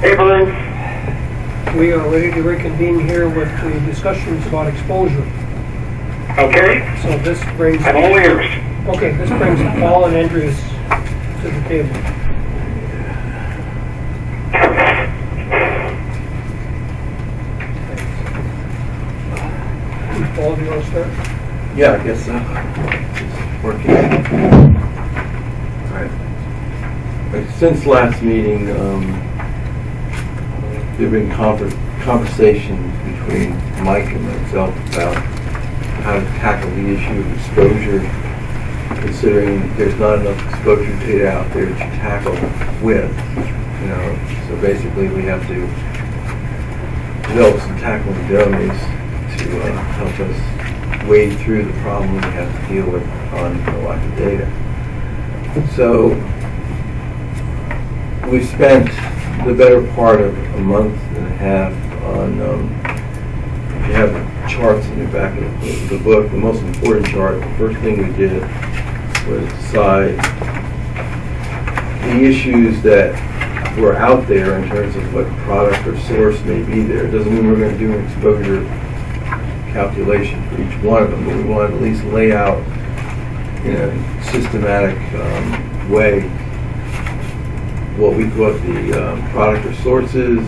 Hey, We are ready to reconvene here with the discussions about exposure. Okay, So this brings, I'm all ears. okay, this brings Paul and Andreas to the table. Paul, do you want to start? Yeah, I guess so. It's working. Alright. Uh, Since last meeting, um, there've been conver- conversations between Mike and myself about how to tackle the issue of exposure, considering there's not enough exposure data out there to tackle with, you know, so basically we have to develop some tackling dummies to uh, help us wade through the problem we have to deal with on the lack of data. So we spent the better part of a month and a half on, um, if you have charts in the back of the, book, the most important chart, the first thing we did was decide the issues that were out there in terms of what product or source may be there. It doesn't mean we're going to do an exposure calculation for each one of them, but we want to at least lay out in a systematic um, way what we thought the um, product or source is,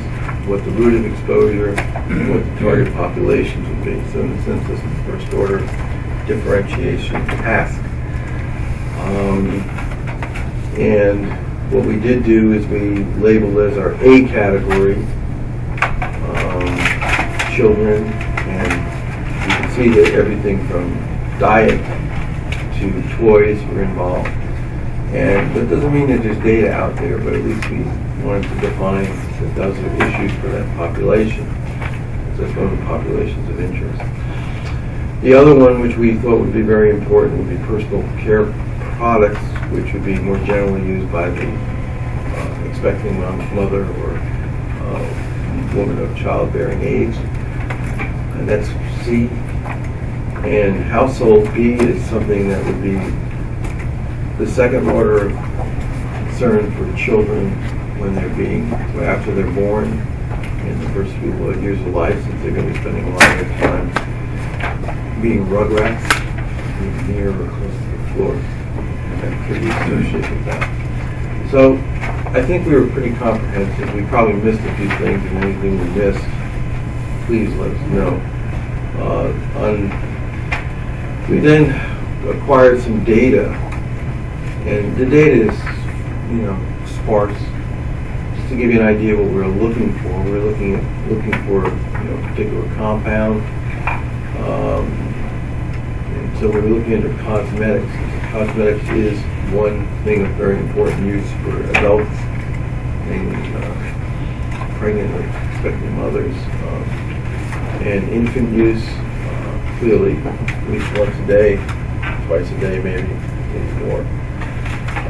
what the route of exposure, and what the target populations would be. So in a sense, this is first order differentiation task. Um, and what we did do is we labeled as our A category, um, children, and you can see that everything from diet to toys were involved. And that doesn't mean that there's data out there, but at least we wanted to define that those are issues for that population. So That's one of the populations of interest. The other one, which we thought would be very important, would be personal care products, which would be more generally used by the uh, expecting mother or uh, woman of childbearing age. And that's C. And household B is something that would be the second order of concern for children when they're being, after they're born, in the first few years of life, since they're going to be spending a lot of their time being rugrats, being near or close to the floor, and activities associated with that. So I think we were pretty comprehensive. We probably missed a few things, and anything we missed, please let us know. Uh, on, we then acquired some data, and the data is, you know, sparse. Just to give you an idea of what we're looking for, we're looking at looking for you know, a particular compound. Um, and so we're looking into cosmetics. Cosmetics is one thing of very important use for adults, mainly uh, pregnant or expecting mothers. Um, and infant use, uh, clearly, at least once a day, twice a day, maybe, maybe more.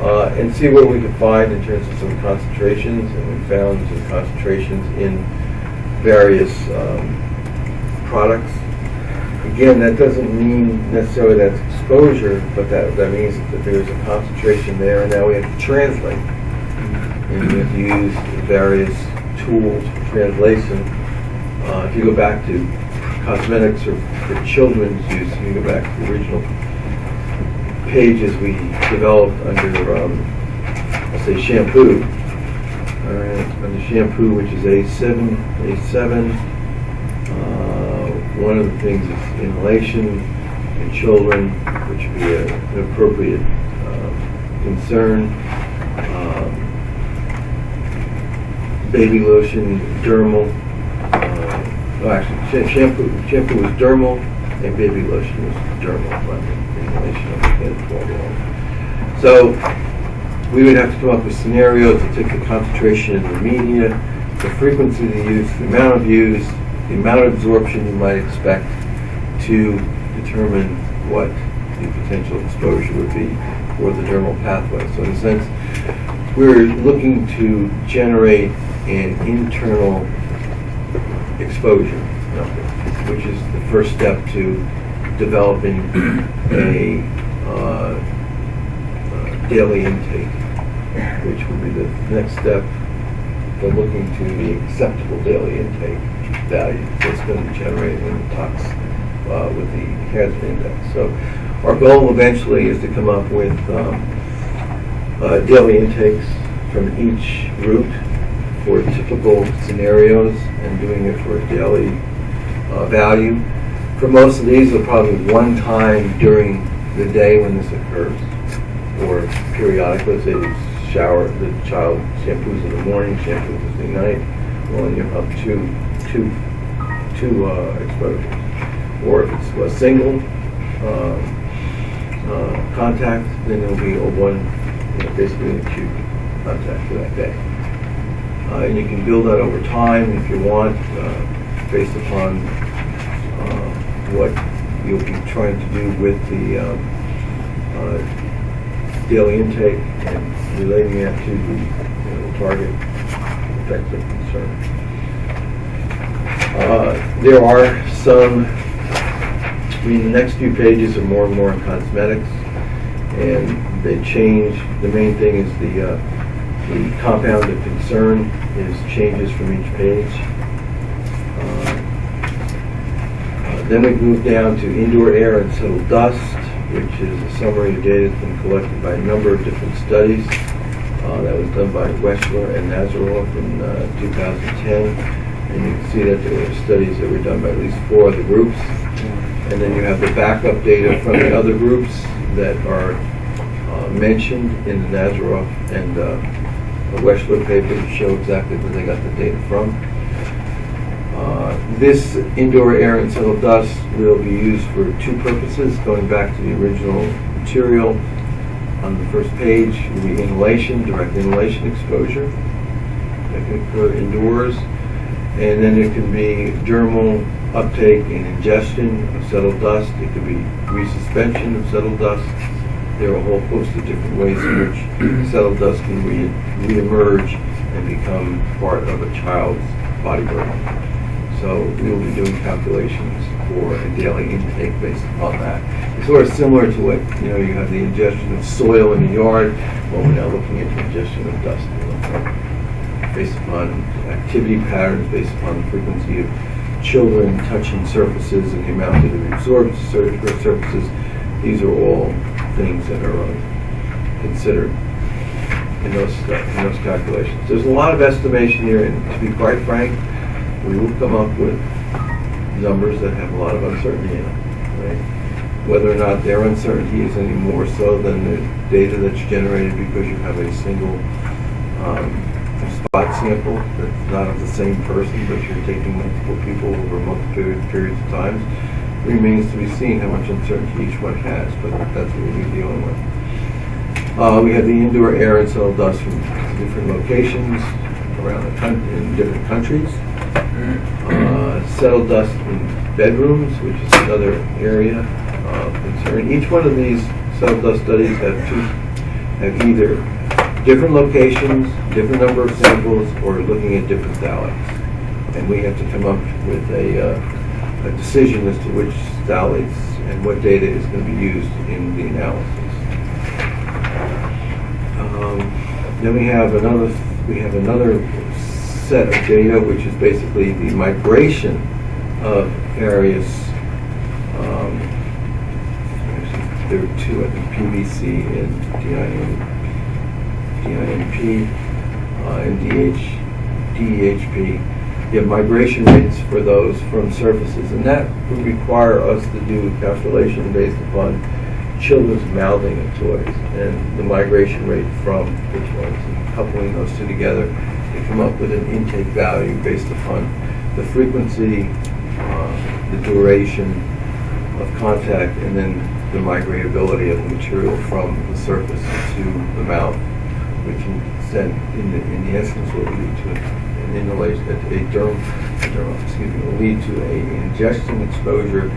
Uh, and see what we could find in terms of some concentrations, and we found some concentrations in various um, products. Again, that doesn't mean necessarily that's exposure, but that, that means that there's a concentration there, and now we have to translate. And we have to use various tools for translation. Uh, if you go back to cosmetics or for children's use, you go back to the original pages we developed under, um, let's say shampoo. All right, under shampoo, which is A7, A7. Uh, one of the things is inhalation in children, which would be a, an appropriate uh, concern. Um, baby lotion, dermal. Uh, oh, actually, sha- shampoo, shampoo was dermal, and baby lotion was dermal. Can't follow. So we would have to come up with scenarios to take the concentration in the media, the frequency of the use, the amount of use, the amount of absorption you might expect to determine what the potential exposure would be for the dermal pathway. So in a sense, we're looking to generate an internal exposure number, which is the first step to developing a uh, uh, daily intake, which would be the next step they're looking to the acceptable daily intake value that's going to be generated in the tox uh, with the hazard index. So our goal eventually is to come up with um, uh, daily intakes from each route for typical scenarios and doing it for a daily uh, value. For most of these, it'll probably one time during the day when this occurs, or periodically, say the shower, the child shampoos in the morning, shampoos in the night, well, then you have two, two, two uh, exposures. Or if it's a single uh, uh, contact, then it'll be a one, you know, basically an acute contact for that day. Uh, and you can build that over time if you want, uh, based upon what you'll be trying to do with the um, uh, daily intake and relating that to the, you know, target effects of concern. Uh, There are some, I mean, the next few pages are more and more on cosmetics, and they change, the main thing is the, uh, the compound of concern is changes from each page. Uh, uh, Then we move down to indoor air and settled dust, which is a summary of data that's been collected by a number of different studies. Uh, That was done by Weschler and Nazaroff in uh, 2010. And you can see that there were studies that were done by at least four other groups. And then you have the backup data from the other groups that are uh, mentioned in the Nazaroff and uh, Weschler paper to show exactly where they got the data from. Uh, This indoor air and settled dust will be used for two purposes, going back to the original material. On the first page, be inhalation, direct inhalation exposure that can occur indoors. And then it can be dermal uptake and ingestion of settled dust. It could be resuspension of settled dust. There are a whole host of different ways in which settled dust can re- reemerge and become part of a child's body burden. So we will be doing calculations for a daily intake based upon that. It's sort of similar to what, you know, you have the ingestion of soil in the yard, well, we're now looking at the ingestion of dust. Based upon activity patterns, based upon the frequency of children touching surfaces and the amount that absorbed to surfaces, these are all things that are uh, considered in those, stu- in those calculations. There's a lot of estimation here, and to be quite frank, we will come up with numbers that have a lot of uncertainty in them, right? Whether or not their uncertainty is any more so than the data that's generated because you have a single um, spot sample that's not of the same person, but you're taking multiple people over multiple periods of times, remains to be seen how much uncertainty each one has, but that's what we'll be dealing with. Uh, we have the indoor air and settled dust from different locations around the country, in different countries. Uh, settled dust in bedrooms, which is another area of concern. Each one of these settled dust studies have two, have either different locations, different number of samples, or looking at different phthalates. And we have to come up with a, uh, a decision as to which phthalates and what data is going to be used in the analysis. Um, Then we have another, we have another set of data, which is basically the migration of various, um, there are two, I think, PVC and DIM, DINP, uh, and DH, DEHP. You have migration rates for those from surfaces, and that would require us to do a calculation based upon children's mouthing of toys and the migration rate from the toys, and coupling those two together come up with an intake value based upon the frequency, uh, the duration of contact, and then the migratability of the material from the surface to the mouth, which in, in the, in the essence will lead to an inhalation, a derm, a derm, excuse me, will lead to a ingestion exposure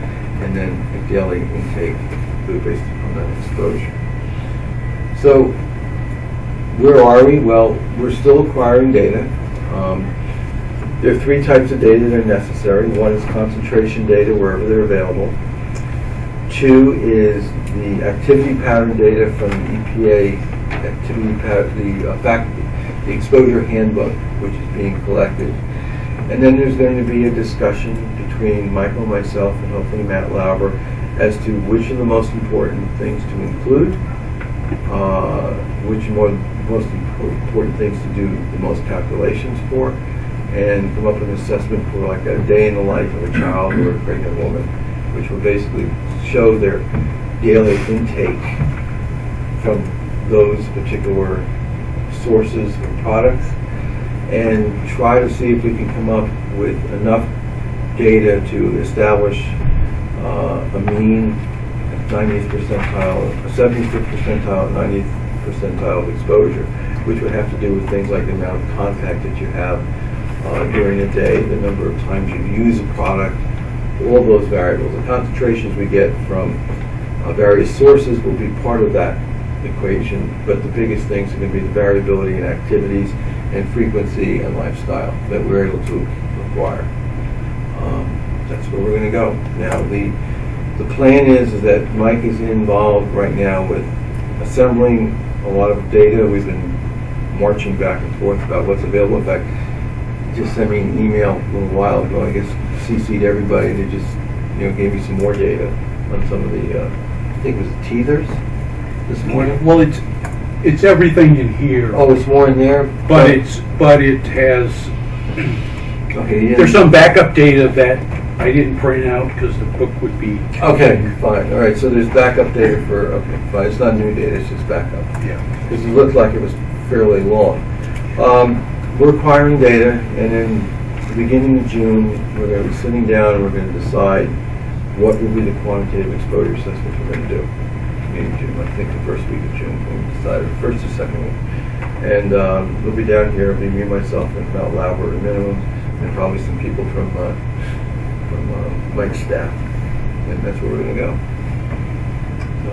and then a daily intake based upon that exposure. So, where are we? Well, we're still acquiring data. Um, there are three types of data that are necessary. One is concentration data wherever they're available. Two is the activity pattern data from the EPA activity pattern, the uh, fact, the exposure handbook, which is being collected. And then there's going to be a discussion between Michael, myself, and hopefully Matt Lauber as to which are the most important things to include, uh, which more, most important things to do the most calculations for, and come up with an assessment for like a day in the life of a child or a pregnant woman, which will basically show their daily intake from those particular sources or products and try to see if we can come up with enough data to establish uh, a mean 90th percentile, a 75th percentile, 90th percentile of exposure, which would have to do with things like the amount of contact that you have uh, during a day, the number of times you use a product, all those variables. The concentrations we get from uh, various sources will be part of that equation, but the biggest things are going to be the variability in activities and frequency and lifestyle that we're able to acquire. Um, That's where we're going to go. Now, the, the plan is is that Mike is involved right now with assembling a lot of data. We've been marching back and forth about what's available. In fact, just sent me an email a little while ago, I guess CC'd everybody, they just, you know, gave me some more data on some of the, uh, I think it was teethers this morning. Well, it's, it's everything in here, Oh, it's more in there? but it's, but it has, Okay, didn't- there's some backup data that I didn't print out because the book would be. Okay, fine, all right, so there's backup data for, okay, fine, it's not new data, it's just backup. Yeah. Because it looked like it was fairly long. Um, We're acquiring data, and in the beginning of June, we're going to be sitting down and we're going to decide what will be the quantitative exposure assessments we're going to do. Maybe June, I think the first week of June, when we decide, or first or second week. And um, we'll be down here, it'll be me, myself, and Mel Lauber at a minimum, and probably some people from, uh, from uh. And that's where we're going to go. So,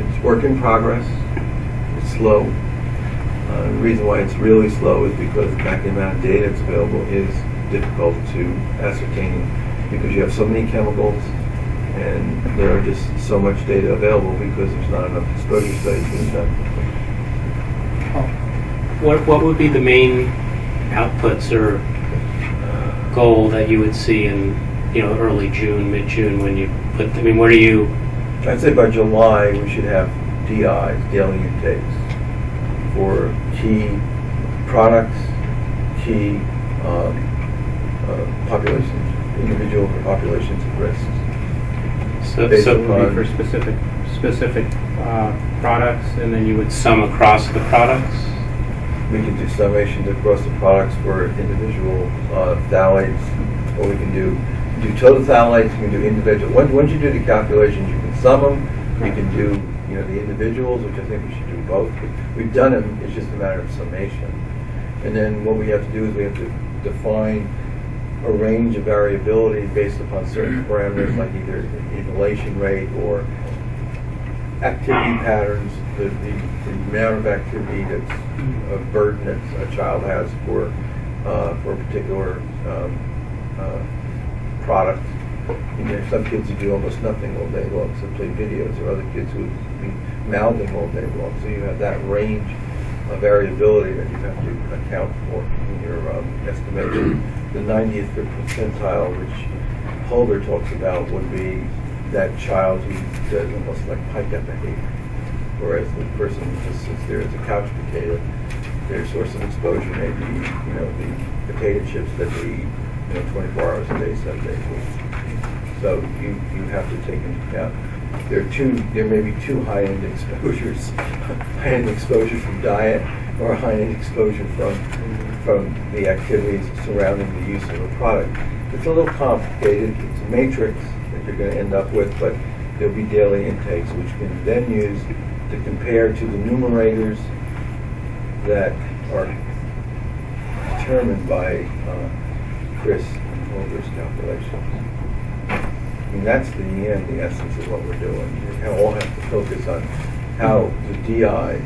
it's work in progress. It's slow. Uh, The reason why it's really slow is because the amount of data that's available is difficult to ascertain because you have so many chemicals and there are just so much data available because there's not enough exposure studies being done. What, what would be the main outputs or goal that you would see in, you know, early June, mid-June when you put, I mean, what are you, I'd say by July, we should have DIs, daily intakes, for key products, key um, uh, populations, individual populations of risk. so, Based so it would be for specific, specific uh, products and then you would sum across the products? We can do summations across the products for individual uh, phthalates, or we can do, do total phthalates, you can do individual. Once, once you do the calculations, you can sum them, you can do, you know, the individuals, which I think we should do both. We've done them, it's just a matter of summation. And then what we have to do is we have to define a range of variability based upon certain parameters, like either inhalation rate or activity patterns, the, the, the amount of activity that's a burden that a child has for, uh, for a particular, um, uh, product. You know, some kids who do almost nothing all day long, so play videos, or other kids who be mouthing all day long. So you have that range of variability that you have to account for in your um, estimation. The 90th percentile, which Holger talks about, would be that child who does almost like pipe-up behavior. Whereas the person who just sits there as a couch potato, their source of exposure may be, you know, the potato chips that they eat, you know, 24 hours a day, seven days a week. So you, you have to take into account, there are two, there may be two high-end exposures. High-end exposure from diet or high-end exposure from, from the activities surrounding the use of a product. It's a little complicated, it's a matrix that you're gonna end up with, but there'll be daily intakes, which can then use to compare to the numerators that are determined by uh, Chris and Holger's calculations. I mean, that's the end, the essence of what we're doing. We all have to focus on how the DIs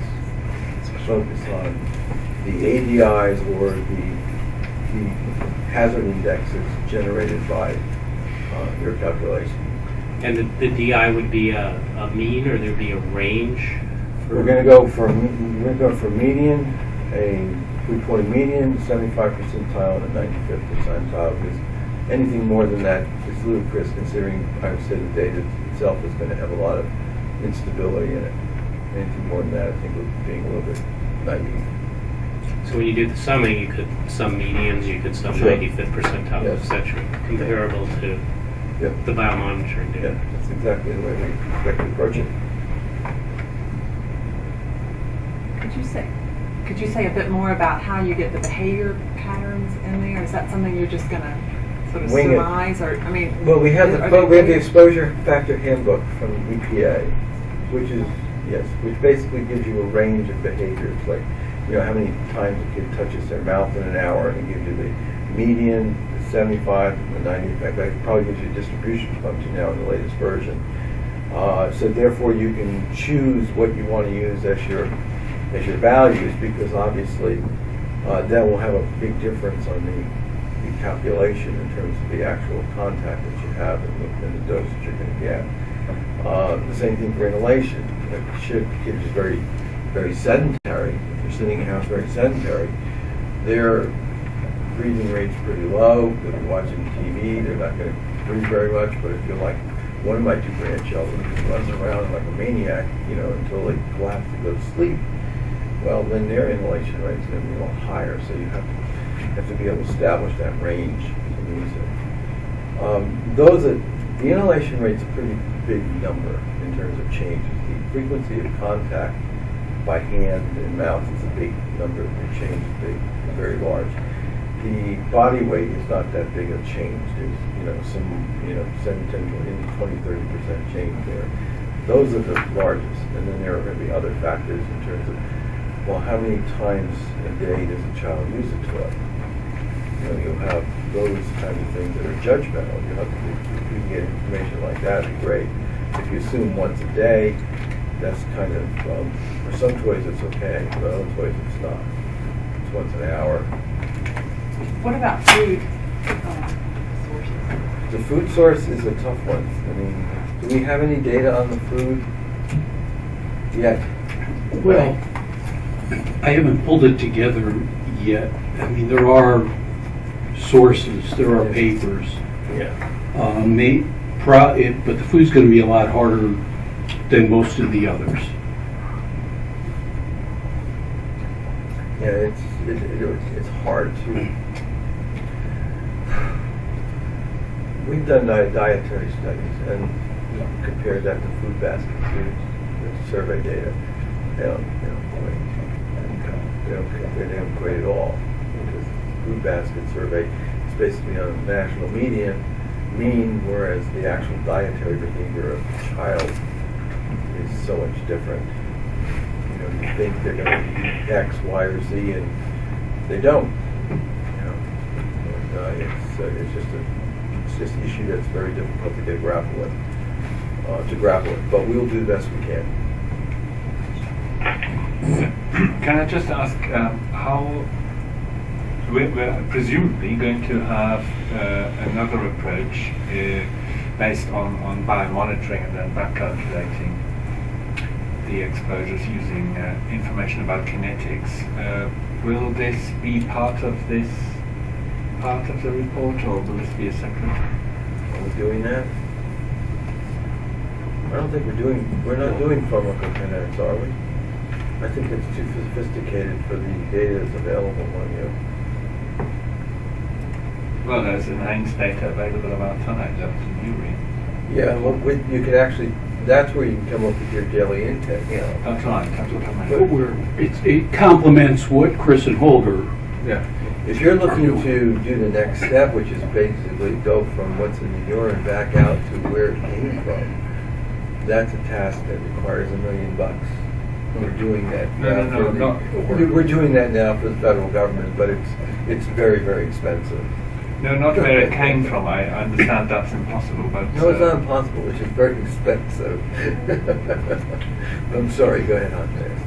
focus on the ADIs or the, the hazard indexes generated by uh, your calculation. And the, the DI would be a, a mean or there'd be a range? We're gonna go for, we're gonna go for median, a reporting median, seventy-five percentile, and a ninety-fifth percentile, because anything more than that is ludicrous, considering, I would say, the data itself is gonna have a lot of instability in it. Anything more than that, I think we're being a little bit naive. So when you do the summing, you could sum medians, you could sum Sure. 95th percentile, Yes. et cetera, comparable to Yep. the biomonitoring Yeah, data. that's exactly the way we expect to approach it. Could you say, could you say a bit more about how you get the behavior patterns in there? Is that something you're just gonna sort of Wing it. surmise, or, I mean? Well, we have the, well, we have the exposure factor handbook from EPA, which is, yes, which basically gives you a range of behaviors, like, you know, how many times a kid touches their mouth in an hour, and it gives you the median, the seventy-five, and the ninety, in fact, that probably gives you a distribution function now in the latest version. Uh, so therefore, you can choose what you want to use as your, as your values, because obviously, uh, that will have a big difference on the, the calculation in terms of the actual contact that you have and the, and the dose that you're gonna get. Uh, the same thing for inhalation. If a kid kid is very, very sedentary, if they're sitting in a house very sedentary, their breathing rate's pretty low, they'll be watching TV, they're not gonna breathe very much, but if you're like one of my two grandchildren who runs around like a maniac, you know, until they collapse to go to sleep, well, then their inhalation rate's gonna be a little higher, so you have to, have to be able to establish that range to use it. Um, those are, the inhalation rate's a pretty big number in terms of changes. The frequency of contact by hand and mouth is a big number, the change is big, very large. The body weight is not that big a change, there's, you know, some, you know, 7, 10, 20, 20, 30 percent change there. Those are the largest, and then there are gonna be other factors in terms of, well, how many times a day does a child use a toilet? you know, you'll have those kind of things that are judgmental. You have to, if you can get information like that, it'd be great. If you assume once a day, that's kind of, um, for some toys it's okay, for other toys it's not. It's once an hour. What about food sources? The food source is a tough one. I mean, do we have any data on the food yet? Well, I haven't pulled it together yet. I mean, there are sources, there are papers. Yeah. Uh, may, pro, it, but the food's gonna be a lot harder than most of the others. Yeah, it's, it, it, it's hard to. We've done di- dietary studies and compared that to food basket foods, survey data. Don't, they don't they don't, quite at all. Because food basket survey is basically on a national median, mean, whereas the actual dietary behavior of the child is so much different you know, you think they're gonna eat X, Y, or Z, and they don't. You know, and, uh, it's, uh, it's just a, it's just an issue that's very difficult to get grapple with, uh, to grapple with, but we'll do the best we can. Can I just ask um, how we're, we're presumably going to have uh, another approach uh, based on, on biomonitoring and then back calculating the exposures using uh, information about kinetics. Uh, will this be part of this part of the report or will this be a separate? Are we doing that? I don't think we're doing, we're not doing pharmacokinetics, are we? I think it's too sophisticated for the data that's available on you. Well, there's an AIMS data available about tonight, that was a new read. Yeah, well, we, you could actually, that's where you can come up with your daily intake, you know. That's right, that's what I meant. But we're, it's, it complements what Chris and Holger, Yeah. If you're looking to do the next step, which is basically go from what's in the urine back out to where it came from, that's a task that requires a million bucks. We're doing that No, no, now no, for the- not- we're- We're doing that now for the federal government, but it's, it's very, very expensive. No, not where it came from. I understand that's impossible, but No, it's uh, not impossible, it's just very expensive. I'm sorry, go ahead, Andreas.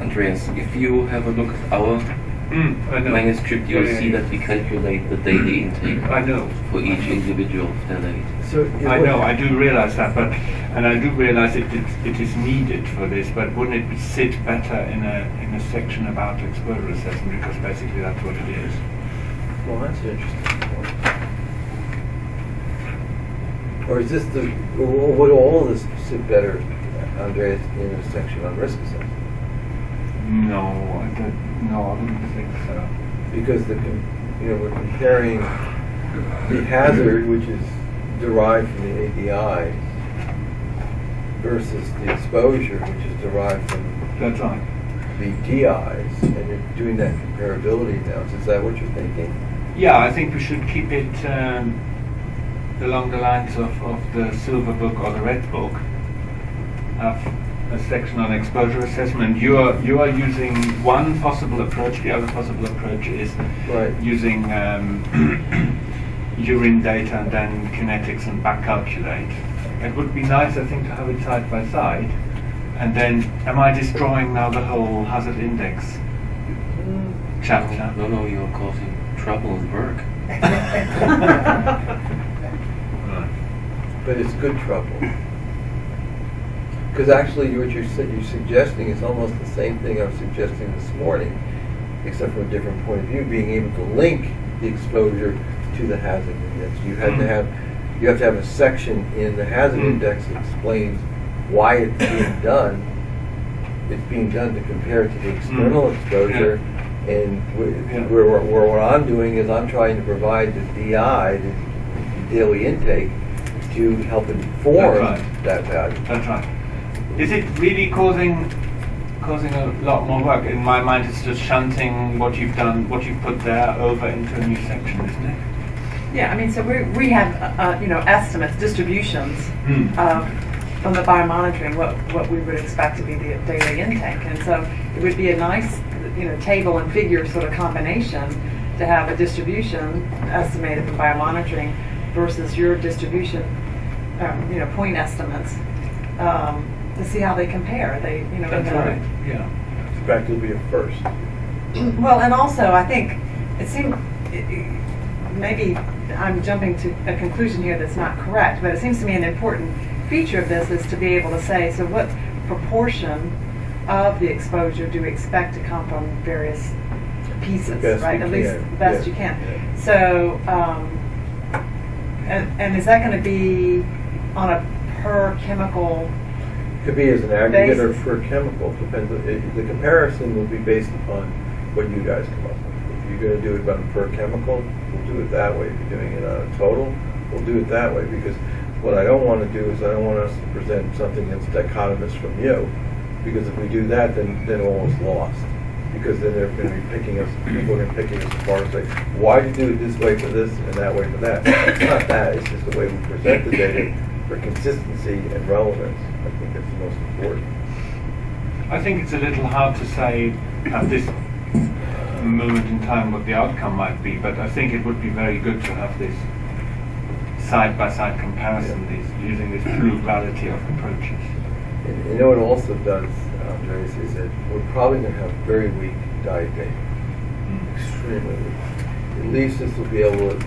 Andreas, if you have a look at our Mm, I know. Minus strip, you'll Yeah, yeah, see yeah. that we calculate the daily intake I know. for each individual phthalate. So I know, I do realize that, but, and I do realize it, it, it is needed for this, but wouldn't it sit better in a, in a section about exposure assessment, because basically that's what it is. Well, that's an interesting point. Or is this the, or would all of this sit better, Andreas, in a section on risk assessment? No, I don't, no, I wouldn't think so. Because the, com- you know, we're comparing the hazard, which is derived from the ADI, versus the exposure, which is derived from That's right. the DIs, and you're doing that comparability analysis. Is that what you're thinking? Yeah, I think we should keep it um, along the lines of, of the silver book or the red book. Have a section on exposure assessment. You are you are using one possible approach. The other possible approach is Right. using um, urine data and then kinetics and back calculate. It would be nice, I think, to have it side by side. And then, am I destroying now the whole hazard index chapter? No, no, you're causing trouble in work. But it's good trouble. Because actually, what you're, you're suggesting is almost the same thing I was suggesting this morning, except from a different point of view, being able to link the exposure to the hazard index. You have to Mm. have, you have to have a section in the hazard Mm. index that explains why it's being done. It's being done to compare it to the external exposure. And wh- Yeah. where, where, where what I'm doing is I'm trying to provide the DI, the daily intake, to help inform right. that value. That's right. Is it really causing causing a lot more work? In my mind, it's just shunting what you've done, what you've put there, over into a new section, isn't it? Yeah, I mean, so we, we have, uh, uh, you know, estimates, distributions of, from the biomonitoring, what, what we would expect to be the daily intake. And so it would be a nice, you know, table and figure sort of combination to have a distribution estimated from biomonitoring versus your distribution, um, you know, point estimates, um, to see how they compare. They, you know, That's in the- right. Yeah. In fact, it'll be a first. well, and also, I think it seemed, it- it- maybe I'm jumping to a conclusion here that's not correct, but it seems to me an important feature of this is to be able to say, so what proportion of the exposure do we expect to come from various pieces, right? At least the best yeah, you can. yeah. So, um, and, and is that going to be on a per chemical? Could be as an aggregate or per chemical, depends, it- the comparison will be based upon what you guys come up with. If you're gonna do it on per chemical, we'll do it that way. If you're doing it on a total, we'll do it that way, because what I don't wanna do is I don't want us to present something that's dichotomous from you, because if we do that, then, then all is lost. Because then they're gonna be picking us, people are gonna be picking us apart and say, why do you do it this way for this and that way for that? It's not that, it's just the way we present the data for consistency and relevance. I think that's the most important. I think it's a little hard to say at this moment in time what the outcome might be, but I think it would be very good to have this side-by-side comparison, these, using this plurality of approaches. And you know what it also does, Andreas, is that we're probably gonna have very weak diet data, mm. extremely weak. At least this will be able to,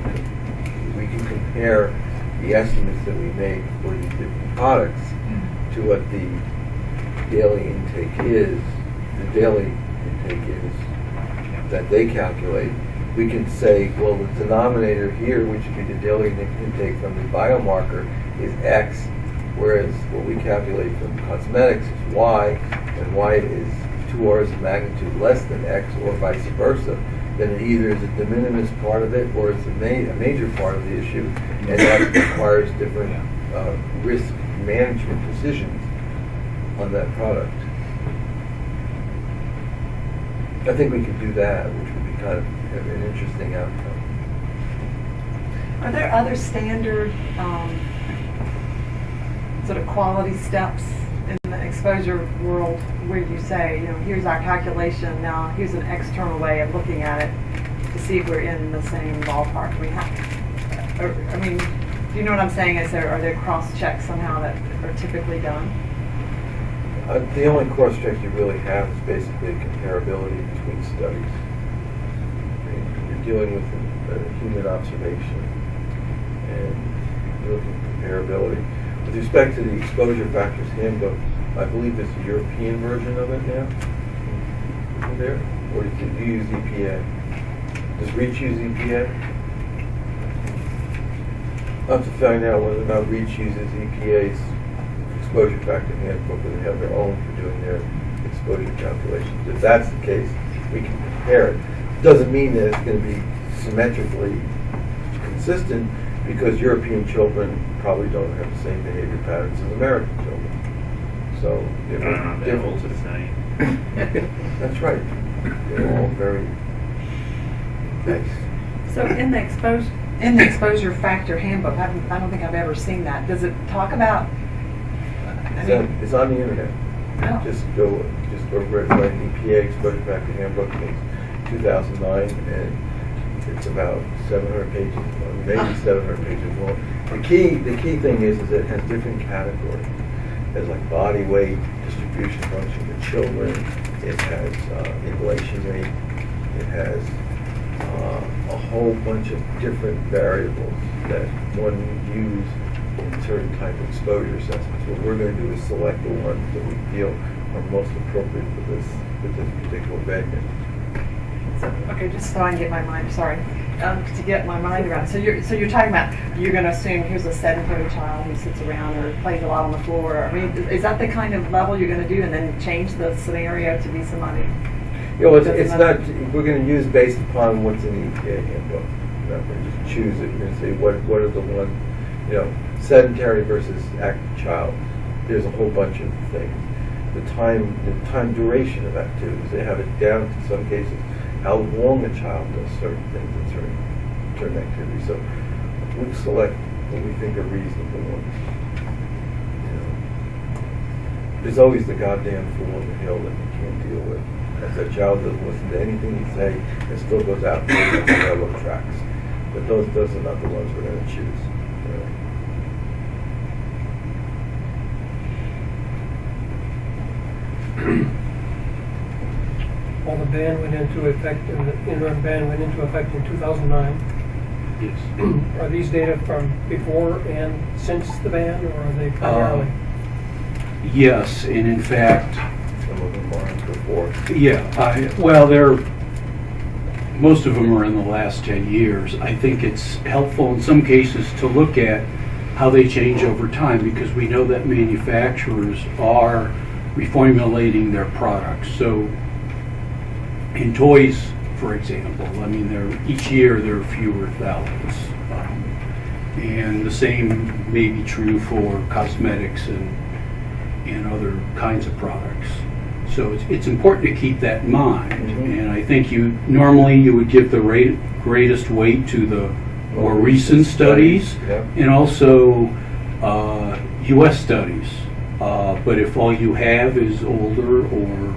we can compare the estimates that we make for these different products to what the daily intake is, the daily intake is that they calculate. We can say, well, the denominator here, which would be the daily intake from the biomarker, is X, whereas what we calculate from cosmetics is Y, and Y is two orders of magnitude less than X, or vice versa. Then it either is a de minimis part of it, or it's a ma- a major part of the issue, and that requires different uh, risk management decisions on that product. I think we could do that, which would be kind of an interesting outcome. Are there other standard um, sort of quality steps in the exposure world where you say, you know, here's our calculation, now here's an external way of looking at it to see if we're in the same ballpark? We have, or, I mean, you know what I'm saying? Is there, are there cross checks somehow that are typically done? Uh, The only cross check you really have is basically comparability between studies. You're dealing with uh, human observation and you're looking at comparability. With respect to the exposure factors handbook, I believe there's a European version of it now. Isn't there? Or do you use EPA? Does REACH use EPA? I'll have to find out whether or not REACH uses EPA's exposure factor handbook, or they have their own for doing their exposure calculations. If that's the case, we can compare it. Doesn't mean that it's gonna be symmetrically consistent, because European children probably don't have the same behavior patterns as American children. So, there Uh, may be they're all the differences. same. That's right. They're all very nice. So in the exposure, in the exposure factor handbook, I haven't- I don't think I've ever seen that. Does it talk about? I It's mean, on, it's on the internet. oh, Just go, just go right, right, EPA exposure factor handbook, it's two thousand nine, and it's about seven hundred pages, or maybe seven hundred pages long. The key, the key thing is, is it has different categories. There's like body weight, distribution function for children, it has, uh, inhalation rate, it has, uh, a whole bunch of different variables that one would use in certain type of exposure assessments. What we're gonna do is select the ones that we feel are most appropriate for this, for this particular venue. okay, just so I can get my mind, sorry, um, to get my mind around. So you're, so you're talking about, you're gonna assume here's a sedentary child who sits around or plays a lot on the floor. I mean, is that the kind of level you're gonna do and then change the scenario to be somebody? You know, it's, it's not, we're gonna use based upon what's in the EPA handbook. We're not gonna just choose it, we're gonna say, what, what are the one, you know, sedentary versus active child. There's a whole bunch of things. The time, the time duration of activities, they have it down to some cases, how long a child does certain things in certain, certain activities. So we select what we think are reasonable ones. You know. There's always the goddamn fool on the hill that you can't deal with. That's a child doesn't listen to anything you say and still goes out and the railroad tracks. But those, those are not the ones we're gonna choose. you know. Well, the ban went into effect, and the interim ban went into effect in 2009. Yes. Are these data from before and since the ban, or are they Uh, primarily? Yes, and in fact, Some of them are before. Yeah, I, well, they're, most of them are in the last 10 years. I think it's helpful in some cases to look at how they change over time because we know that manufacturers are reformulating their products. So in toys, for example, I mean, there, each year there are fewer phthalates. Um, And the same may be true for cosmetics and, and other kinds of products. So it's, it's important to keep that in mind. Mhm. And I think you, normally you would give the rate, greatest weight to the more recent studies Yeah. and also uh, US studies. Uh, But if all you have is older or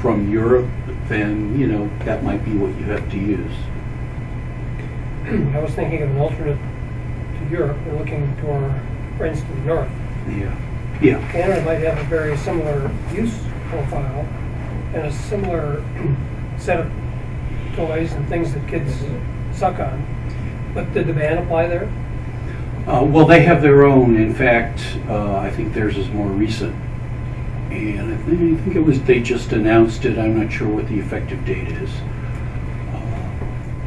from Europe, then, you know, that might be what you have to use. I was thinking of an alternate to Europe, and looking to our friends to the north. Yeah, yeah, Canada might have a very similar use profile and a similar set of toys and things that kids suck on. But did the ban apply there? Uh, Well, they have their own. In fact, uh, I think theirs is more recent. And I think, I think it was, they just announced it. I'm not sure what the effective date is. Uh,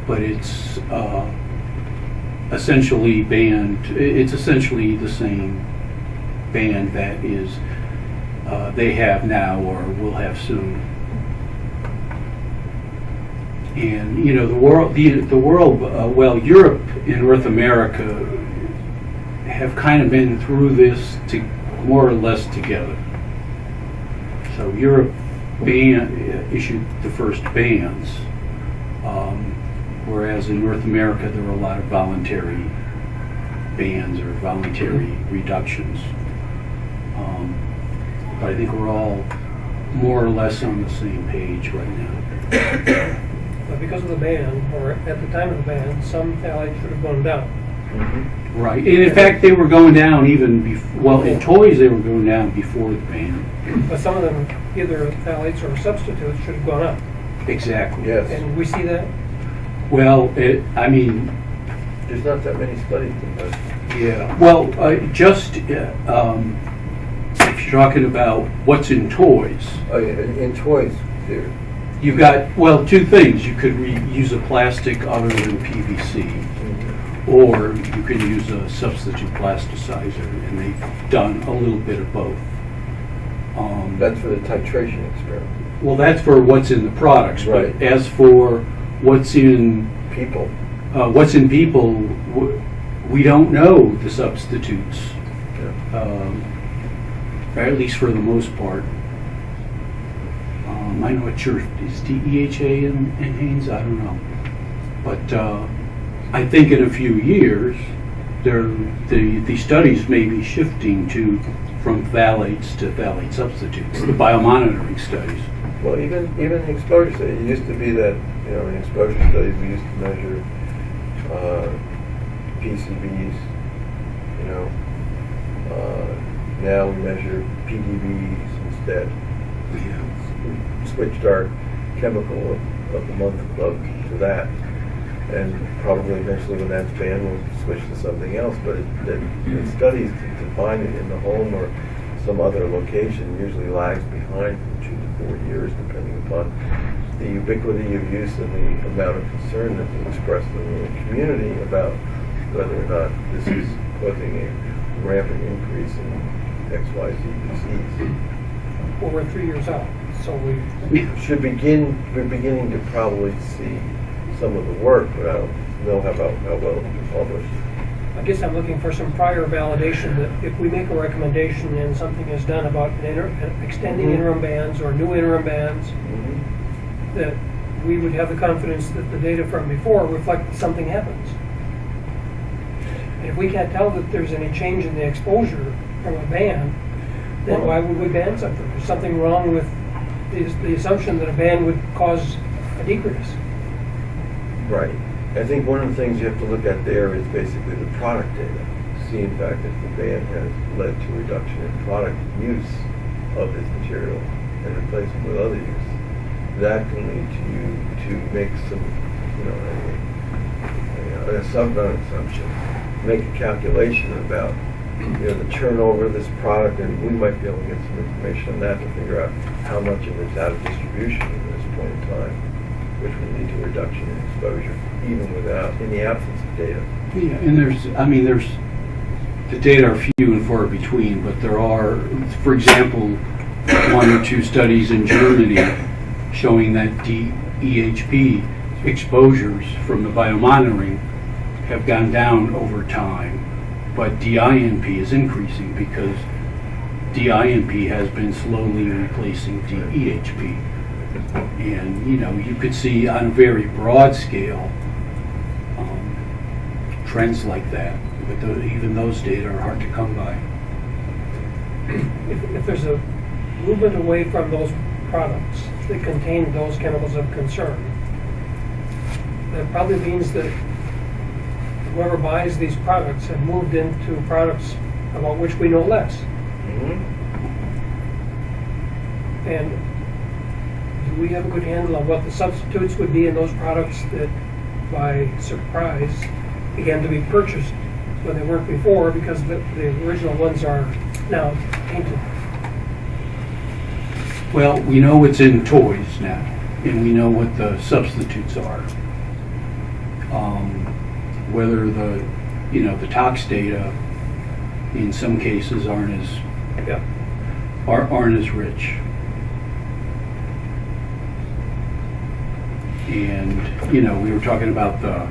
But it's uh, essentially banned, it's essentially the same ban that is, uh, they have now or will have soon. And, you know, the world, the, the world, uh, well, Europe and North America have kind of been through this to, more or less together. So Europe ban, issued the first bans, um, whereas in North America, there were a lot of voluntary bans or voluntary reductions. Um, But I think we're all more or less on the same page right now. But because of the ban, or at the time of the ban, some phthalates should have gone down. Mhm. Right, and in fact, they were going down even bef, well, in toys, they were going down before the ban. But some of them, either phthalates or substitutes, should have gone up. Exactly. Yes. And we see that? Well, it, I mean, There's not that many studies in that. Yeah, well, uh, just, uh, um, if you're talking about what's in toys, Oh, yeah, in in toys, there, you've got, well, two things. You could re- use a plastic other than PVC, or you can use a substitute plasticizer, and they've done a little bit of both. Um, that's for the titration experiment. Well, that's for what's in the products, but Right. as for what's in, People, uh, what's in people, we don't know the substitutes. yeah. um, at least for the most part. Um, I know not sure, is DEHA in, in NHANES? I don't know. But uh, I think in a few years, there, the, the studies may be shifting to, from phthalates to phthalate substitutes, the biomonitoring studies. Well, even, even the exposure study, it used to be that, you know, in exposure studies, we used to measure, uh, PCBs, you know. Uh, now we measure PBDEs instead. We switched our chemical of, of the month club to that. And probably eventually when that's banned, we'll switch to something else, but it, the, the studies to find it in the home or some other location usually lags behind from two to four years, depending upon the ubiquity of use and the amount of concern that is expressed in the community about whether or not this is causing a rampant increase in X, Y, Z disease. Well, we're three years out, so we, Should begin, we're beginning to probably see some of the work, but I don't know how about, how well it'll be published. I guess I'm looking for some prior validation that if we make a recommendation and something is done about an inter- extending Mhm. interim bans or new interim bans, that we would have the confidence that the data from before reflect that something happens. And if we can't tell that there's any change in the exposure from a ban, then why would we ban something? There's something wrong with the, the assumption that a ban would cause a decrease. Right. I think one of the things you have to look at there is basically the product data. See in fact if the ban has led to reduction in product use of this material and replacement with other use. That can lead to you to make some, you know, a, a, a not assumption, make a calculation about, you know, the turnover of this product and we might be able to get some information on that to figure out how much of it's out of distribution at this point in time which would lead to a reduction in exposure, even without, in the absence of data. Yeah, and there's, I mean, there's, the data are few and far between, but there are, for example, one or two studies in Germany showing that DEHP exposures from the biomonitoring have gone down over time, but DINP is increasing because DINP has been slowly replacing DEHP. And, you know, you could see on a very broad scale, um, trends like that, but tho- even those data are hard to come by. if, if there's a movement away from those products that contain those chemicals of concern, that probably means that whoever buys these products have moved into products about which we know less. And do we have a good handle on what the substitutes would be in those products that, by surprise, began to be purchased when they weren't before because the, the original ones are now tainted? Well, we know what's in toys now, and we know what the substitutes are. Um, Whether the, you know, the tox data in some cases aren't as, Yeah. are- aren't as rich. And, you know, we were talking about the,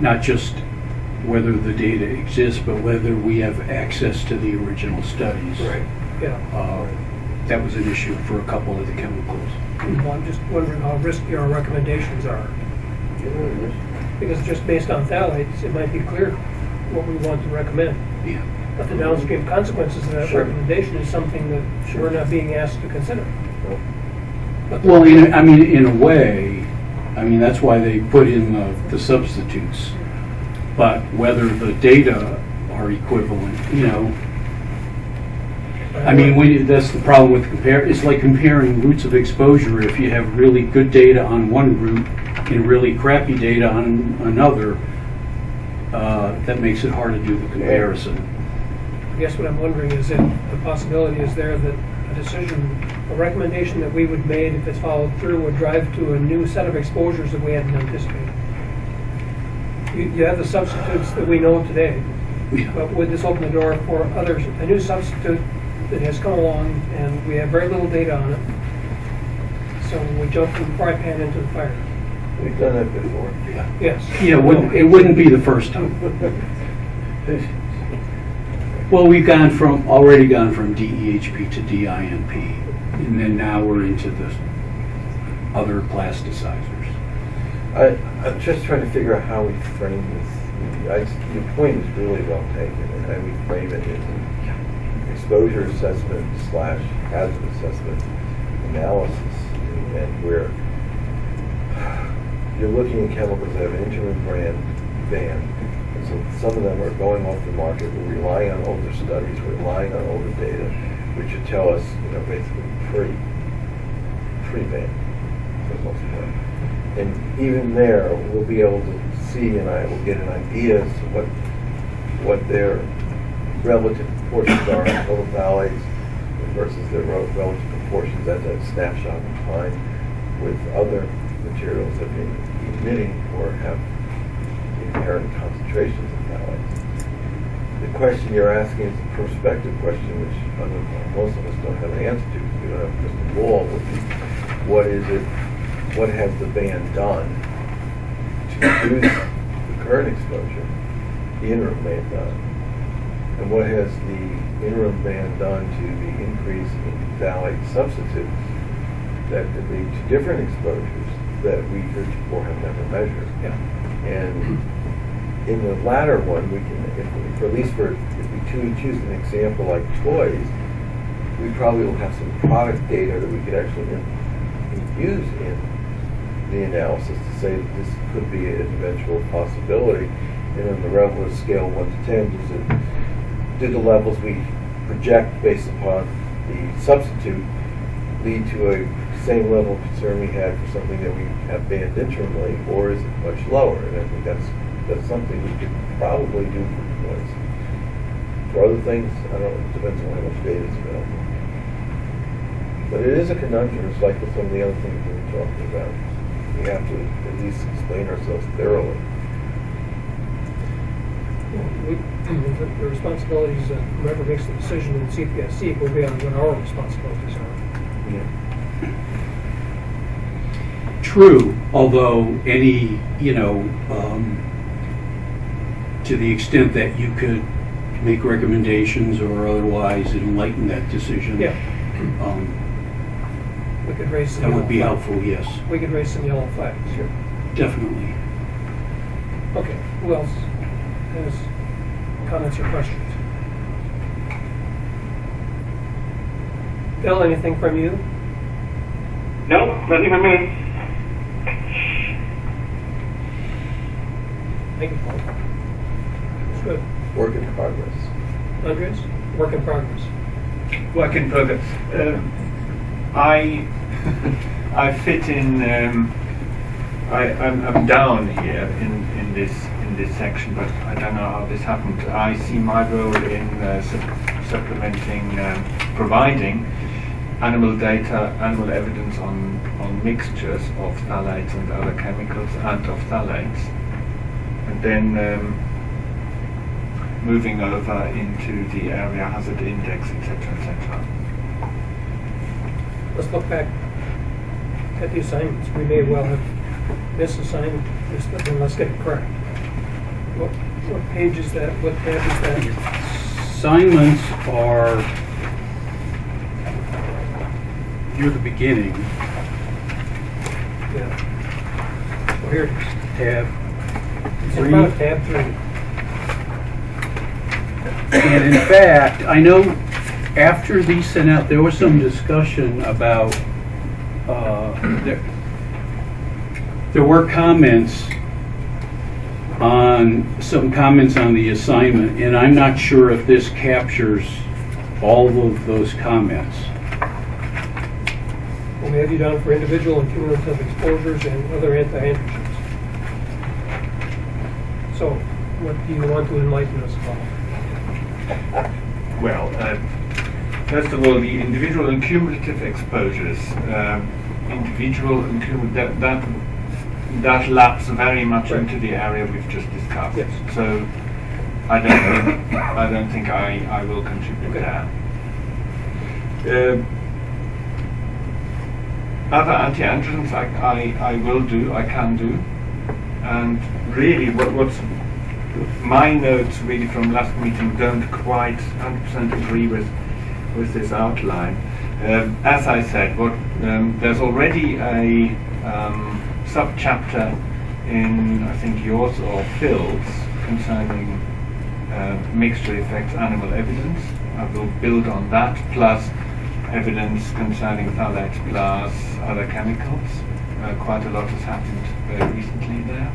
not just whether the data exists, but whether we have access to the original studies. Yeah. Uh, That was an issue for a couple of the chemicals. Well, I'm just wondering how risky our recommendations are. Because just based on phthalates, it might be clear what we want to recommend. Yeah. But the downstream consequences of that Sure. recommendation is something that we're not being asked to consider. But Well, in, a- I mean, in a way, I mean, that's why they put in the, the substitutes. But whether the data are equivalent, you know, I mean, when, you- that's the problem with compare, it's like comparing routes of exposure. If you have really good data on one route and really crappy data on another, uh, that makes it hard to do the comparison. I guess what I'm wondering is if the possibility is there that a decision, a recommendation that we would made if it's followed through would drive to a new set of exposures that we hadn't anticipated. You, you have the substitutes that we know today, Yeah. but would this open the door for others, a new substitute that has come along and we have very little data on it? So we jump from the fry pan into the fire. We've done that before. Yes. Yeah, it wouldn't, it wouldn't be the first time. Well, we've gone from, already gone from DEHP to DINP, and then now we're into the other plasticizers. I, I'm just trying to figure out how we frame this. I, your point is really well taken, and how we frame it is exposure assessment slash hazard assessment analysis, and where you're looking at chemicals that have an interim brand ban, and so some of them are going off the market. We're relying on older studies, we're relying on older data, which should tell us, you know, basically free, free ban for most. And even there, we'll be able to see and I will get an idea as to what, what their relative proportions are in total phthalates versus their relative proportions at that snapshot in time with other materials that may be emitting or have inherent concentrations of phthalates. The question you're asking is a prospective question, which most of us don't have an answer to, we don't have a crystal ball, what is it, what has the ban done to reduce the current exposure, the interim ban done? And what has the interim ban done to the increase in phthalate substitutes that could lead to different exposures that we heretofore have never measured? Yeah. And in the latter one, we can, if, if at least for, if we choo- choose an example like toys, we probably will have some product data that we could actually in- use in the analysis to say that this could be an eventual possibility. And on the Revelers scale one to ten, does it, do the levels we project based upon the substitute lead to a same level of concern we had for something that we have banned interimly, or is it much lower? And I think that's, that's something we could probably do for toys. For other things, I don't, know, it depends on how much data is available. But it is a conundrum, it's like with some of the other things we were talking about. We have to at least explain ourselves thoroughly. We, the the responsibilities of whoever makes the decision in CPSC will be on what our responsibilities are. True, although any, you know, um, to the extent that you could make recommendations or otherwise enlighten that decision. Yeah. um, We could raise some That yellow would be flags. helpful, yes, We could raise some yellow flags. Here. Definitely. Okay, who else has comments or questions? Bill, anything from you? No, nothing from me. Thank you, Paul. That's good. Work in progress. Andreas, work in progress. Work in progress. Um, I I fit in. Um, I I'm, I'm down here in, in this in this section, but I don't know how this happened. I see my role in uh, sup- supplementing, um, providing animal data, animal evidence on on mixtures of phthalates and other chemicals and of phthalates, and then. Um, moving over into the area hazard index, etc., etc. Let's look back at the assignments. We may well have misassigned this, but then let's get it correct. What, what page is that? What tab is that? Assignments are near the beginning, Yeah. Well, here it is. tab It's three. front tab three. And in fact, I know after these sent out, there was some discussion about, uh, there, there were comments on, some comments on the assignment, and I'm not sure if this captures all of those comments. We have you down for individual and cumulative exposures and other anti-androgens. So, what do you want to enlighten us about? Well, uh, first of all, the individual and cumulative exposures. Um, individual and cumulative, that, that, that laps very much Right. into the area we've just discussed. Yes. So I don't think, I don't think I, I will contribute Okay. there. Um other anti-androgens I, I, I will do, I can do. And really, what, what's my notes really from last meeting don't quite 100% agree with with this outline. Um, as I said, what um, there's already a um, sub-chapter in I think yours or Phil's concerning uh, mixture effects animal evidence. I will build on that plus evidence concerning phthalates plus other chemicals. Uh, quite a lot has happened very recently there.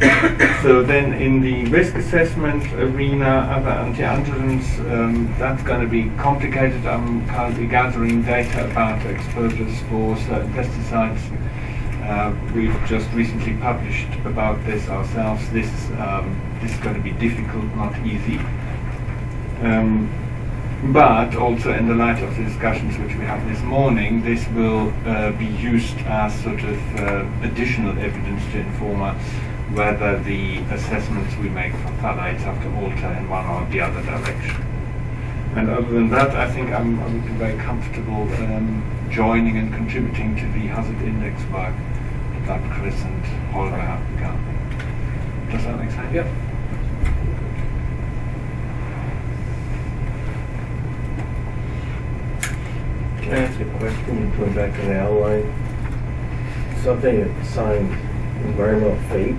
So then in the risk assessment arena, other anti-androgens, um, that's going to be complicated. I'm currently gathering data about exposures for certain pesticides. Uh, we've just recently published about this ourselves. This, um, this is going to be difficult, not easy. Um, but also in the light of the discussions which we had this morning, this will uh, be used as sort of uh, additional evidence to inform us whether the assessments we make for phthalates have to alter in one or the other direction. And other than that, I think I'm, I would be very comfortable um, joining and contributing to the hazard index work that Chris and Holger have begun. Does that make sense? Yep. Can I ask a question, going back to the outline? Something that signs environmental fate.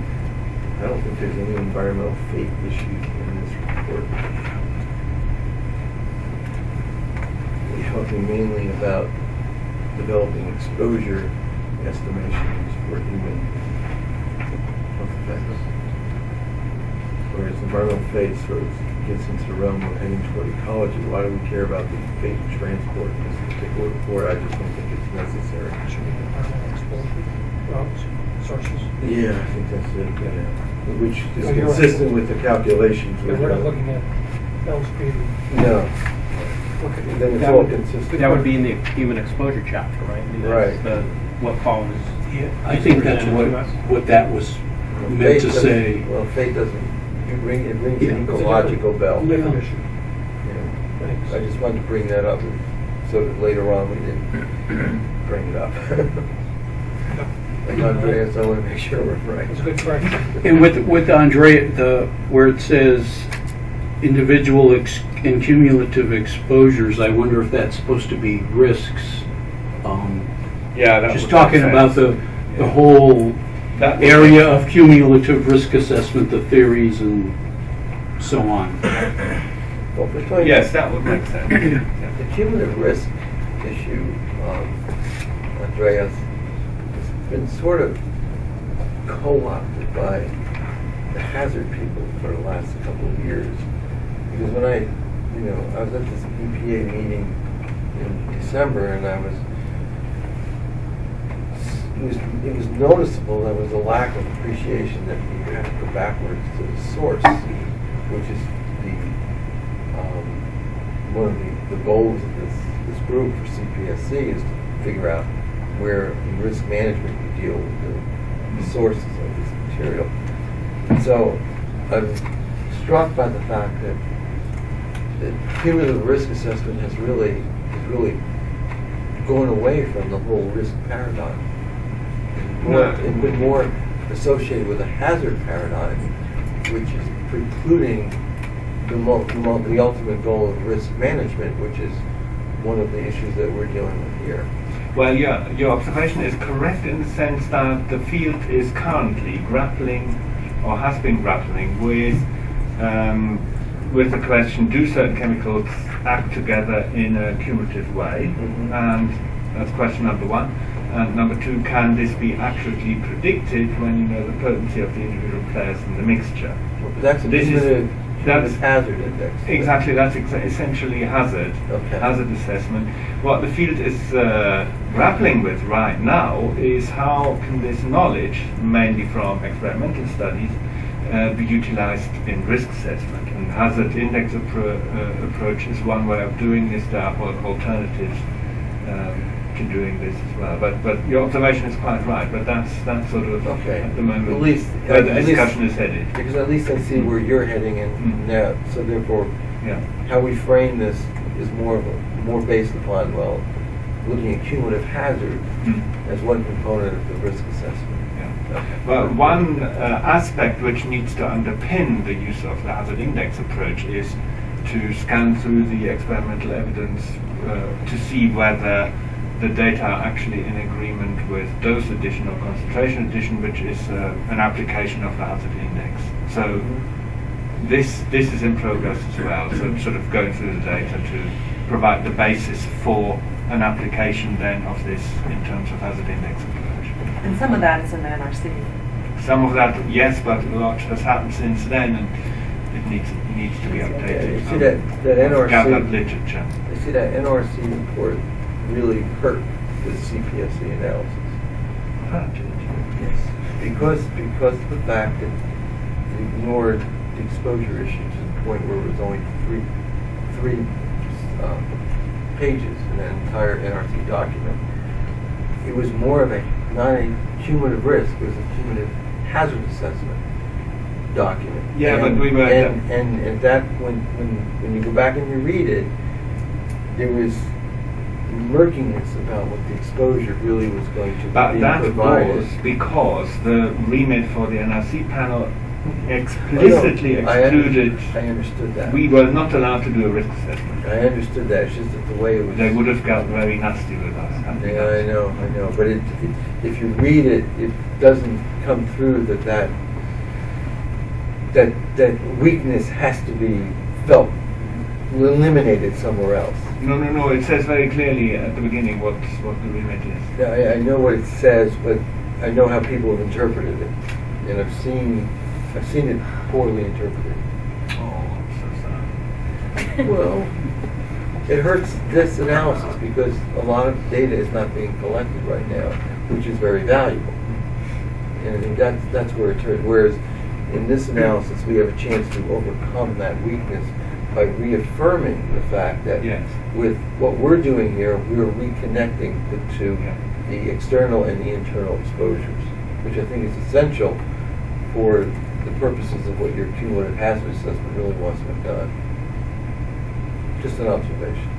I don't think there's any environmental fate issues in this report. We're talking mainly about developing exposure estimations for human health effects. Whereas environmental fate sort of gets into the realm of heading toward ecology. Why do we care about the fate of transport in this particular report? I just don't think it's necessary. Should be environmental exposure, routes, sources. Yeah, I think that's it, yeah. Which is you're right. consistent with the calculations. But we're not looking at Bell Street. No, Look at then it's That all would- consistent. That would be in the human exposure chapter, right? I mean, that's Right. The, what follows. Yeah, I think that's what, Presented to us. what that was meant Fate to doesn't- say. Well, fate doesn't, you bring, it rings Yeah. an It's a ecological bell. different- Different issue. Yeah. Thanks. I just wanted to bring that up, so that later on we didn't bring it up. Like Andreas, I want to make sure we're right. It's a good correction. And with, with Andre, the, where it says individual ex- and cumulative exposures, I wonder if that's supposed to be risks. Um, Yeah, that Just would talking about the, sense. the whole That area of cumulative risk assessment, the theories and so on. Well, if Yes, that would make sense. Yeah. The cumulative risk issue, um, Andreas, has been sort of co-opted by the hazard people for the last couple of years. Because when I, you know, I was at this EPA meeting in December and I was, it was, it was noticeable there was a lack of appreciation that you have to go backwards to the source, which is the, um, one of the, the goals of this, this group for CPSC is to figure out where in risk management you deal with the, the sources of this material. So I'm struck by the fact that that cumulative risk assessment has really, has really gone away from the whole risk paradigm. More-. It's been more associated with a hazard paradigm, which is precluding the, the ultimate goal of risk management, which is one of the issues that we're dealing with here. Well, yeah, your observation is correct in the sense that the field is currently grappling, or has been grappling, with um, with the question: Do certain chemicals act together in a cumulative way? Mhm. And that's question number one. And number two: Can this be accurately predicted when you know the potency of the individual players in the mixture? That's a This is- That's hazard index. Exactly, that's exa- essentially hazard, Okay. hazard assessment. What the field is uh, grappling with right now is how can this knowledge, mainly from experimental studies, uh, be utilized in risk assessment. And hazard index appro- uh, approach is one way of doing this. There are alternatives um, to doing this as well. But but your observation is quite right. But that's that's sort of Okay. at the moment At least- where the discussion is headed. Because at least I see where you're heading Mm. and now, so therefore, Yeah. how we frame this is more of a, more based upon, well, looking at cumulative hazard Mm. as one component of the risk assessment. Yeah. Well, one uh, aspect which needs to underpin the use of the hazard index approach is to scan through the experimental evidence uh, to see whether the data are actually in agreement with dose addition or concentration addition, which is uh, an application of the hazard index. So this this is in progress as well. So sort of going through the data to provide the basis for an application then of this in terms of hazard index approach. And some of that is in the NRC. Some of that, yes, but a lot has happened since then, and it needs needs to be updated. you see that- that Um, NRC gathered literature. You see that NRC report really hurt the CPSC analysis. Yes. Because, because of the fact that it ignored the exposure issue to the point where it was only three, three um, pages in that entire NRC document. It was more of a, not a cumulative risk, it was a cumulative hazard assessment document. Yeah, but And- we were- And, and, and that, when, when, when you go back and you read it, there was murkiness about what the exposure really was going to But be that provided. was because the remit for the NRC panel explicitly Oh, no, I under- excluded. I understood that. We were not allowed to do a risk assessment. I understood that, it's just that the way it was. They would have got very nasty with us. Yeah, I know, I know, but it, it, if you read it, it doesn't come through that that, that, that weakness has to be felt, eliminated somewhere else. No, no, no. It says very clearly at the beginning what what the remit is. Yeah, I, I know what it says, but I know how people have interpreted it, and I've seen, I've seen it poorly interpreted. Oh, I'm so sorry. Well, it hurts this analysis because a lot of data is not being collected right now, which is very valuable. And I think that's, that's where it hurts. Whereas in this analysis, we have a chance to overcome that weakness by reaffirming the fact that Yes. with what we're doing here, we're reconnecting the two, Yeah. the external and the internal exposures, which I think is essential for the purposes of what your cumulative hazard assessment really wants to have done. Just an observation.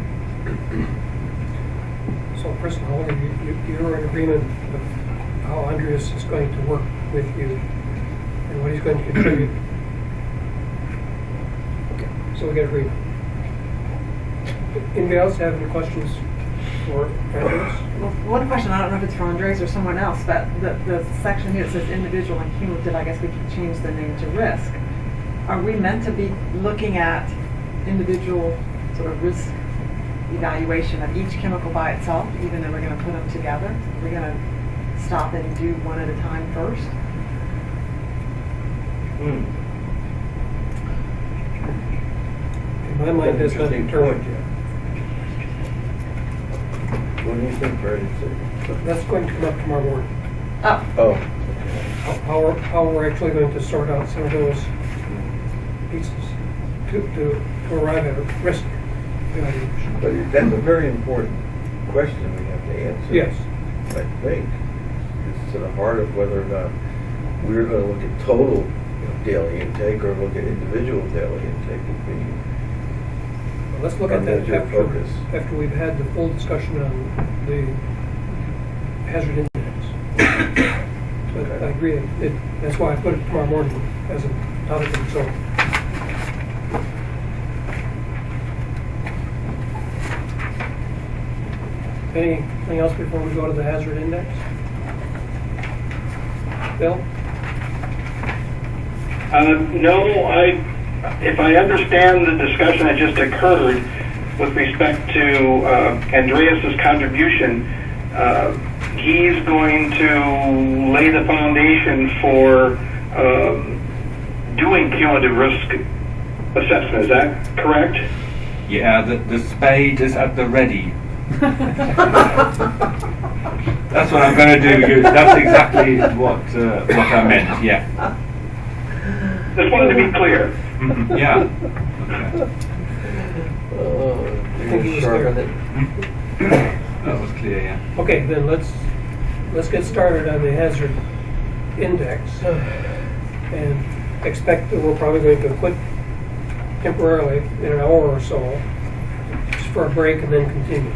So, President Holger, you, you- you're in agreement with how Andreas is going to work with you and what he's going to contribute? So we get agreement. Anybody else have any questions for Andreas? Well, one question, I don't know if it's for Andreas or someone else, but the, the section here that says individual and cumulative, I guess we can change the name to risk. Are we meant to be looking at individual sort of risk evaluation of each chemical by itself, even though we're gonna put them together? We're we gonna stop and do one at a time first? In my mind, that's not Interesting determined point. yet. What do you think, Brandon? That's going to come up tomorrow morning. Oh, Oh. How, how we're, how we're actually going to sort out some of those pieces to, to, to arrive at a risk evaluation. But that's a very important question we have to answer. Yes. I think. It's to the heart of whether or not we're gonna look at total you know, daily intake or look at individual daily intake would be. Well, Let's look at that major after, focus. after we've had the full discussion on the hazard index. But I agree, it, it- that's why I put it tomorrow morning as a topic of its own. Anything else before we go to the hazard index? Bill? Uh, no, I, if I understand the discussion that just occurred with respect to uh, Andreas's contribution, uh, he's going to lay the foundation for um, doing cumulative risk assessment. Is that correct? Yeah, the, the spade is at the ready. That's what I'm going to do. That's exactly what uh, what I meant. Yeah. Just wanted to be clear. Yeah. Okay. Oh, think he was sharpen clear. it. That was clear. Yeah. Okay, then let's, let's get started on the hazard index. And expect that we're probably going to quit temporarily in an hour or so, just for a break and then continue.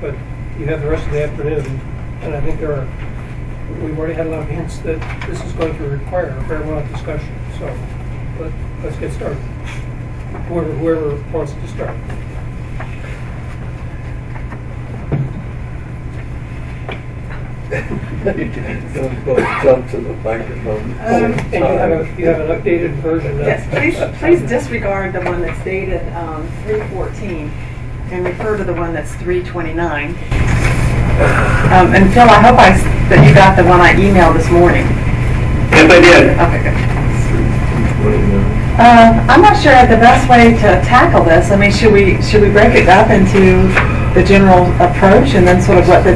But you have the rest of the afternoon, and I think there are, we've already had a lot of hints that this is going to require a fair amount of discussion, so let, let's get started. Whoever, whoever wants to start. Don't go jump to the microphone. Um, And you have a, you have an updated version of. Yes, please, please disregard the one that's dated um, 314 and refer to the one that's 329. Um, And Phil, I hope I, s- that you got the one I emailed this morning. Yes, I did. Okay, good. Uh, I'm not sure the best way to tackle this. I mean, should we, should we break it up into the general approach and then sort of what the,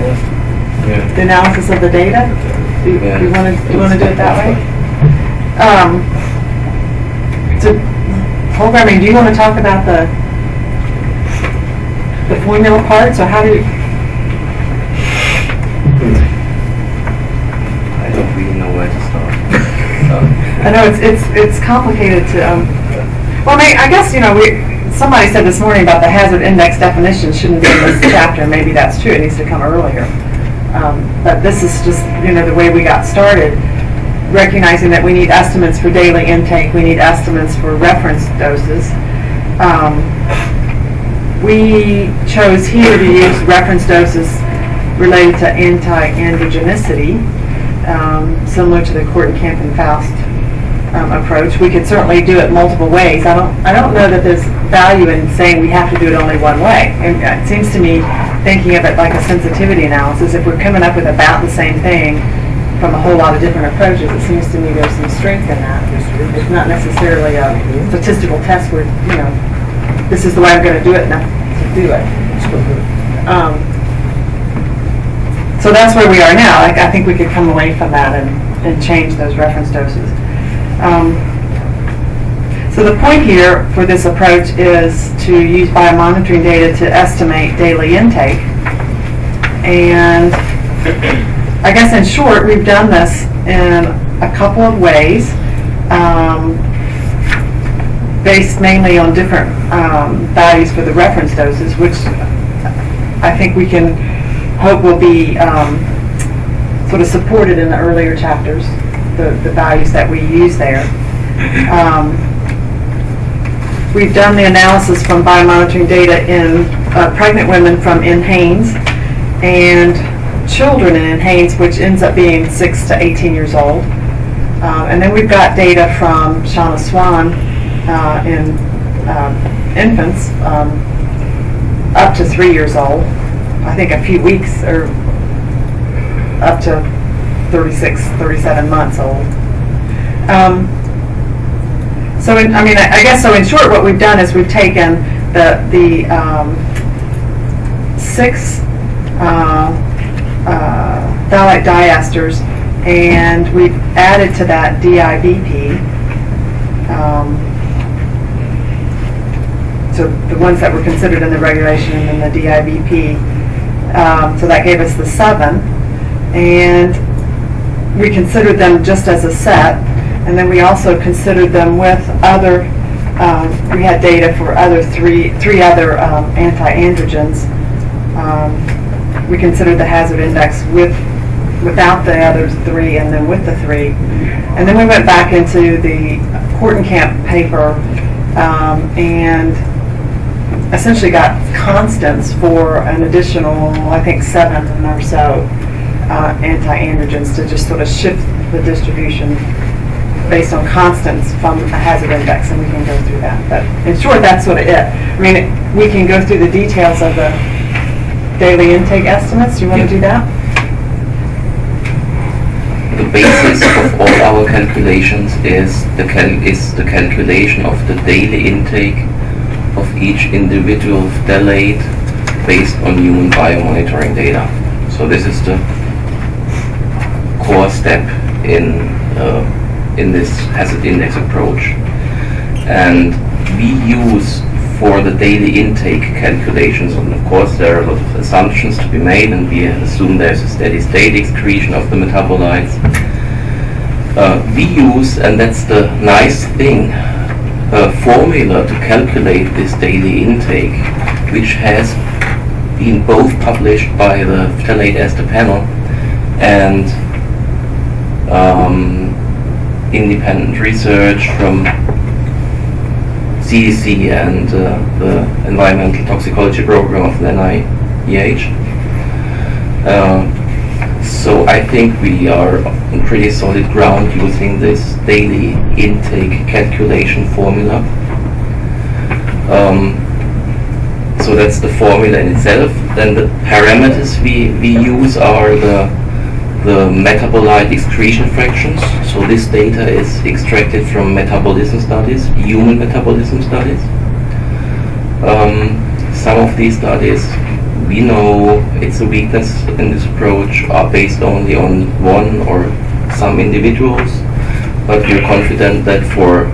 Yeah. the analysis of the data? Do you Yeah. want to, want to do it that way? Um, So, programming, do you want to talk about the, the formula parts, or how do you, I know it's, it's, it's complicated to, um, well, I mean, I guess, you know, we, somebody said this morning about the hazard index definition shouldn't be in this chapter, maybe that's true, it needs to come earlier. Um, But this is just, you know, the way we got started, recognizing that we need estimates for daily intake, we need estimates for reference doses. Um, We chose here to use reference doses related to anti-androgenicity, um, similar to the Kortenkamp and Faust um, approach. We could certainly do it multiple ways. I don't, I don't know that there's value in saying we have to do it only one way. And It seems to me, thinking of it like a sensitivity analysis, if we're coming up with about the same thing from a whole lot of different approaches, it seems to me there's some strength in that. It's not necessarily a statistical test where, you know, this is the way I'm going to do it, I do it. Um, so that's where we are now. Like, I think we could come away from that and, and change those reference doses. Um, so the point here for this approach is to use biomonitoring data to estimate daily intake. And I guess in short, we've done this in a couple of ways, um, based mainly on different um, values for the reference doses, which I think we can hope will be um, sort of supported in the earlier chapters, the, the values that we use there. Um, We've done the analysis from biomonitoring data in uh, pregnant women from NHANES and children in NHANES, which ends up being 6 to 18 years old. Uh, And then we've got data from Shanna Swan uh, in um, infants um, up to three years old. I think a few weeks or up to 36, 37 months old. Um, So, in- I mean, I I guess, so in short, what we've done is we've taken the, the um, six uh, uh, phthalate diesters and we've added to that DIBP. um, So the ones that were considered in the regulation and then the DIBP. Um, So that gave us the seven. And we considered them just as a set, and then we also considered them with other, um, we had data for other three, three other um, anti-androgens. Um, We considered the hazard index with, without the other three, and then with the three. And then we went back into the Camp paper um, and essentially got constants for an additional, I think, seven or so uh, anti-androgens to just sort of shift the distribution based on constants from a hazard index, and we can go through that. But in short, that's sort of it. I mean, it- we can go through the details of the daily intake estimates. Do you want to do that? the basis of all our calculations is the cal- is the calculation of the daily intake of each individual phthalate based on human biomonitoring data. So this is the core step in uh, in this hazard index approach. And we use for the daily intake calculations, and of course there are a lot of assumptions to be made, and we assume there's a steady state excretion of the metabolites. Uh, we use, and that's the nice thing, a formula to calculate this daily intake, which has been both published by the phthalate ester panel and um, independent research from CDC and uh, the Environmental Toxicology Program of the NIEH. Uh, so I think we are on pretty solid ground using this daily intake calculation formula. Um, so that's the formula in itself. Then the parameters we, we use are the the metabolite excretion fractions. So this data is extracted from metabolism studies, human metabolism studies. Um, some of these studies, we know it's a weakness in this approach, are based only on one or some individuals, but we're confident that for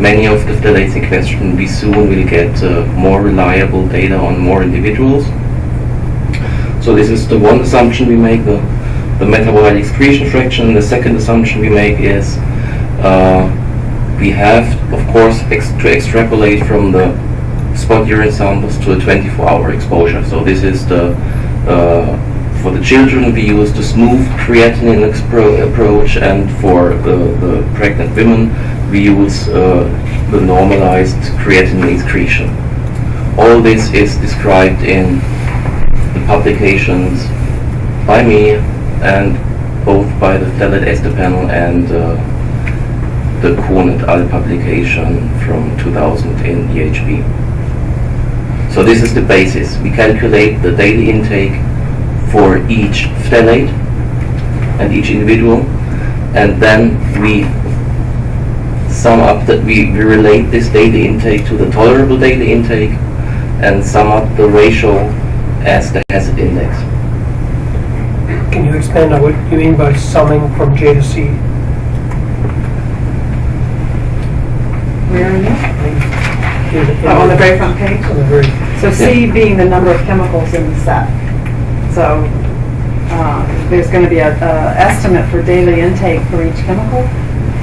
many of the phthalates in question, we soon will get uh, more reliable data on more individuals. So this is the one assumption we make, the metabolic excretion fraction. The second assumption we make is uh, we have, of course, ex to extrapolate from the spot urine samples to a 24-hour exposure. So this is the uh, for the children we use the smooth creatinine approach, and for the, the pregnant women we use uh, the normalized creatinine excretion. All this is described in the publications by me and both by the Phthalate Ester Panel and uh, the Kohn et al. publication from 2000 in EHP. So this is the basis. We calculate the daily intake for each phthalate and each individual, and then we sum up that we, we relate this daily intake to the tolerable daily intake and sum up the ratio as the hazard index. Can you expand on what you mean by summing from J to C? Where are you? In- in- Oh, on the very front page? On the very, So C being the number of chemicals in the set. So uh, there's going to be an a estimate for daily intake for each chemical,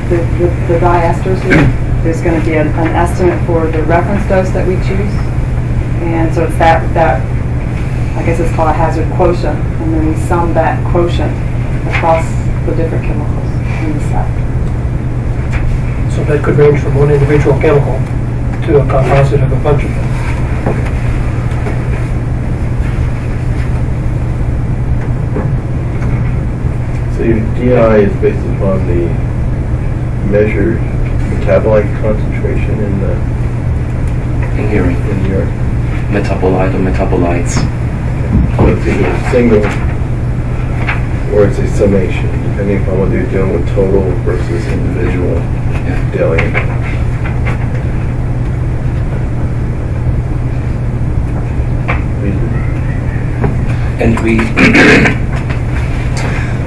the the the diesters here. There's going to be an an estimate for the reference dose that we choose. And so it's that, that, I guess it's called a hazard quotient. And then we sum that quotient across the different chemicals in the set. so that could range from one individual chemical to a composite of a bunch of them. So your DI is based upon the measured metabolite concentration in the, In here, in your, metabolite or metabolites. It's either a single or it's a summation, depending upon whether you're dealing with total versus individual daily. And we,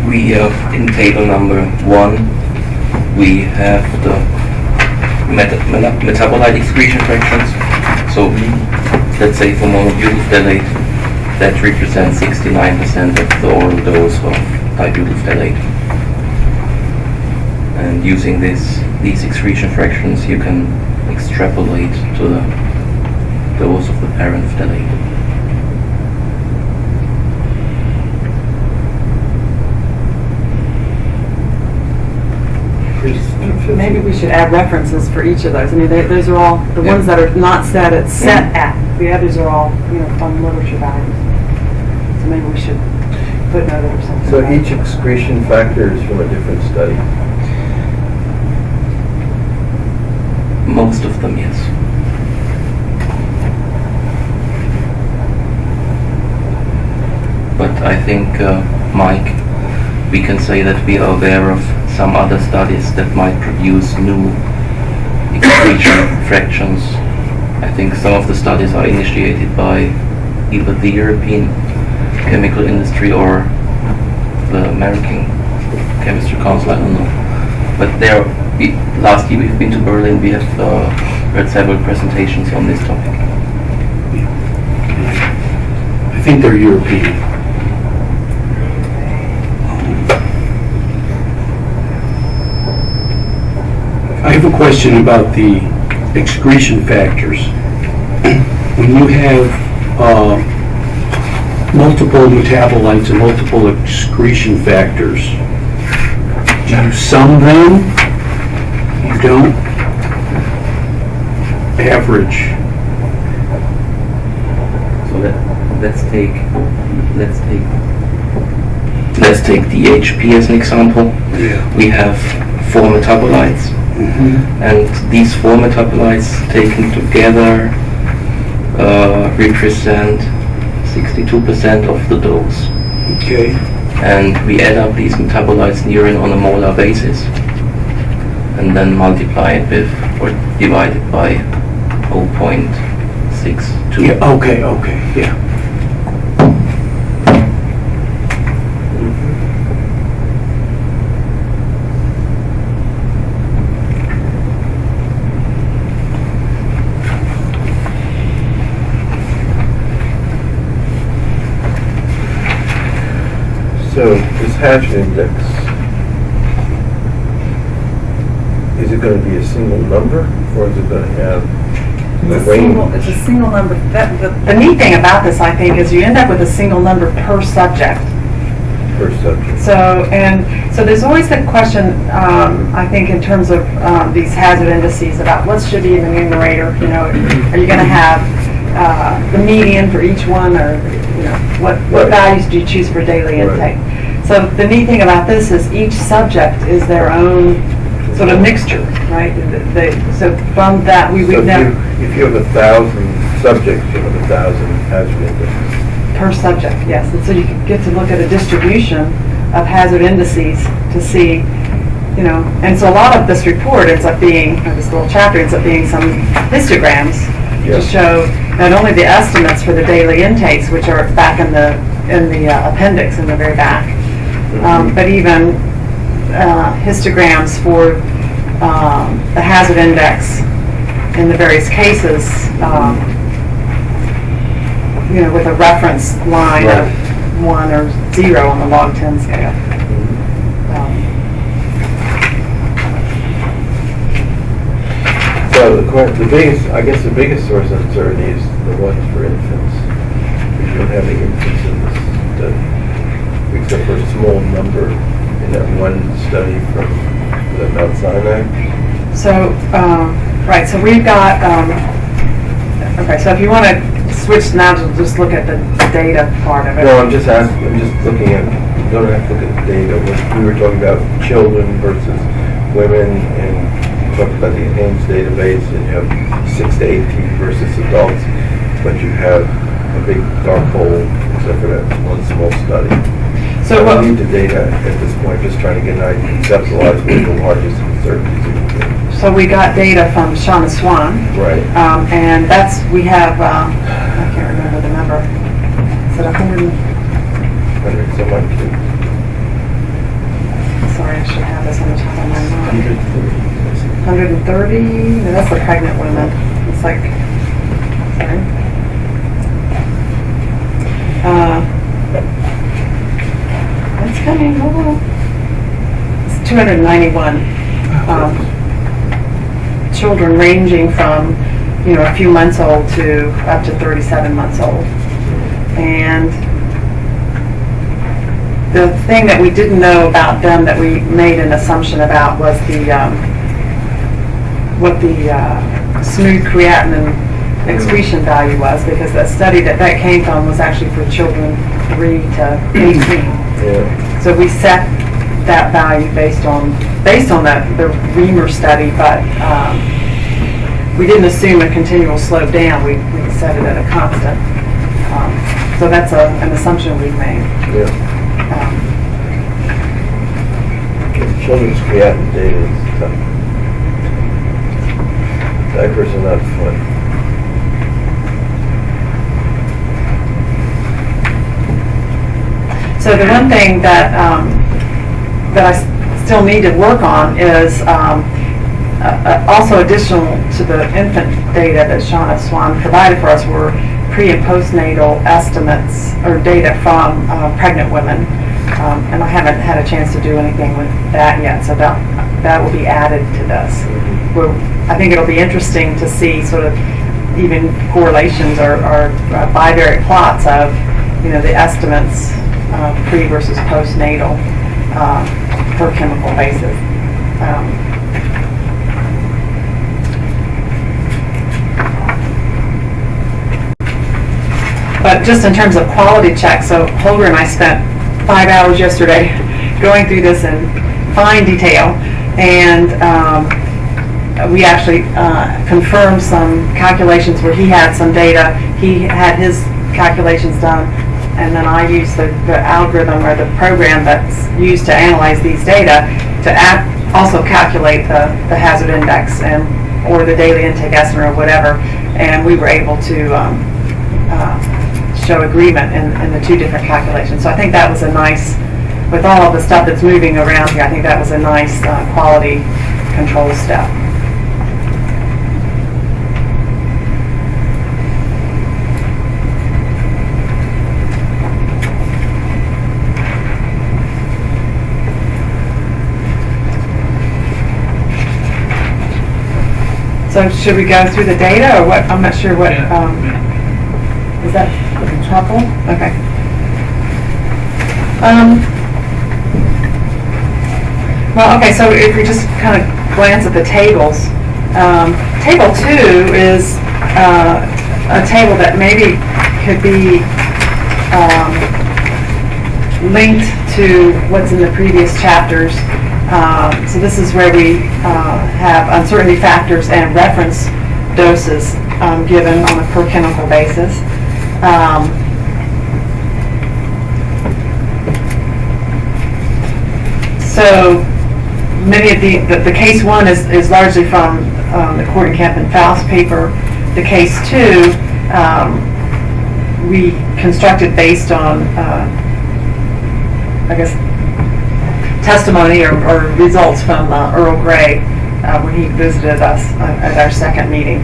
we, uh, in table number one, we have the meta- meta- metabolite excretion fractions. So, let's say for monobutyl phthalate, that represents 69% of the oral dose of dibutyl. And using this, these excretion fractions, you can extrapolate to the dose of the parent phthalate. Maybe we should add references for each of those. I mean, they- those are all, the ones that are not set at set at, the others are all, you know, from literature values. So maybe we should footnote it or something. So each excretion factor is from a different study. Most of them, yes. But I think uh, Mike we can say that we are aware of some other studies that might produce new excretion fractions. I think some of the studies are initiated by either the European chemical industry or the American Chemistry Council, I don't know. But there, we, last year we've been to Berlin, we have uh, heard several presentations on this topic. I think they're European. I have a question about the excretion factors. When you have uh, multiple metabolites and multiple excretion factors, do you sum them? You don't? Average? So let, let's take, let's take, let's take DHP as an example. Yeah. We have four metabolites, Mm -hmm. and these four metabolites taken together uh, represent 62% of the dose. Okay. And we add up these metabolites near and on a molar basis, and then multiply it with, or divide it by 0.62. Yeah, okay, okay, yeah. So this hazard index, is it gonna be a single number, or is it gonna have a It's a single, it's a single number. That, the, the neat thing about this, I think, is you end up with a single number per subject. per subject? So, and, so there's always the question, um, I think, in terms of, um, these hazard indices about what should be in the numerator, you know, are you gonna have, uh, the median for each one, or, you know, what, what Right. values do you choose for daily Right. intake? So the neat thing about this is each subject is their own sort of mixture, right? They, so from that, we, So we've if you, have a thousand subjects, you have a thousand hazard indexes. Per subject, yes. And so you get to look at a distribution of hazard indices to see, you know, and so a lot of this report ends up being, or this little chapter ends up being some histograms to show not only the estimates for the daily intakes, which are back in the, in the uh, appendix in the very back, um, but even uh, histograms for um, the hazard index in the various cases, um, you know, with a reference line Right. of one or zero on the log 10 scale. Um, So the the biggest, I guess the biggest source of uncertainty is the ones for infants. You don't have any infants in this study, except for a small number in that one study from the Mount Sinai. So, um, right, so we've got, um, okay, so if you want to switch now to just look at the data part of it. No, I'm just asking, I'm just looking at, you don't have to look at the data. We were talking about children versus women and talked about the Ames database and you have six to eighteen versus adults, but you have a big dark hole except for that one small study. So I what, don't need the data at this point, just trying to get an idea, conceptualize what the largest uncertainties are. so we got data from Shauna Swan, Right. um, and that's, we have, um, I can't remember the number. Is it a hundred, and- Hundred some odd sorry, I should have this on the top of my mind. Hundred and thirty, no, that's the pregnant women. It's like, sorry. Uh, It's coming, it's two hundred and ninety-one, um, children ranging from, you know, a few months old to up to thirty-seven months old. And the thing that we didn't know about them that we made an assumption about was the, um, what the uh, smooth creatinine excretion value was, because the study that that came from was actually for children three to eighteen. Yeah. So we set that value based on, based on that, the Reamer study, but um, we didn't assume a continual slope down, we we set it at a constant. Um, So that's a, an assumption we've made. Yeah. Um, children's creatinine data is tough. Diapers are not fun. So the one thing that, um, that I still need to work on is, um, uh, also additional to the infant data that Shauna Swan provided for us were pre and postnatal estimates or data from uh, pregnant women. Um, And I haven't had a chance to do anything with that yet, so that, that will be added to this. Well, I think it'll be interesting to see sort of even correlations or, or uh, bivariate plots of, you know, the estimates, uh, pre versus postnatal, uh, per chemical basis. Um, But just in terms of quality checks, so Holger and I spent five hours yesterday going through this in fine detail. And um, we actually uh, confirmed some calculations where he had some data. He had his calculations done. And then I used the, the algorithm or the program that's used to analyze these data to also calculate the, the hazard index and, or the daily intake estimate or whatever. And we were able to um, uh, show agreement in, in the two different calculations. So I think that was a nice, with all of the stuff that's moving around here, I think that was a nice uh, quality control step. So should we go through the data or what? I'm not sure what, um, is that helpful? Okay. Um, well, okay, so if we just kind of glance at the tables, um, table two is, uh, a table that maybe could be, um, linked to what's in the previous chapters. Um, so this is where we, uh, have uncertainty factors and reference doses, um, given on a per chemical basis. Um, So many of the, the, the case one is, is largely from um, the Kortenkamp and Faust paper. The case two, um, we constructed based on, uh, I guess, testimony or, or results from uh, Earl Gray uh, when he visited us at our second meeting.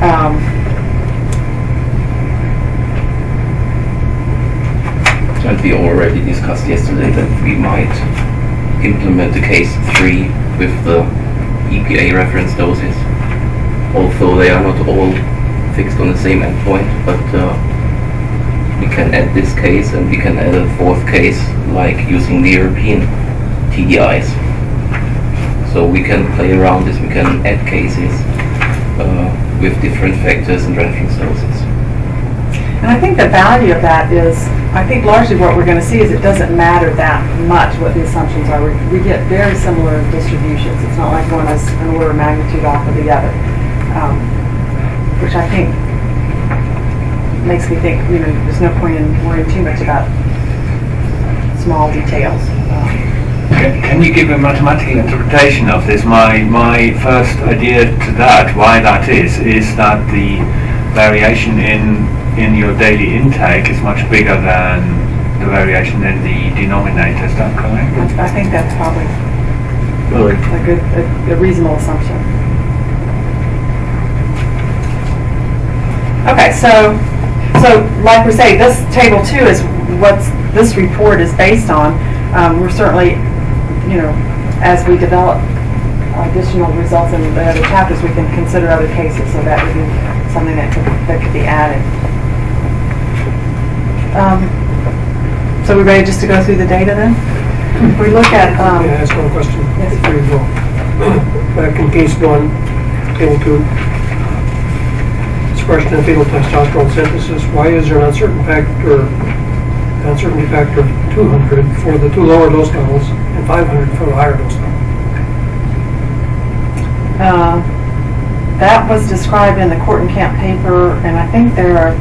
Um, And we already discussed yesterday that we might implement the case three with the EPA reference doses. Although they are not all fixed on the same endpoint, but uh, we can add this case and we can add a fourth case like using the European TDIs. So we can play around this, we can add cases uh, with different factors and reference doses. And I think the value of that is, I think largely what we're going to see is it doesn't matter that much what the assumptions are. We, we get very similar distributions. It's not like one is an order of magnitude off of the other, um, which I think makes me think, you know, there's no point in worrying too much about small details. Can can you give a mathematical interpretation of this? My, my first idea to that, why that is, is that the variation in, in your daily intake is much bigger than the variation in the denominator. Is that correct? I think that's probably Really? a good, a- a reasonable assumption. Okay, so, so like we say, this table two is what this report is based on. Um, we're certainly, you know, as we develop additional results in the other chapters, we can consider other cases, so that would be something that could, that could be added. Um, So we're ready just to go through the data then? If we look at, um, May I ask one question? Yes. Before you go. Back in case one, table two, expression of fetal testosterone synthesis, why is there an uncertain factor, uncertainty factor of 200 for the two lower dose levels and 500 for the higher dose level? Uh, That was described in the Court and Camp paper, and I think there are,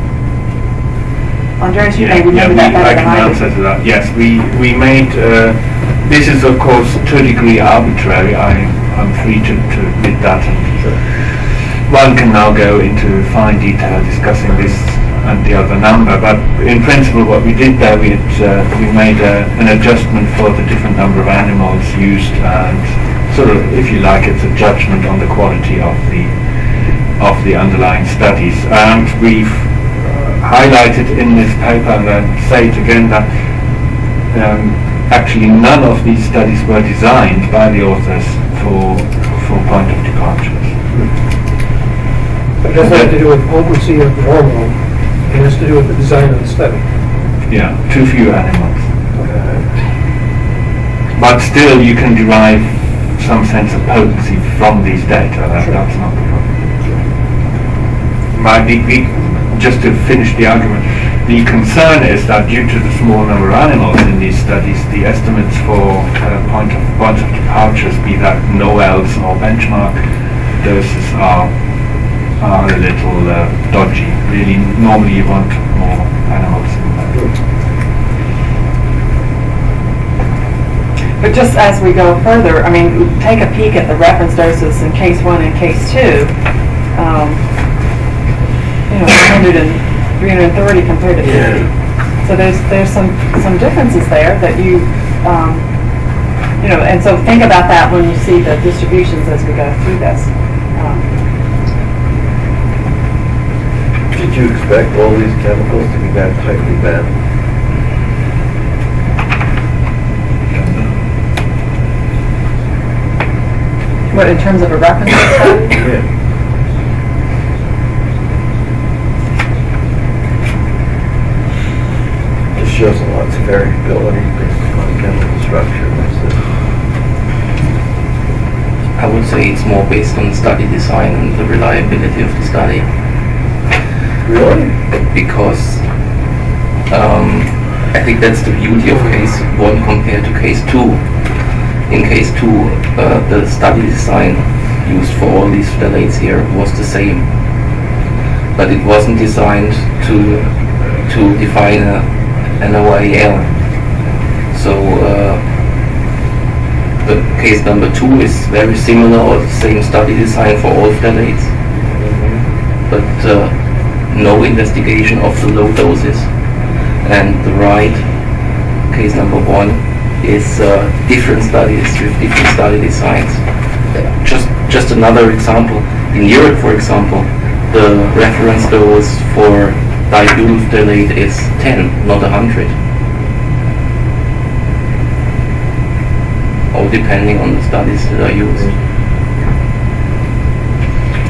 Andreas, you may remember yeah, that we- better than I I can do. answer to that. Yes, we, we made uh, this is of course to a degree arbitrary. I, I'm free to, to admit that. And one can now go into fine detail discussing this and the other number, but in principle what we did there, we, had, uh, we made a, an adjustment for the different number of animals used and sort of, if you like, it's a judgment on the quality of the of the underlying studies. And we've uh, highlighted in this paper, and I say it again, that um, actually none of these studies were designed by the authors for, for point of departures. It doesn't have to do with potency of the hormone, it has to do with the design of the study. Yeah, too few animals. But still, you can derive some sense of potency from these data. That, Sure. That's not the problem. But the, the, just to finish the argument, the concern is that due to the small number of animals in these studies, the estimates for uh, point of point of departures, be that no NOELs or benchmark doses, are are a little uh, dodgy. Really, normally you want more animals in there. But just as we go further, I mean, take a peek at the reference doses in case one and case two. Um, know, 100 and 330 compared to 50. So there's, there's some, some differences there that you, um, you know, and so think about that when you see the distributions as we go through this. Um, Did you expect all these chemicals to be that tightly bound? What, in terms of a reference? Yeah. Shows a lots of variability based upon chemical structure. I would say it's more based on study design and the reliability of the study. Really? because um, I think that's the beauty of case one compared to case two. In case two, uh, the study design used for all these phthalates here was the same, but it wasn't designed to to define a, an OIL. So uh, the case number two is very similar or the same study design for all phthalates but uh, no investigation of the low doses. And the right, case number one, is uh, different studies with different study designs. Just, just another example. In Europe, for example, the reference dose for dibutyl phthalate is 10, not 100. All depending on the studies that are used.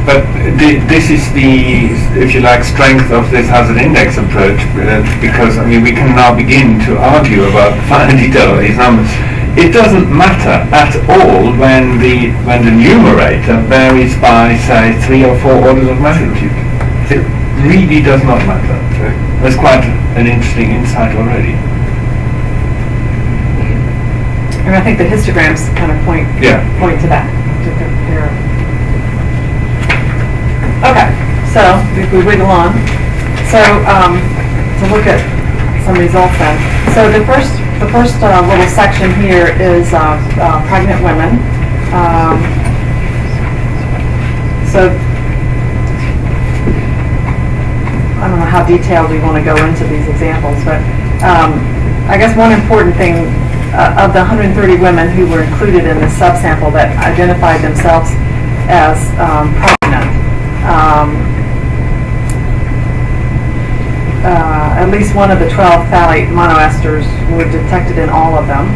But the, this is the, if you like, strength of this hazard index approach, uh, because I mean we can now begin to argue about the of these numbers. It doesn't matter at all when the when the numerator varies by say three or four orders of magnitude. It really does not matter. That's quite an interesting insight already. And I think the histograms kind of point, Yeah. point to that. Okay, so if we wiggle on, so, um, to look at some results then. So the first, the first uh, little section here is uh, uh, pregnant women. Um, So, I don't know how detailed we want to go into these examples, but um, I guess one important thing, uh, of the 130 women who were included in the subsample that identified themselves as um, pregnant, um, uh, at least one of the 12 phthalate monoesters were detected in all of them.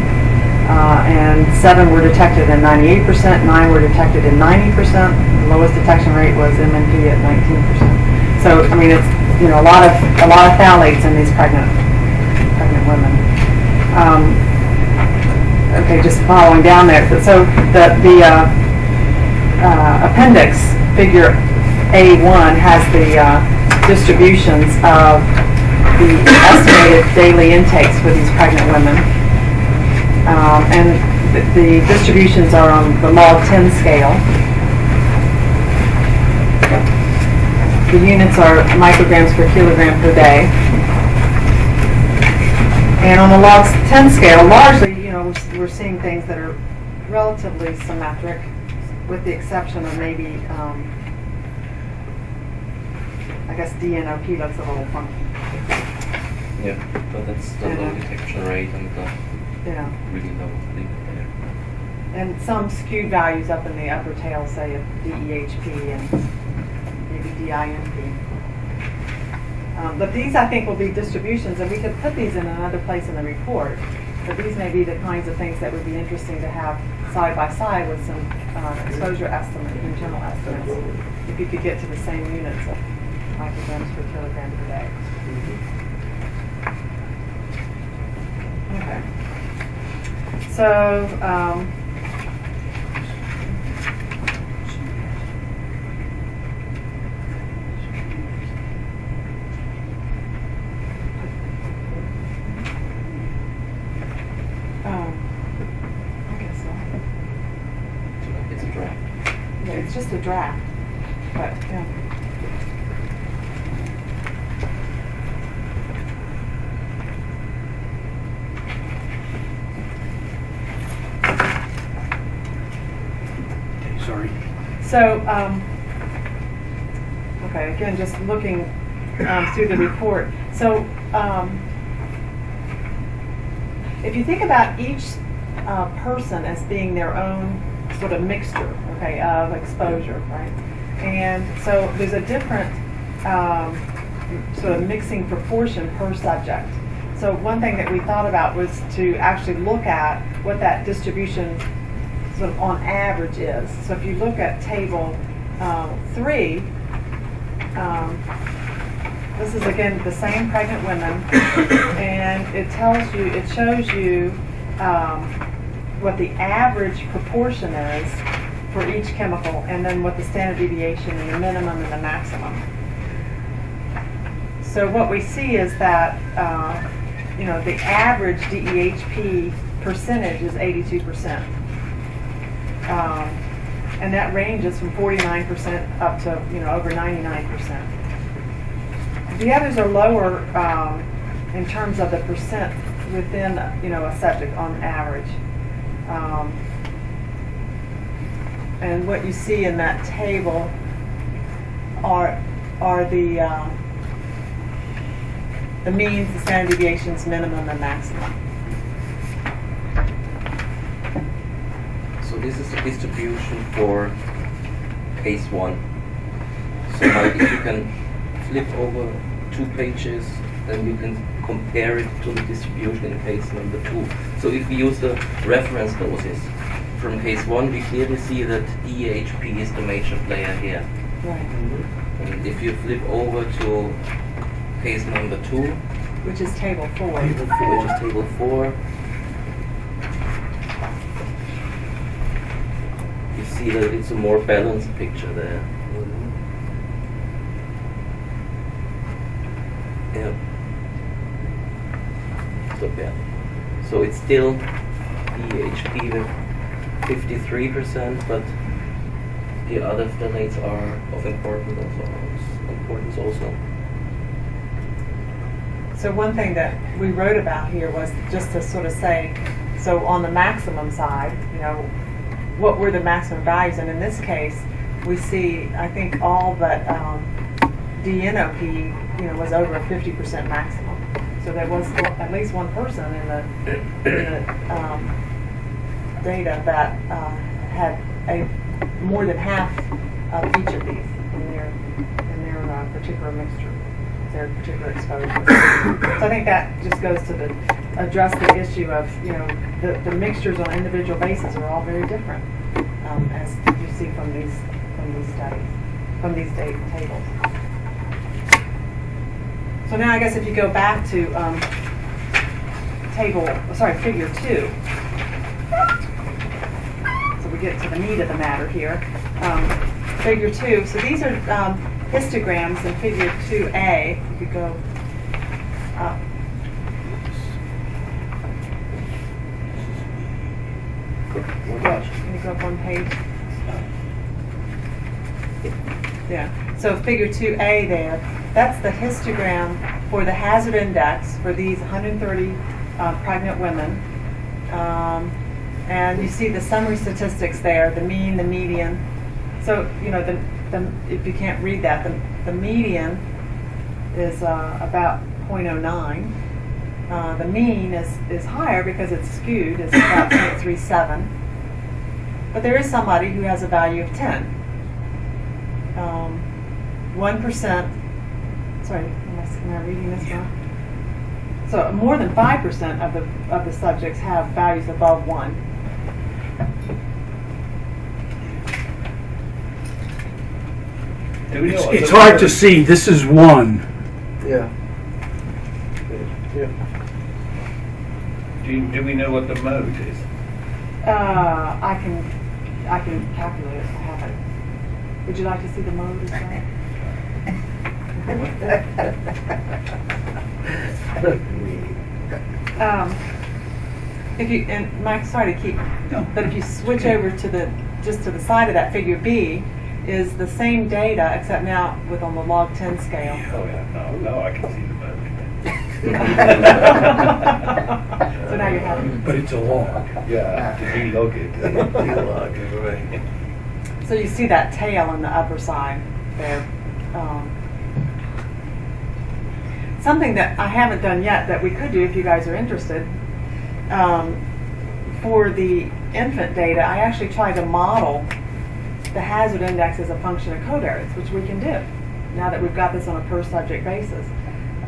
Uh, and seven were detected in 98%, nine were detected in 90%. The lowest detection rate was MNP at 19%. So, I mean, it's, you know, a lot of, a lot of phthalates in these pregnant, pregnant women. Um, okay, just following down there. So the, the, uh, uh, appendix, figure A1, has the uh, distributions of the estimated daily intakes for these pregnant women. Um, And th- the distributions are on the log 10 scale. The units are micrograms per kilogram per day. And on the log 10 scale, largely, you know, we're, seeing things that are relatively symmetric, with the exception of maybe, um, I guess DNOP looks a little funky, Yeah, but that's the low Mhm. detection rate and the yeah. really low leak there. And some skewed values up in the upper tail, say of DEHP and maybe DINP. Um, But these, I think, will be distributions, and we could put these in another place in the report. But these may be the kinds of things that would be interesting to have side by side with some uh, exposure estimates and general estimates. If you could get to the same units of micrograms per kilogram per day. Okay. So, um, I guess so. It's a draft. Yeah, it's just a draft, but, yeah. Okay, sorry. So, um, okay, again, just looking um, through the report. So, um, if you think about each uh, person as being their own sort of mixture, okay, of exposure, right? And so there's a different um, sort of mixing proportion per subject. So one thing that we thought about was to actually look at what that distribution sort of on average is. So if you look at table um, three, um, this is again the same pregnant women, and it tells you, it shows you um, what the average proportion is for each chemical, and then what the standard deviation and the minimum and the maximum. So what we see is that, uh, you know, the average DEHP percentage is 82%. Um, and that ranges from 49% up to, you know, over 99%. The others are lower um, in terms of the percent within, you know, a subject on average. Um, and what you see in that table are are the uh, the means, the standard deviations, minimum and maximum. This is the distribution for case one. So now if you can flip over two pages, then you can compare it to the distribution in case number two. So if we use the reference doses from case one, we clearly see that DHP is the major player here. Right. And if you flip over to case number two, Which is table four. which is table four, see that it's a more balanced picture there. Mm-hmm. Yeah. So yeah. So it's still DHP with 53%, but the other phthalates are of important also, importance also. So one thing that we wrote about here was just to sort of say, so on the maximum side, you know, what were the maximum values? And in this case, we see, I think all but um, DNOP, you know, was over a 50% maximum. So there was at least one person in the, in the um, data that uh, had a more than half of each of these in their in their uh, particular mixture, their particular exposure. so I think that just goes to the address the issue of you know the, the mixtures on individual bases are all very different, um, as you see from these from these studies, from these data tables. So now I guess if you go back to um, table, sorry, figure two. So we get to the meat of the matter here. Um, figure two, so these are um, histograms in figure 2A. You could go up. Can you go up one page? Yeah, so figure 2A there, that's the histogram for the hazard index for these 130 uh, pregnant women Um, and you see the summary statistics there, the mean, the median. So, you know, the, the, if you can't read that, the, the median is uh, about 0.09. Uh, the mean is, is higher because it's skewed, it's about 0.37. But there is somebody who has a value of 10. Um, 1%, sorry, am I, am I reading this wrong? So more than 5% of the, of the subjects have values above 1. We know It's it's hard to see, this is one. Yeah. Yeah. Do, do we know what the mode is? Uh, I can, I can calculate it if I have it. Would you like to see the mode as well? Um, if you, and Mike, sorry to keep, but if you switch over to the, just to the side of that figure B, is the same data, except now with on the log 10 scale. Oh, yeah, no, no, I can see the mode. So now you're happy. But it's a log. Yeah, to delog it. So you see that tail on the upper side there. Um, something that I haven't done yet that we could do if you guys are interested. Um, for the infant data, I actually tried to model the hazard index as a function of covariates, which we can do now that we've got this on a per subject basis.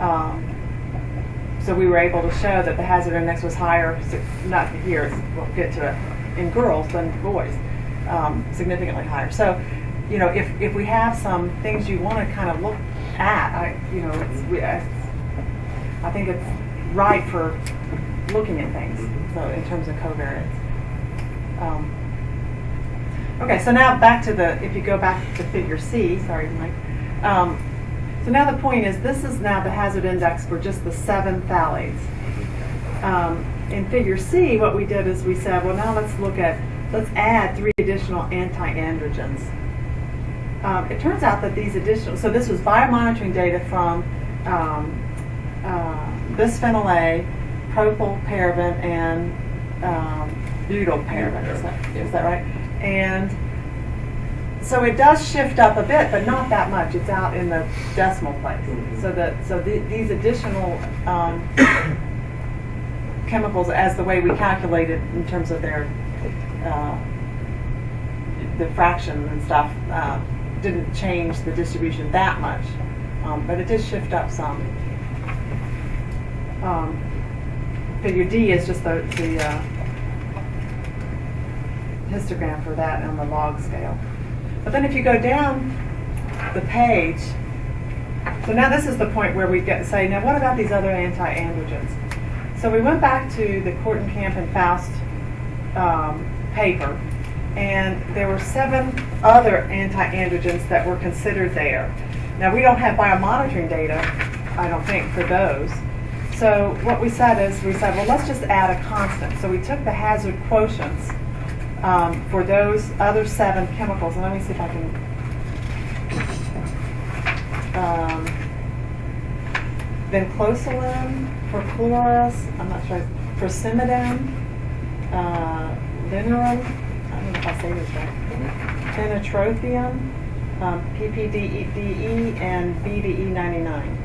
Um, so we were able to show that the hazard index was higher, not here, we'll get to it, in girls than boys, um, significantly higher. So, you know, if, if we have some things you want to kind of look at, I, you know, it's, we, I, I think it's right for looking at things, so in terms of covariates. Um, okay, so now back to the, if you go back to figure C, sorry, Mike. Um, so now the point is, this is now the hazard index for just the seven phthalates. Um, in figure C, what we did is we said, well, now let's look at, let's add three additional anti-androgens. Um, it turns out that these additional, so this was biomonitoring data from um, uh, bisphenol A, propylparaben, and um, butylparaben. Is that, is that right? And so it does shift up a bit, but not that much. It's out in the decimal place. So that so the, these additional um, chemicals, as the way we calculate it in terms of their uh, the fraction and stuff, uh, didn't change the distribution that much, um, but it did shift up some. Um, figure D is just the, the uh, histogram for that on the log scale. But then if you go down the page, so now this is the point where we get say, now what about these other anti-androgens? So we went back to the Kortenkamp and Faust um, paper, and there were seven other anti-androgens that were considered there. Now we don't have biomonitoring data, I don't think, for those. So what we said is, we said, well, let's just add a constant. So we took the hazard quotients um, for those other seven chemicals, and let me see if I can. Um, perchloris, I'm not sure, persimidin, uh, I don't know if I say this right, phenotrophium, um, PPDE, and BDE 99.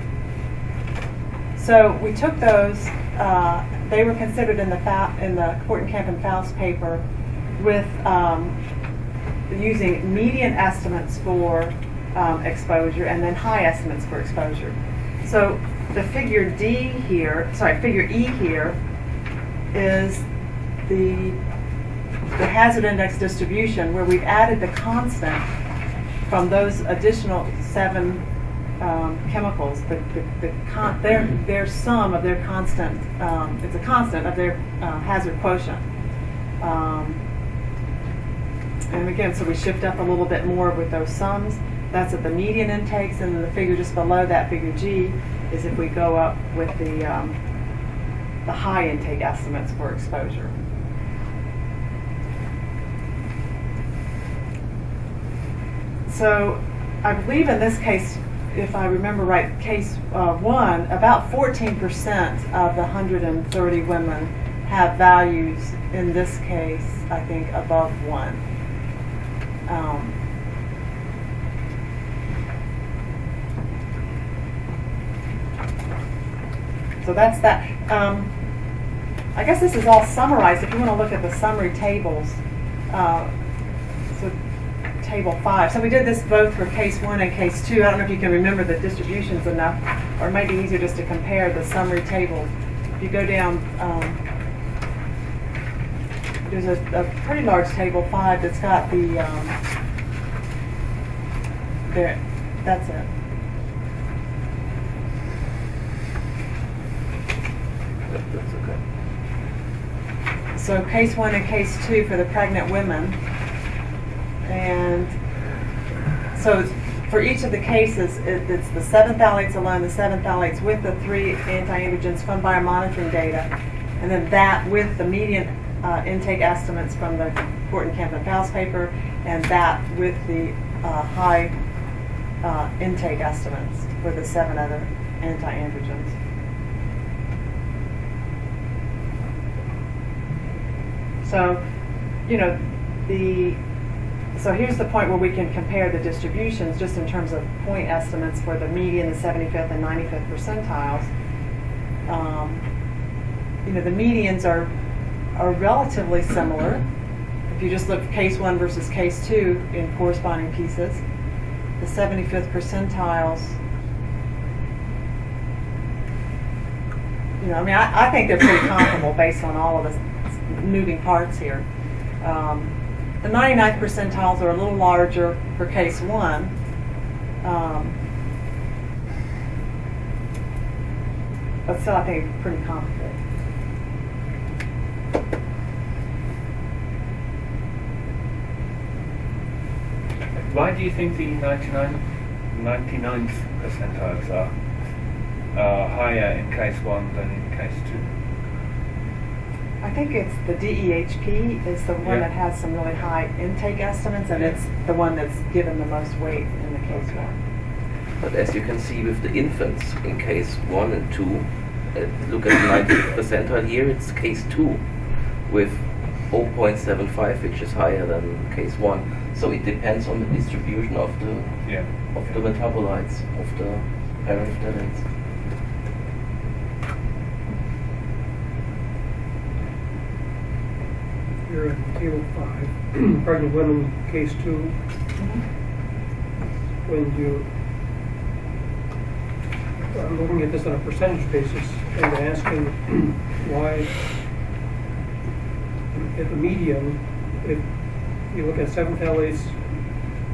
So we took those, uh, they were considered in the, in the Kortenkamp and Faust paper with um, using median estimates for um, exposure and then high estimates for exposure. So the figure D here, sorry, figure E here is the, the hazard index distribution where we've added the constant from those additional seven um, chemicals, the, the, the their, their sum of their constant, um, it's a constant of their uh, hazard quotient. Um, and again, so we shift up a little bit more with those sums. That's at the median intakes, and then the figure just below that, figure G, is if we go up with the, um, the high intake estimates for exposure. So I believe in this case, if I remember right, case uh, one, about 14% of the 130 women have values, in this case, I think, above one. Um, So that's that. Um, I guess this is all summarized. If you want to look at the summary tables, uh, so table five. So we did this both for case one and case two. I don't know if you can remember the distributions enough, or it might be easier just to compare the summary table. If you go down, um, there's a, a pretty large table five that's got the um, there. That's it. That's okay. So case one and case two for the pregnant women. And so for each of the cases, it, it's the seven phthalates alone, the seven phthalates with the three anti-androgens from biomonitoring data, and then that with the median uh, intake estimates from the Camp and Faust paper, and that with the uh, high uh, intake estimates for the seven other anti-androgens. So, you know, the, so here's the point where we can compare the distributions just in terms of point estimates for the median, the 75th and 95th percentiles. Um, you know, the medians are, are relatively similar. If you just look case one versus case two in corresponding pieces, the 75th percentiles, you know, I mean, I, I think they're pretty comparable based on all of the moving parts here. Um, the 99th percentiles are a little larger for case one. Um, but still, I think pretty comparable. Why do you think the 99, 99th percentiles are uh, higher in case one than in case two? I think it's the DEHP is the one Yeah. that has some really high intake estimates, and Yeah. it's the one that's given the most weight in the case Okay. one. But as you can see with the infants in case 1 and 2, uh, look at the 90th percentile here, it's case 2 with 0.75, which is higher than case 1. So it depends on the distribution of the Yeah. of the metabolites, of the paraphthalates. You're at table five, pregnant women, case two. Mm-hmm. When you, I'm looking at this on a percentage basis and asking why, at the median, if you look at seven phthalates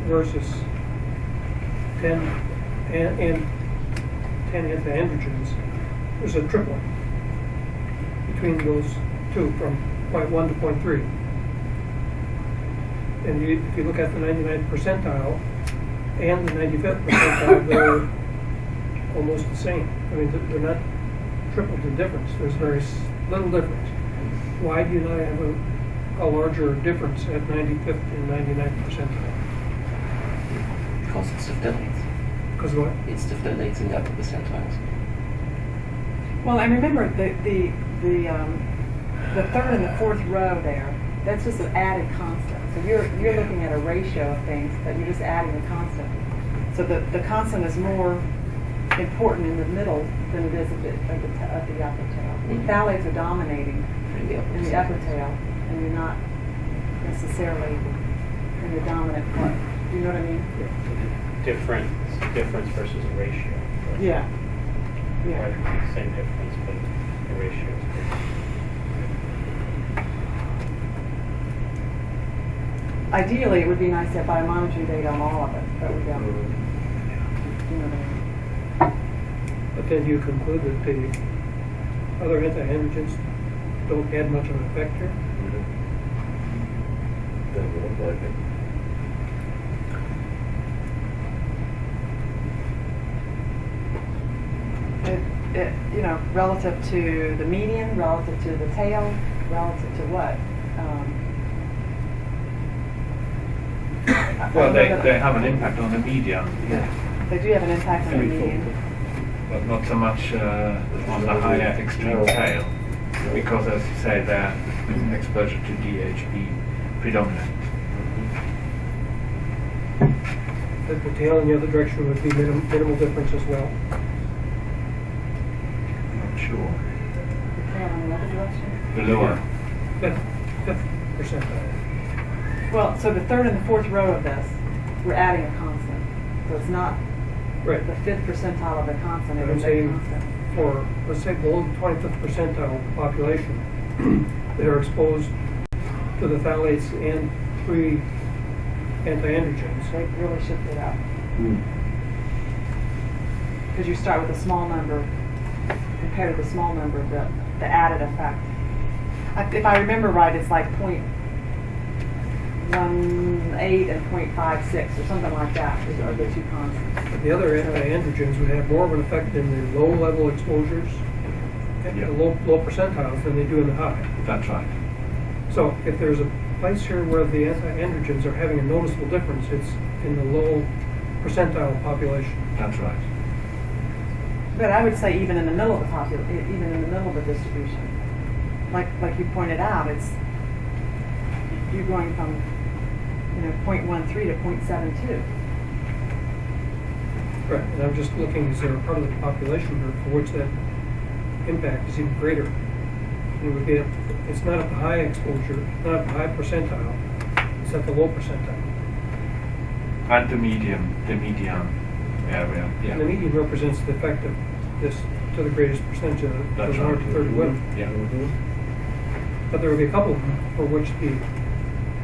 versus ten, and, and ten antiandrogens, there's a tripling between those two from point one to point three. And you, if you look at the 99th percentile and the 95th percentile, they're almost the same. I mean, they're- not triple the difference. There's very little difference. Why do you not have a, a larger difference at 95th and 99th percentile? Because it's the phthalates. Because what? It's the phthalates in the upper percentiles. Well, I remember the the the um, the third and the fourth row there. That's just an added constant. So you're you're looking at a ratio of things, but you're just adding a constant. So the the constant is more important in the middle than it is at the at the, at the upper tail. Mhm. Phthalates are dominating In the upper in the upper tail, and you're not necessarily in the dominant part. Do you know what I mean? Difference, difference versus a ratio. Yeah. Yeah. Right, Same difference, but the ratio is different. Ideally, it would be nice to have biomonitoring data on all of it, but we don't. Mm-hmm. You know what I mean? But then you conclude that the other antiandrogens don't add much of an effect here? Doesn't look like it. It, it, you know, relative to the median, relative to the tail, relative to what? Um, I- I Well, they, they have an impact on the median, They do have an impact on the median. but not so much uh, on the higher extreme tail. Because as you say, the exposure to DHB predominant. The the tail in the other direction would be minim- minimal difference as well. I'm not sure. The Tail in the other direction? The lower. Fifth, fifth percentile. Well, so the third and the fourth row of this, we're adding a constant. So it's not Right. the fifth percentile of the constant, it a constant. For, let's say below the twenty-fifth percentile of the population that are exposed to the phthalates and three anti-androgens. They really shifted up. Hmm. Because you start with a small number, compared to the small number, the, the added effect. I- If I remember right, it's like point one eight and point five six, or something like that, is- are the two constants. The other anti-androgens would have more of an effect in the low-level exposures, at Yeah. the low, low percentiles than they do in the high. That's right. So if there's a place here where the anti-androgens are having a noticeable difference, it's in the low percentile population. That's right. But I would say even in the middle of the popul, e- even in the middle of the distribution, like, like you pointed out, it's, you're going from, you know, 0.13 to 0.72. Right. And I'm just looking, is there a part of the population here for which that impact is even greater? It would be, at- it's not at the high exposure, not at the high percentile, it's at the low percentile. And the medium, the median area. Yeah. And the median represents the effect of this to the greatest percentage of That's those 100 to 30 women. Mm-hmm. Yeah. But there would be a couple for which the, a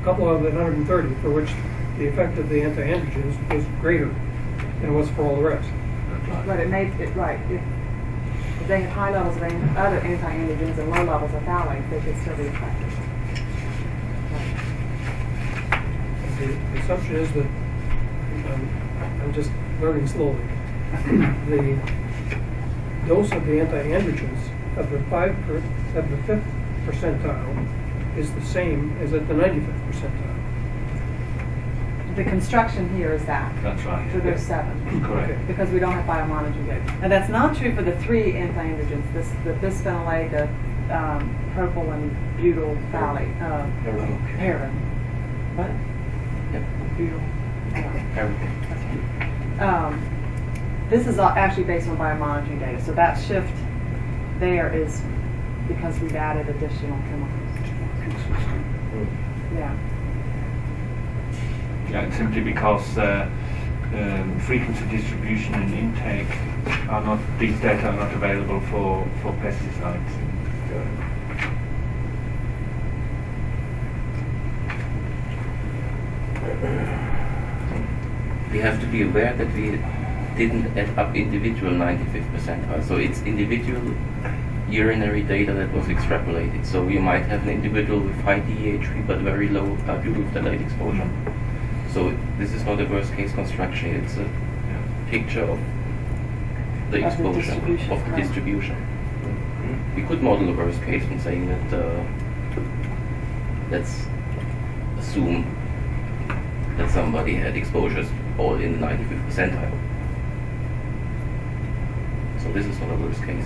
couple of the 130 for which the effect of the anti-androgens was greater than it was for all the rest. But it made, it, right, if, if they have high levels of an- other anti-androgens and low levels of phthalates, they could still be effective. The the assumption is that, um, I'm just learning slowly, the dose of the anti-androgens of the five, per- of the fifth percentile is the same as at the 95th percentile. The construction here is that. That's right. So there's seven. Correct. because we don't have biomonitoring data. And that's not true for the three anti-androgens, this, the bisphenol A, the um, propyl and butyl phthalate, uh, heparin. What? Yep. Butyl. Everything. Um, This is all actually based on biomonitoring data, so that shift there is because we've added additional chemicals. Yeah. Yeah, simply because uh, um, frequency distribution and intake are not, these data are not available for, for pesticides. we have to be aware that we didn't add up individual 95th percentile. So it's individual urinary data that was extrapolated. So we might have an individual with high DHP but very low uh, butylphthalate exposure. So this is not a worst case construction. It's a picture of the Of the exposure distribution, of the right. distribution. We could model a worst case and saying that uh, let's assume that somebody had exposures all in the 95th percentile. So this is not a worst case.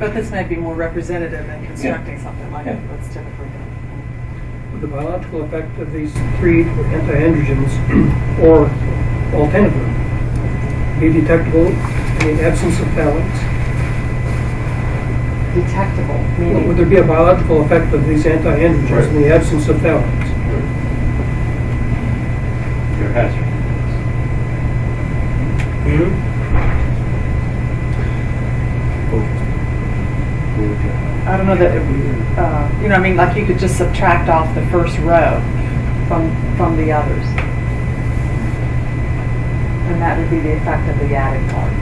But this might be more representative than constructing something like Yeah. what's typically done. Would the biological effect of these three anti-androgens or alternatively be detectable in the absence of phthalates? Detectable, Would there be a biological effect of these anti-androgens in the absence of phthalates? Your hazard. Hmm? I don't know that, it- uh, you know, I mean, like you could just subtract off the first row from, from the others. And that would be the effect of the added part.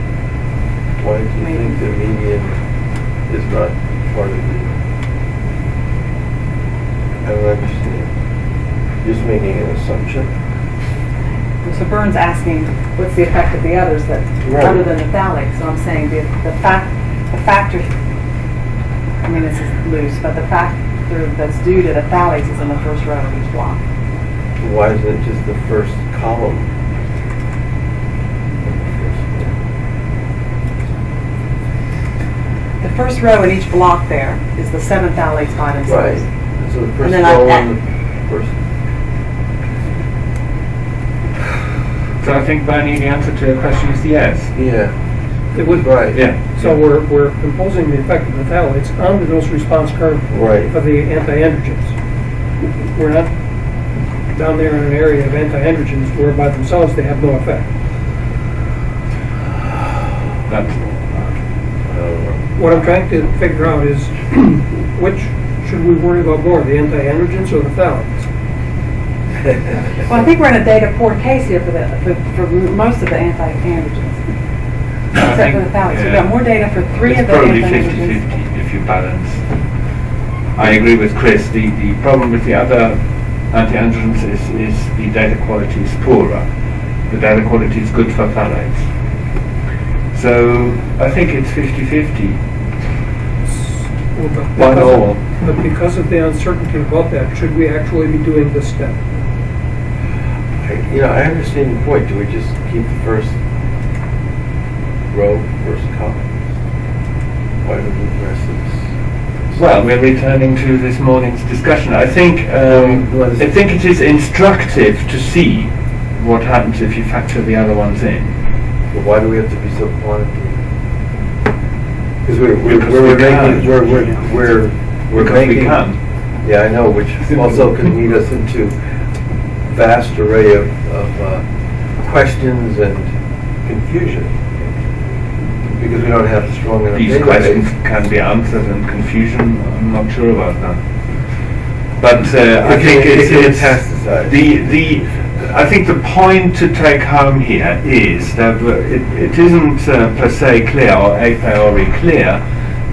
Why do you think the median is not part of the? I don't understand. Just making an assumption? So Burns asking, what's the effect of the others that, Right. other than the phthalates? So I'm saying the, the fact, the factor, I mean, this is loose, but the factor that's due to the phthalates is in the first row of each block. Why isn't it just the first column? The first row in each block there is the seven phthalates by Right. So the first then I- row and the first, So I think, Bernie, the answer to your question is yes. yeah, It would, right. Yeah. so we're, we're imposing the effect of the phthalates on the dose response curve Right. of the anti-androgens. We're not down there in an area of anti-androgens where by themselves they have no effect. That's, I don't know. What I'm trying to figure out is which should we worry about more, the anti-androgens or the phthalates? Well, I think we're in a data poor case here for the, for, for most of the anti-androgens. I Except for think, the phthalates. We've got more data for three it's of the probably anti-androgens. 50-50 if you balance. I agree with Chris. The, the problem with the other anti-androgens is, is the data quality is poorer. The data quality is good for phthalates. So I think it's 50-50. Well, but One because of- all. But because of the uncertainty about that, should we actually be doing this step? I- You know, I understand your point. Do we just keep the first row, first column? Why do we move the rest this? Well, we're returning to this morning's discussion. I think um, it's- I think it is instructive to see what happens if you factor the other ones in. But why do we have to be so quantitative? Because we're, we're, Because we're we can. making, we're, we're, we're, we're Because we making. can. Yeah, I know, which also can lead us into vast array of, of, uh, questions and confusion. Because we don't have strong enough These questions can be answered and confusion, I'm not sure about that. But uh, I think it's, it it's the the I think the point to take home here is that it, it isn't uh, per se clear or a priori clear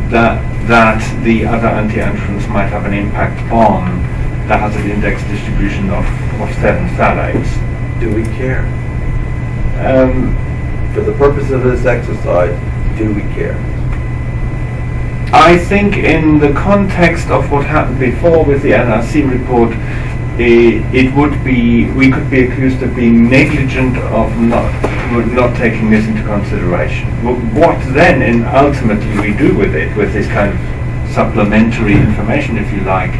that that the other anti-androgens might have an impact on the hazard index distribution of, of seven phthalates. Do we care? Um, For the purpose of this exercise, do we care? I think in the context of what happened before with the NRC report, i- it would be, we could be accused of being negligent of not, not taking this into consideration. What then, and ultimately we do with it, with this kind of supplementary information, if you like,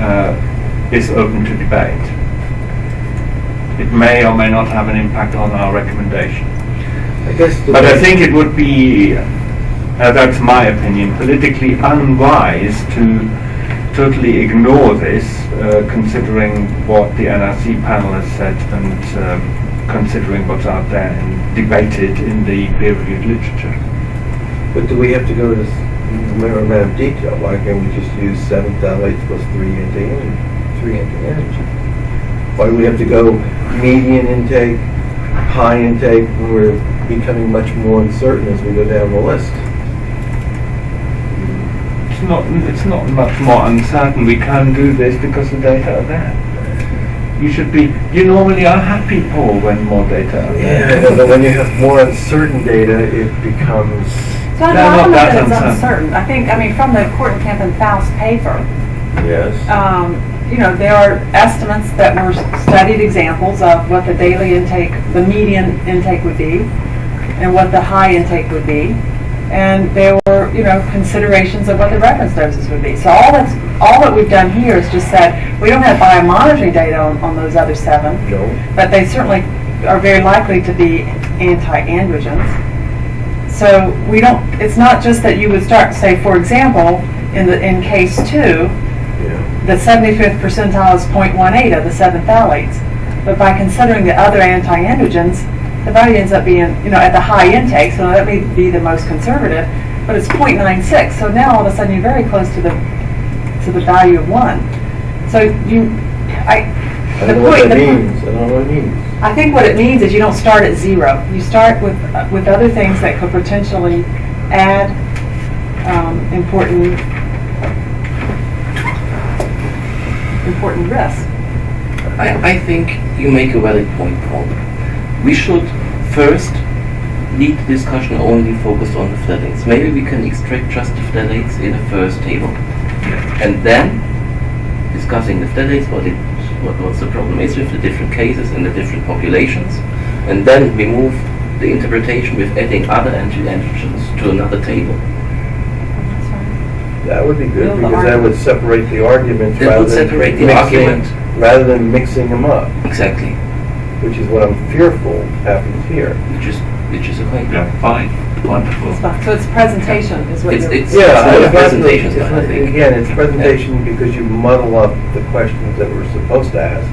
uh, is open to debate. It may or may not have an impact on our recommendation. I guess. But I think it would be, uh, that's my opinion, politically unwise to totally ignore this, uh, considering what the NRC panel has said and um, considering what's out there and debated in the peer-reviewed literature. But do we have to go to this amount of detail? Why can't we just use seven phthalates plus three anti three anti-antigens? Why do we have to go median intake, high intake, when we're becoming much more uncertain as we go down the list? It's not, it's not much more uncertain. We can do this because the data are there. You should be, you normally are happy, Paul, when more data are Yeah, but when you have more uncertain data, it becomes, So I don't know that that it's uncertain. uncertain. I think, I mean, from the Kortenkamp and Faust paper, yes. um, you know, there are estimates that were studied examples of what the daily intake, the median intake would be, and what the high intake would be. And there were, you know, considerations of what the reference doses would be. So all that's, all that we've done here is just said, we don't have biomonitoring data on, on those other seven, No. but they certainly are very likely to be anti-androgens. So we don't, it's not just that you would start to say, for example, in the, in case two, Yeah. the 75th percentile is 0.18 of the seven phthalates. But by considering the other anti-androgens, the value ends up being, you know, at the high intake, so that may be the most conservative, but it's 0.96. So now all of a sudden you're very close to the, to the value of one. So you, I, I the don't know what point, the- means. I don't know what it means. I think what it means is you don't start at zero. You start with, with other things that could potentially add um, important, important risk. I, I think you make a valid point, Paul. We should first lead the discussion only focused on the phthalates. Maybe we can extract just the phthalates in the first table. And then discussing the phthalates, what it, what, what's the problem is with the different cases and the different populations. And then we move the interpretation with adding other anti-androgens to another table. That would be good, Build the because that would separate the arguments That rather would than separate the mixing, argument. rather than mixing them up, Exactly, which is what I'm fearful happens here. which is, which is okay. Yeah, fine, wonderful. So it's presentation is what It's- you're. it's- Yeah, not a I- presentation it's- style, I think. Again, it's presentation because you muddle up the questions that we're supposed to ask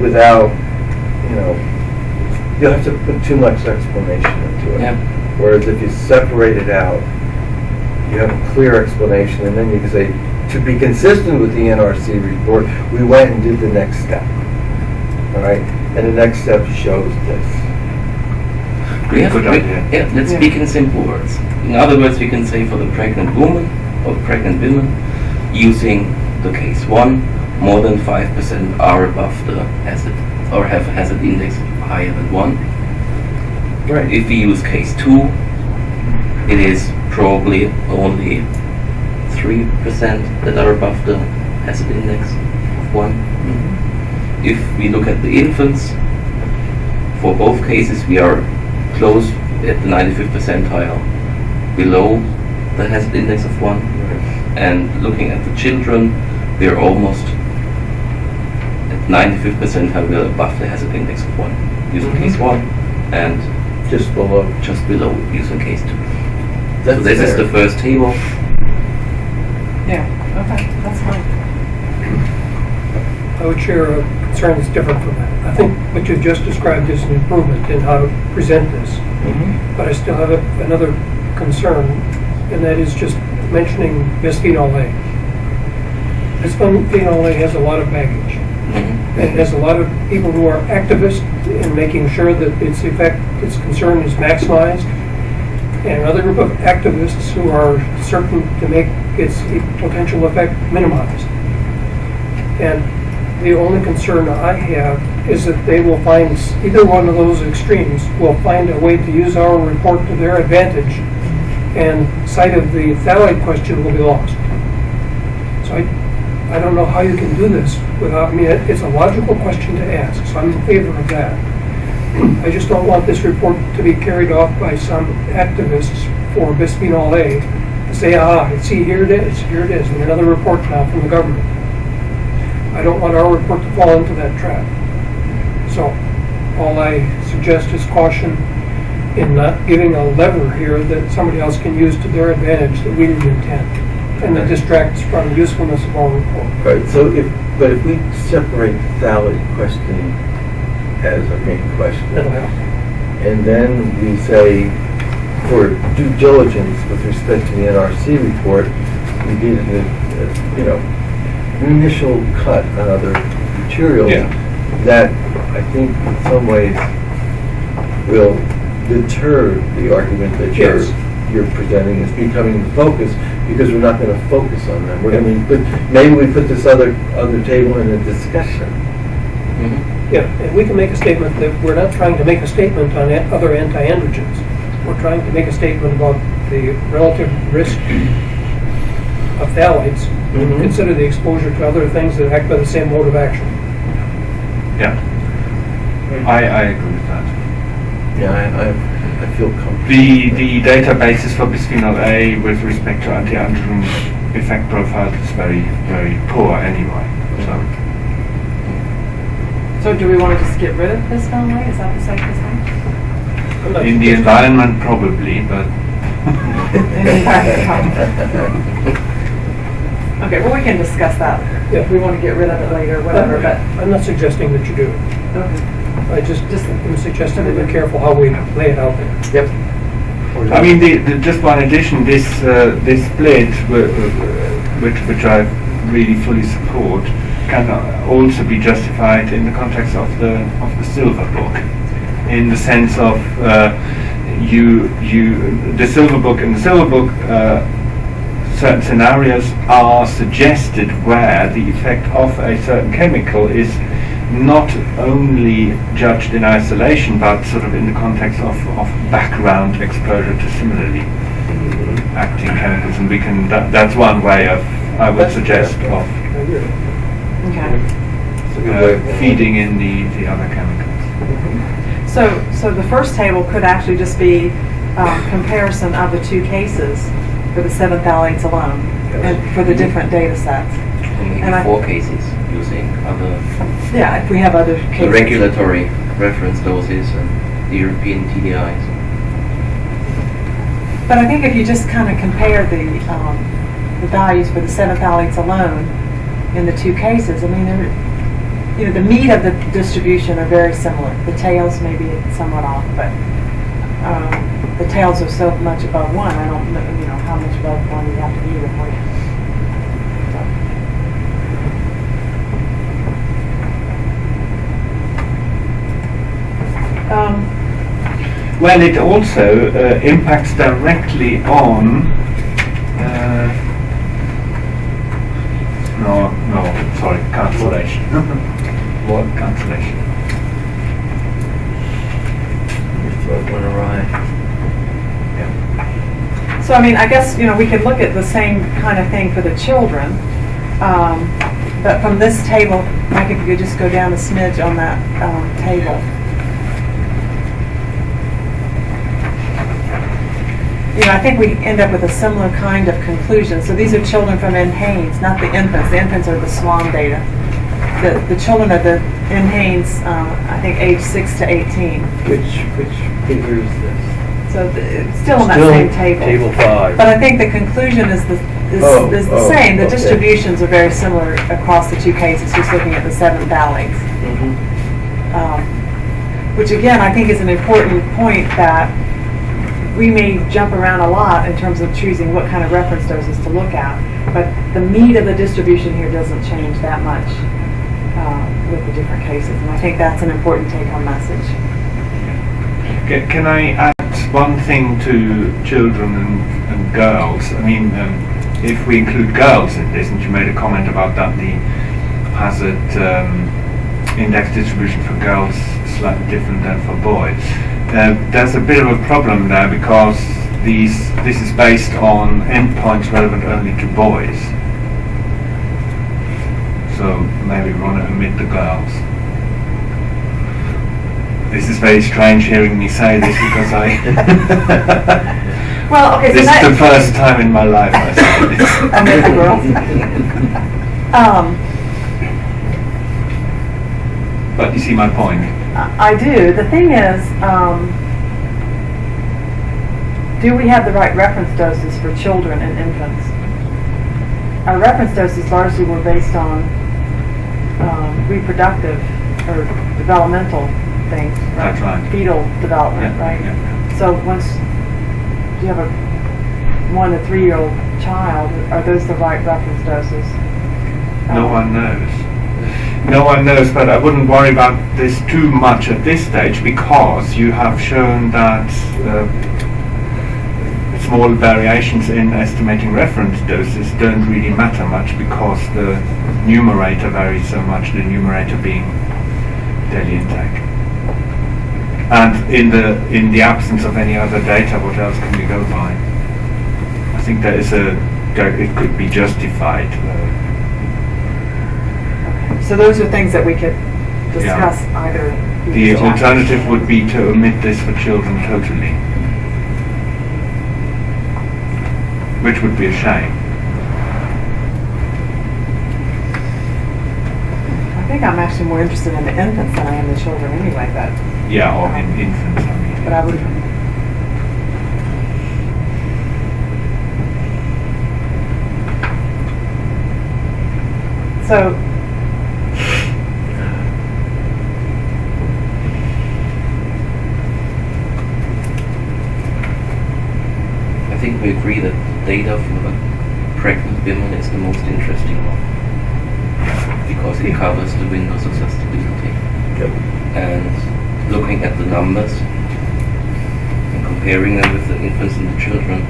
without, you know, you'll have to put too much explanation into it. Yeah. Whereas if you separate it out, you have a clear explanation, and then you can say, to be consistent with the NRC report, we went and did the next step. All right? And the next step shows this. We have, Good we- idea. yeah, let's Yeah. speak in simple words. In other words, we can say for the pregnant woman or pregnant women using the case one, more than 5% are above the hazard or have a hazard index higher than one. Right. If we use case two, it is probably only 3% that are above the hazard index of 1. Mm -hmm. If we look at the infants, for both cases we are close at the 95th percentile below the hazard index of 1. Right. And looking at the children, we are almost at 95th percentile, above the hazard index of 1 using mm -hmm. case 1 and just below, just below using case 2. That's this is the first table. Yeah, okay, that's fine. I would share a concern that's different from that. I think what you've just described is an improvement in how to present this. Mhm. But I still have a- another concern, and that is just mentioning bisphenol A. Bisphenol A has a lot of baggage. Mhm. And there's a lot of people who are activists in making sure that its effect, its concern is maximized. And another group of activists who are certain to make its potential effect minimized. And the only concern I have is that they will find, either one of those extremes will find a way to use our report to their advantage, and sight of the phthalate question will be lost. So I, I don't know how you can do this without, mean, it's a logical question to ask, so I'm in favor of that. I just don't want this report to be carried off by some activists for bisphenol A, to say, ah, see, here it is, here it is, and another report now from the government. I don't want our report to fall into that trap. So, all I suggest is caution in not giving a lever here that somebody else can use to their advantage that we didn't intend, and that distracts from the usefulness of our report. Right, so if, but if we separate the phthalate question as a main question, That'll and then we say, for due diligence with respect to the NRC report, we did, a- a, you know, an initial cut on other materials Yeah. that I think in some ways will deter the argument that you're, you're presenting as becoming the focus, because we're not gonna focus on them. We're gonna, but maybe we put this other, other table in a discussion. Mhm. Yeah, and we can make a statement that we're not trying to make a statement on other anti-androgens. We're trying to make a statement about the relative risk of phthalates, and Mhm. consider the exposure to other things that act by the same mode of action. Yeah. I, I agree with that. Yeah, I, I, I feel comfortable. The, the databases for bisphenol A with respect to anti-androgen effect profiles is very, very poor anyway. So, So do we want to just get rid of this family? Is that the safest thing? I'm in the environment probably, but Okay, well, we can discuss that. Yeah. If we want to get rid of it later, whatever, but, I'm not suggesting that you do. okay. I just, just am suggesting that we're careful how we lay it out there. Yep. I mean, the, the, just one addition, this uh, this split, wh- wh- which which I really fully support, can also be justified in the context of the of the silver book, in the sense of uh, you you the silver book in the silver book. Uh, certain scenarios are suggested where the effect of a certain chemical is not only judged in isolation but sort of in the context of, of background exposure to similarly acting chemicals and we can that, that's one way of I would That's suggest of. Okay. It's a good way uh, feeding in the, the other chemicals. So, so the first table could actually just be um, comparison of the two cases for the seven phthalates alone, and for the different data sets. Or maybe And I- four cases using other Yeah, if we have other the regulatory reference doses and the European TDIs. But I think if you just kind of compare the, um, the values for the seven phthalates alone in the two cases, I mean, you know, the meat of the distribution are very similar. The tails may be somewhat off, but, um, the tails are so much above one, I don't know, you know, how much above one you have to be before you. Um, Well, it also uh, impacts directly on. Uh, no, sorry, cancellation. what cancellation? Your throat went awry. So, I mean, I guess, you know, we could look at the same kind of thing for the children. Um, But from this table, Mike, if could just go down a smidge on that um, table. You know, I think we end up with a similar kind of conclusion. So these are children from NHANES, not the infants. The infants are the SWAN data. The, the children are the NHANES, um, I think, age 6 to 18. Which, which figure is this? So th- it's still in that same table. Table five. But I think the conclusion is the, is, Oh, is the oh, same. The okay. distributions are very similar across the two cases, just looking at the seven phthalates. Um, Which again, I think is an important point that we may jump around a lot in terms of choosing what kind of reference doses to look at. But the meat of the distribution here doesn't change that much uh, with the different cases. And I think that's an important take-home message. Ca- Can I add one thing to children and, and girls? I mean, um, if we include girls in this, and you made a comment about that, the hazard um, index distribution for girls is slightly different than for boys. Uh, there's a bit of a problem there because these this is based on endpoints relevant only to boys. So maybe we want to omit the girls. This is very strange hearing me say this because I. Well, okay, so this is the first time in my life I say this. Omit the girls. Um, But you see my point. I do. The thing is, um, do we have the right reference doses for children and infants? Our reference doses largely were based on um, reproductive or developmental things, right? That's right. Fetal development, Yeah, right? yeah, So once you have a one to three year old child, are those the right reference doses? No Um, one knows. No one knows, but I wouldn't worry about this too much at this stage because you have shown that uh, small variations in estimating reference doses don't really matter much because the numerator varies so much, the numerator being daily intake. And in the in the absence of any other data, what else can we go by? I think there is a there, it could be justified. Uh, So those are things that we could discuss either. in The alternative would be to omit this for children totally. Which would be a shame. I think I'm actually more interested in the infants than I am the children anyway, but, Yeah, or in infants, I mean. but I would. So, think we agree that data from the pregnant women is the most interesting one because it covers the windows of susceptibility. Yep. And looking at the numbers and comparing them with the infants and the children,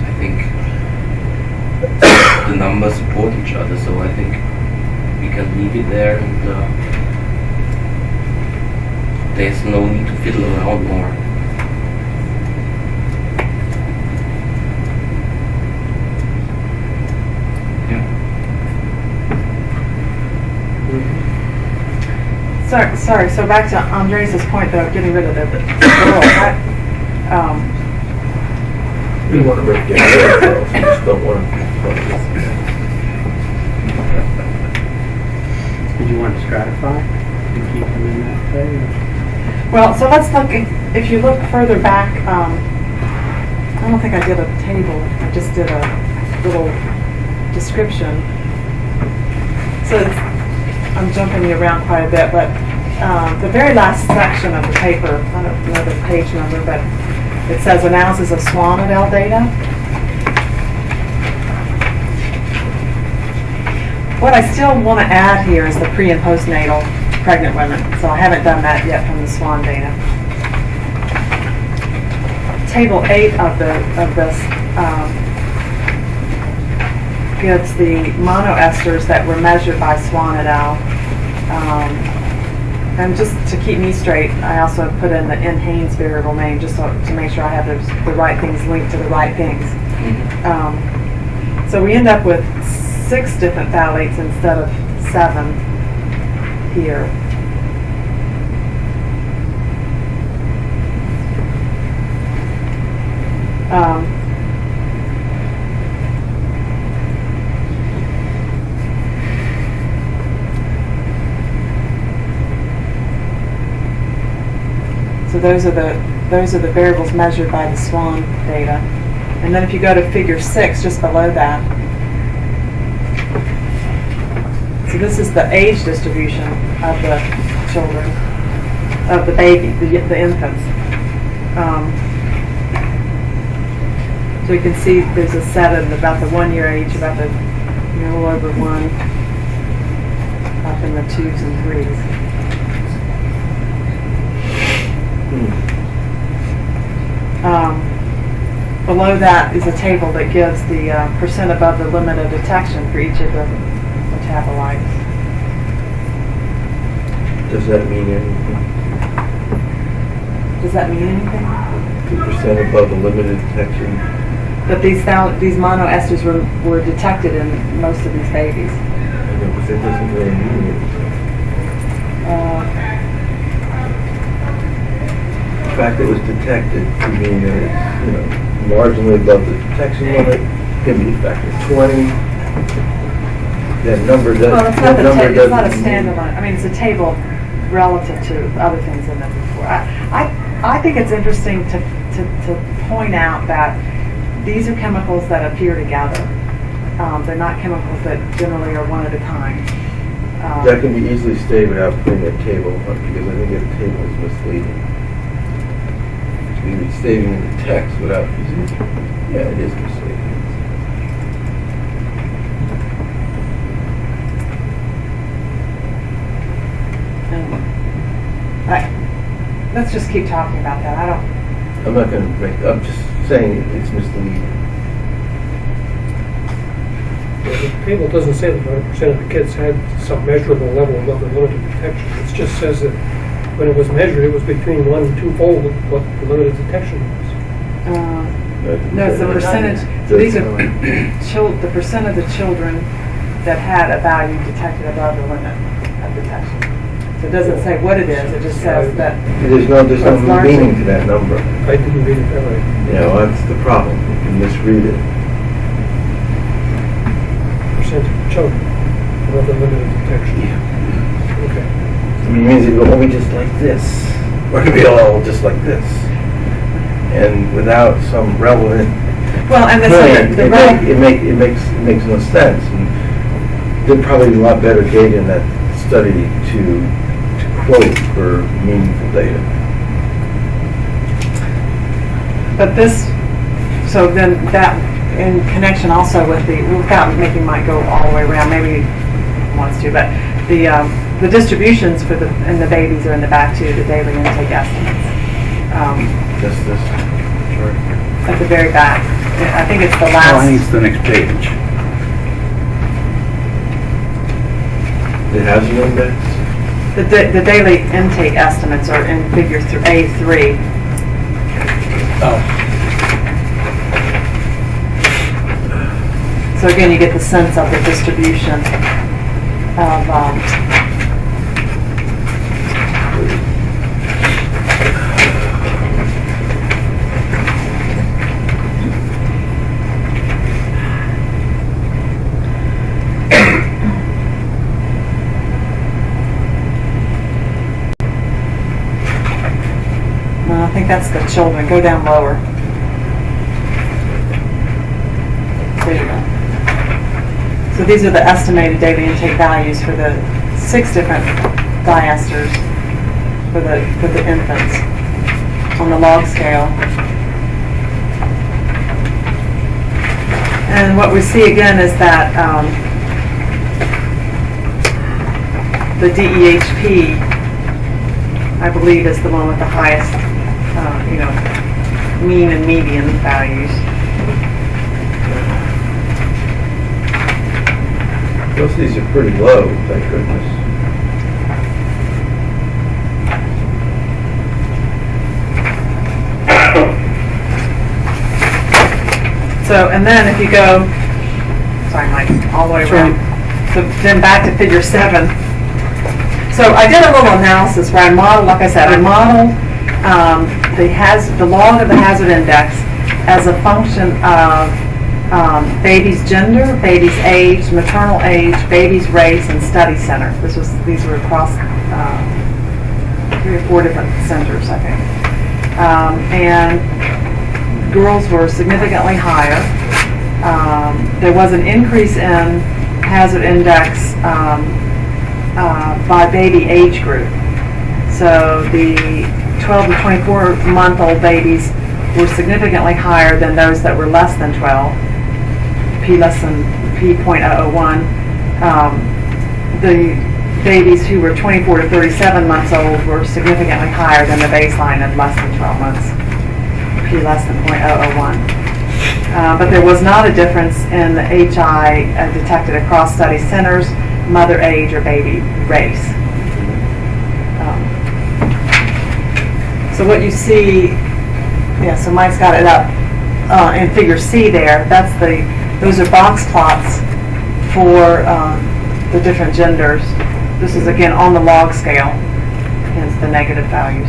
I think the numbers support each other. So I think we can leave it there and uh, there's no need to fiddle around more. Yeah. Sorry, sorry, so back to Andres' point though, getting rid of the, the girls, I, um, We want to break down ourselves, we just don't want to. Did you want to stratify and keep them in that way? Well, so let's look, if if you look further back, um, I don't think I did a table, I just did a little description. So it's- I'm jumping you around quite a bit, but um, the very last section of the paper, I don't know the page number, but it says analysis of Swanadel data. What I still want to add here is the pre and postnatal pregnant women, so I haven't done that yet from the SWAN data. Table eight of the, of this, um, gives the monoesters that were measured by SWAN et al. Um, And just to keep me straight, I also put in the NHANES variable name, just so, to make sure I have those, the right things linked to the right things. Um, So we end up with six different phthalates instead of seven here. Um, So those are the, those are the variables measured by the SWAN data. And then if you go to figure six, just below that, so this is the age distribution of the children, of the baby, the, the infants. Um, so you can see there's a set of about the one year age, about the, you know, a little over one, up in the twos and threes. Um, Below that is a table that gives the uh, percent above the limit of detection for each of the metabolites. Does that mean anything? Does that mean anything? Two percent above the limited detection? That these these monoesters were, were detected in most of these babies. I know, but that doesn't really mean anything. Uh, fact that it was detected mean that it's, you know, marginally above the detection limit, can be a factor twenty. That number doesn't, Well, it's not that the, number ta- it's not a doesn't mean- standalone, I mean, it's a table relative to other things in there before. I, I, I think it's interesting to, to, to point out that these are chemicals that appear together. Um, they're not chemicals that generally are one at a time. Um, That can be easily stated without putting a table, up, because I think a table is misleading. To be restating in the text without using, it. yeah, it is misleading. um, I, let's just keep talking about that. I don't, I'm not gonna make, I'm just saying it's misleading. The table doesn't say that 100% of the kids had some measurable level of the limit of detection. It just says that when it was measured, it was between one and two-fold of what the limit of detection was. uh, No, it's the percentage, so these are sound- chil, the percent of the children that had a value detected above the limit of detection. So it doesn't say what it is, it just says that, There's no, there's Well, no largely- meaning to that number. I didn't read it that way. You know, that's the problem. You can misread it. Percent of children above the limit of detection. Okay. I mean, it means it will be just like this, or it'll be all just like this. And without some relevant well, and the, point, the, it rel- make, it make, it makes, it makes no sense. And There'd probably be a lot better data in that study to, to quote for meaningful data. but this, so then that, in connection also with the, without making Mike go all the way around, maybe he wants to, but the, um, the distributions for the, and the babies are in the back too, the daily intake estimates. Um, Just this chart. at the very back. I think it's the Oh, I think last, it's the next page. It has an index? the, da- the daily intake estimates are in figure th- A3. Oh. So again, you get the sense of the distribution of, um, I think that's the children. Go down lower. There you go. So these are the estimated daily intake values for the six different diesters for the, for the infants on the log scale. And what we see again is that um, the DEHP, I believe, is the one with the highest, uh, you know, mean and median values. Most of these are pretty low, thank goodness. So, and then if you go, sorry, Mike, all the way around. So then back to figure seven. So I did a little analysis where I modeled, like I said, I modeled um, the has, the log of the hazard index as a function of um, baby's gender, baby's age, maternal age, baby's race, and study center. This was, these were across uh, three or four different centers, I think. Um, And girls were significantly higher. Um, There was an increase in hazard index um, uh, by baby age group. So the 12 to 24 month old babies were significantly higher than those that were less than 12, P less than P.001. Um, The babies who were 24 to 37 months old were significantly higher than the baseline of less than 12 months. P less than .001. Uh, But there was not a difference in the HI uh, detected across study centers, mother age, or baby race. Um, So what you see, yeah, so Mike's got it up uh, in figure C there. That's the, those are box plots for um, the different genders. This is again on the log scale, hence the negative values.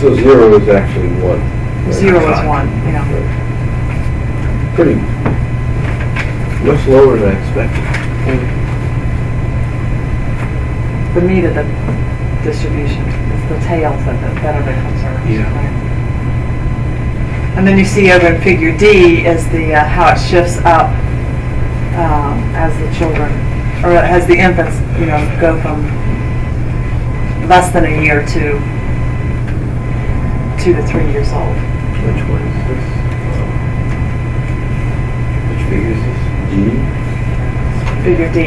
So zero is actually one. Zero is one, yeah. Pretty, much lower than I expected. the meat of the distribution. It's the tails that, that that are the concerns. Yeah. And then you see over in figure D is the, uh, how it shifts up um, as the children, or as the infants, you know, go from less than a year to two to three years old. Which one is this? Which figure is this? D? Figure D.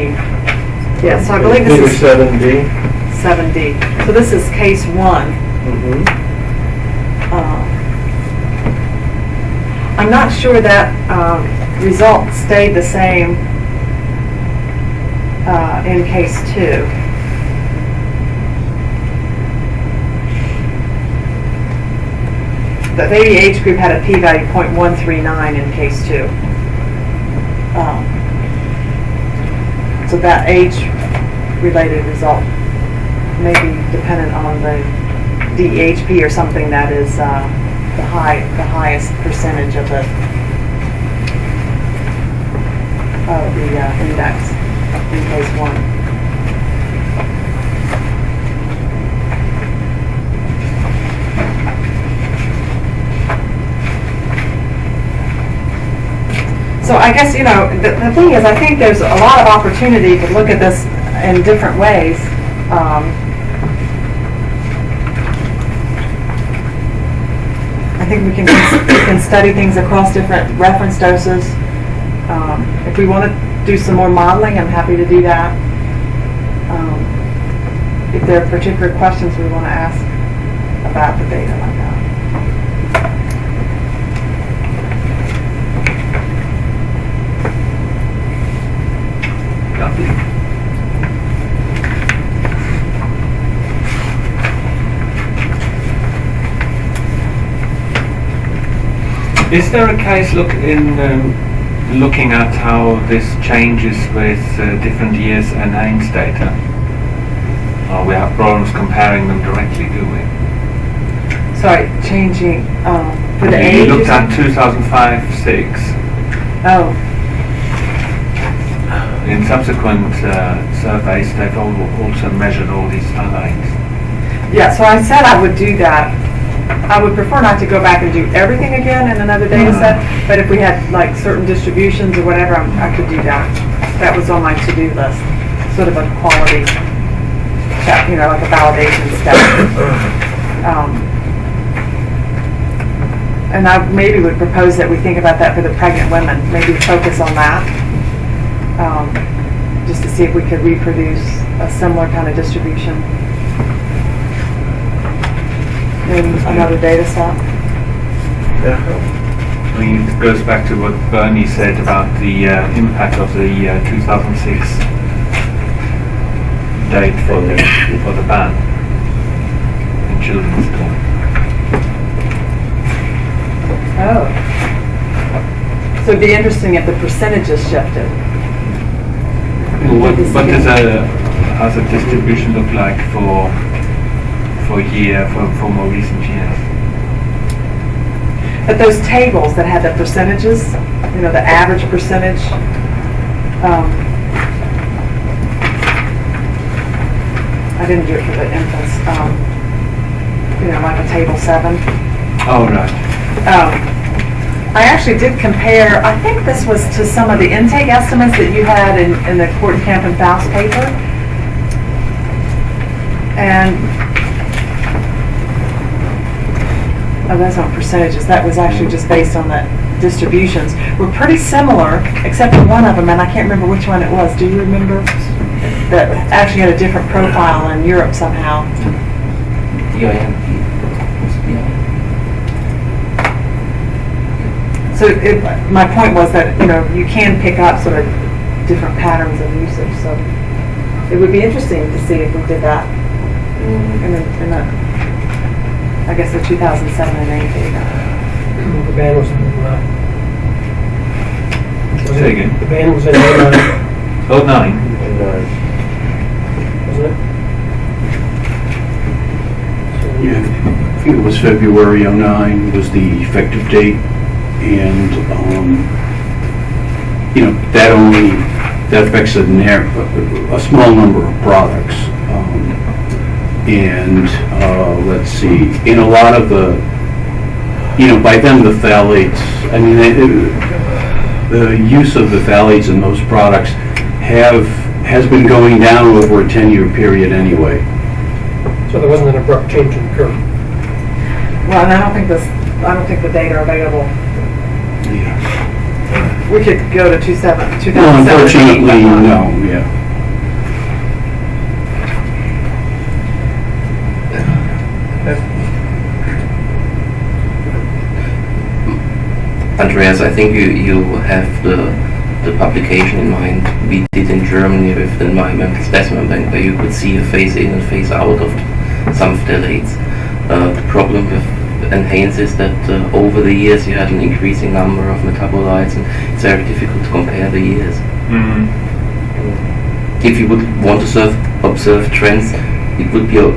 D? Yeah, so I believe Figure this is seven D? Seven D. So this is case one. Mm-hmm. Um, I'm not sure that um, result stayed the same uh, in case two. The baby age group had a p-value .139 in case two. Um, So that age-related result may be dependent on the DHP or something that is uh, the high, the highest percentage of the, of the uh, index in case one. So I guess, you know, the, the thing is, I think there's a lot of opportunity to look at this in different ways. Um, I think we can, we can study things across different reference doses. Um, If we want to do some more modeling, I'm happy to do that. Um, If there are particular questions we want to ask about the data like that. Is there a case look in um, looking at how this changes with uh, different years and names data? Or we have problems comparing them directly, do we? Sorry, changing, um, for the You age? or looked at 2005-6. Oh, In subsequent uh, surveys, they've also measured all these phthalates. Yeah, so I said I would do that. I would prefer not to go back and do everything again in another data set, but if we had like certain distributions or whatever, I'm- I could do that. That was on my to-do list, sort of a quality check, you know, like a validation step. Um, And I maybe would propose that we think about that for the pregnant women, maybe focus on that. um, Just to see if we could reproduce a similar kind of distribution in another data set. Yeah. I mean, it goes back to what Bernie said about the uh, impact of the uh, 2006 date for the, for the ban in children's school. Oh. So it'd be interesting if the percentages shifted. Well, what, what does a, how's the distribution look like for, for year, for, for more recent years? But those tables that had the percentages, you know, the average percentage, um, I didn't do it for the infants, um, you know, like a table seven. Oh, right. Um, I actually did compare, I think this was to some of the intake estimates that you had in, in the Kortenkamp and Faust paper. And, oh, that's not percentages, that was actually just based on the distributions. We're pretty similar, except for one of them, and I can't remember which one it was. Do you remember? That actually had a different profile in Europe somehow. So it, my point was that, you know, you can pick up sort of different patterns of usage, so it would be interesting to see if we did that mm. in the, in the, I guess the 2007 and 8 data. The ban was in '09. Was Say it- again? The ban was in '09, Oh, nine. And, uh, wasn't it? Yeah, I think it was February '09 was the effective date, and, um, you know, that only, that affects a narrow, a small number of products. Um, And, uh, let's see, in a lot of the, you know, by then the phthalates, I mean, it- the use of the phthalates in those products have, has been going down over a 10-year period anyway. So there wasn't an abrupt change in the curve. Well, and I don't think this, I don't think the data are available. Yeah. We could go to 27, 2007. No, unfortunately, but not- no, yeah. Andreas, I think you, you have the, the publication in mind we did in Germany with the environmental specimen bank where you could see a phase in and phase out of some phthalates. Uh, the problem with NHANES is that uh, over the years you had an increasing number of metabolites and it's very difficult to compare the years. Mm. If you would want to serve, observe trends, it would be uh,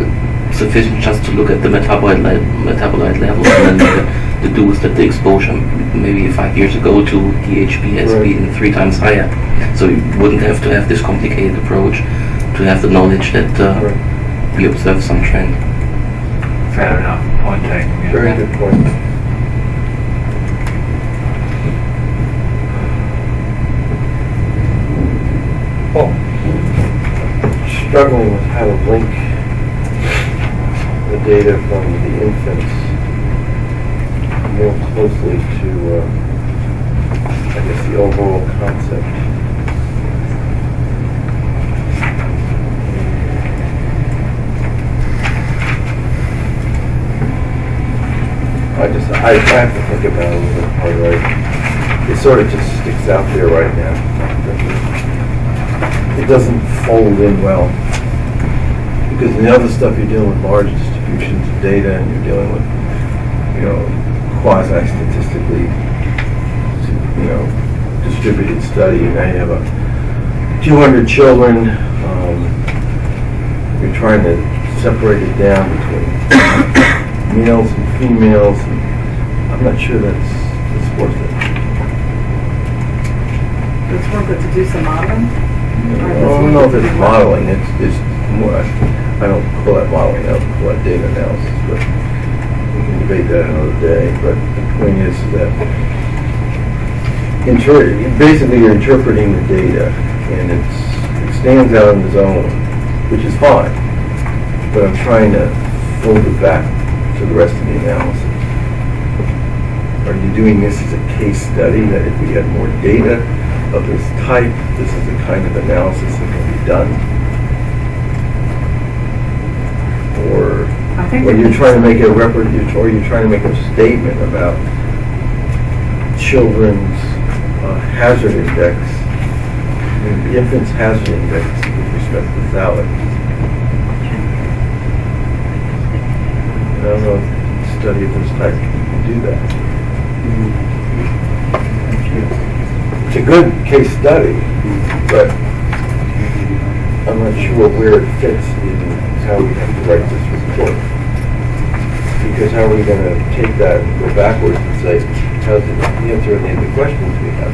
sufficient just to look at the metabolite, le- metabolite levels and then look at the dose that the exposure maybe five years ago to DHP has Right. been three times higher. So you wouldn't have to have this complicated approach to have the knowledge that uh, Right. we observe some trend. Fair enough. Point taken. Yeah. Very good point. Oh, Struggling with how to link the data from the infants more closely to, uh, I guess, the overall concept. I just, I, I have to think about it a little bit harder. I- It sort of just sticks out there right now. It doesn't fold in well. Because in the other stuff, you're dealing with large distributions of data and you're dealing with, you know, quasi-statistically, you know, distributed study. And now you have a 200 children. um, You're trying to separate it down between males and females. and I'm not sure that's, that's worth it. It's worth it to do some modeling? I don't know if it's modeling, it's, it's more, I don't call that modeling, I call that data analysis, but we can debate that another day. But the point is that inter- basically you're interpreting the data and it's, it stands out on its own, which is fine. But I'm trying to fold it back to the rest of the analysis. Are you doing this as a case study, that if we had more data of this type, this is the kind of analysis that can be done? Or, you're trying to make a rep, or you're trying to make a statement about children's uh, hazard index, the infant's hazard index with respect to phthalates. I don't know, if a study of this type can do that. It's a good case study, but I'm not sure where it fits in how we have to write this report. Because how are we gonna take that and go backwards and say, how's it answer any of the questions we have?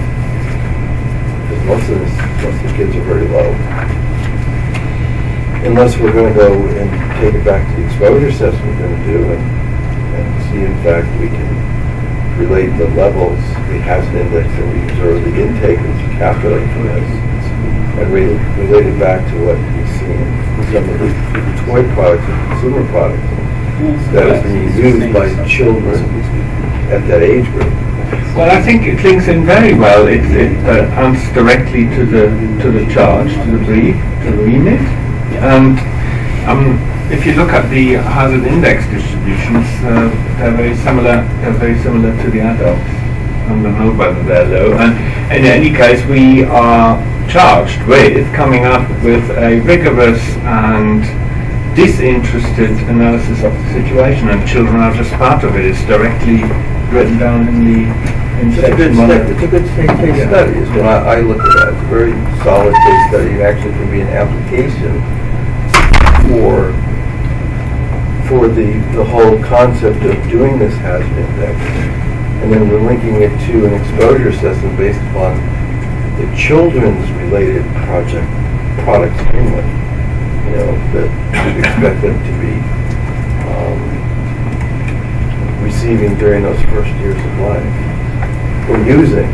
Because most of this, most of the kids are very low. Unless we're gonna go and take it back to the exposure assessment we're gonna do and, and see in fact we can relate the levels, the hazard index that we observe, the intake you calculate from this, and re- relate it back to what we see in some of the toy products and consumer products that is being used by children at that age group. Well, I think it links in very well. It, it uh, answers directly to the to the charge, to the brief, to the remit. And um, if you look at the hazard index distributions, uh, they're very similar. They're very similar to the adults. I don't know whether they're low. And in any case, we are charged with coming up with a rigorous and disinterested analysis of the situation, and children are just part of it. It's directly written down in the in It's a good, section one. it's a good case Yeah. study, is what I, I look at that. It's a very solid case study, It actually can be an application for, for the, the whole concept of doing this hazard index. And then we're linking it to an exposure assessment based upon the children's related project, products only. You know, that we expect them to be, um, receiving during those first years of life or using.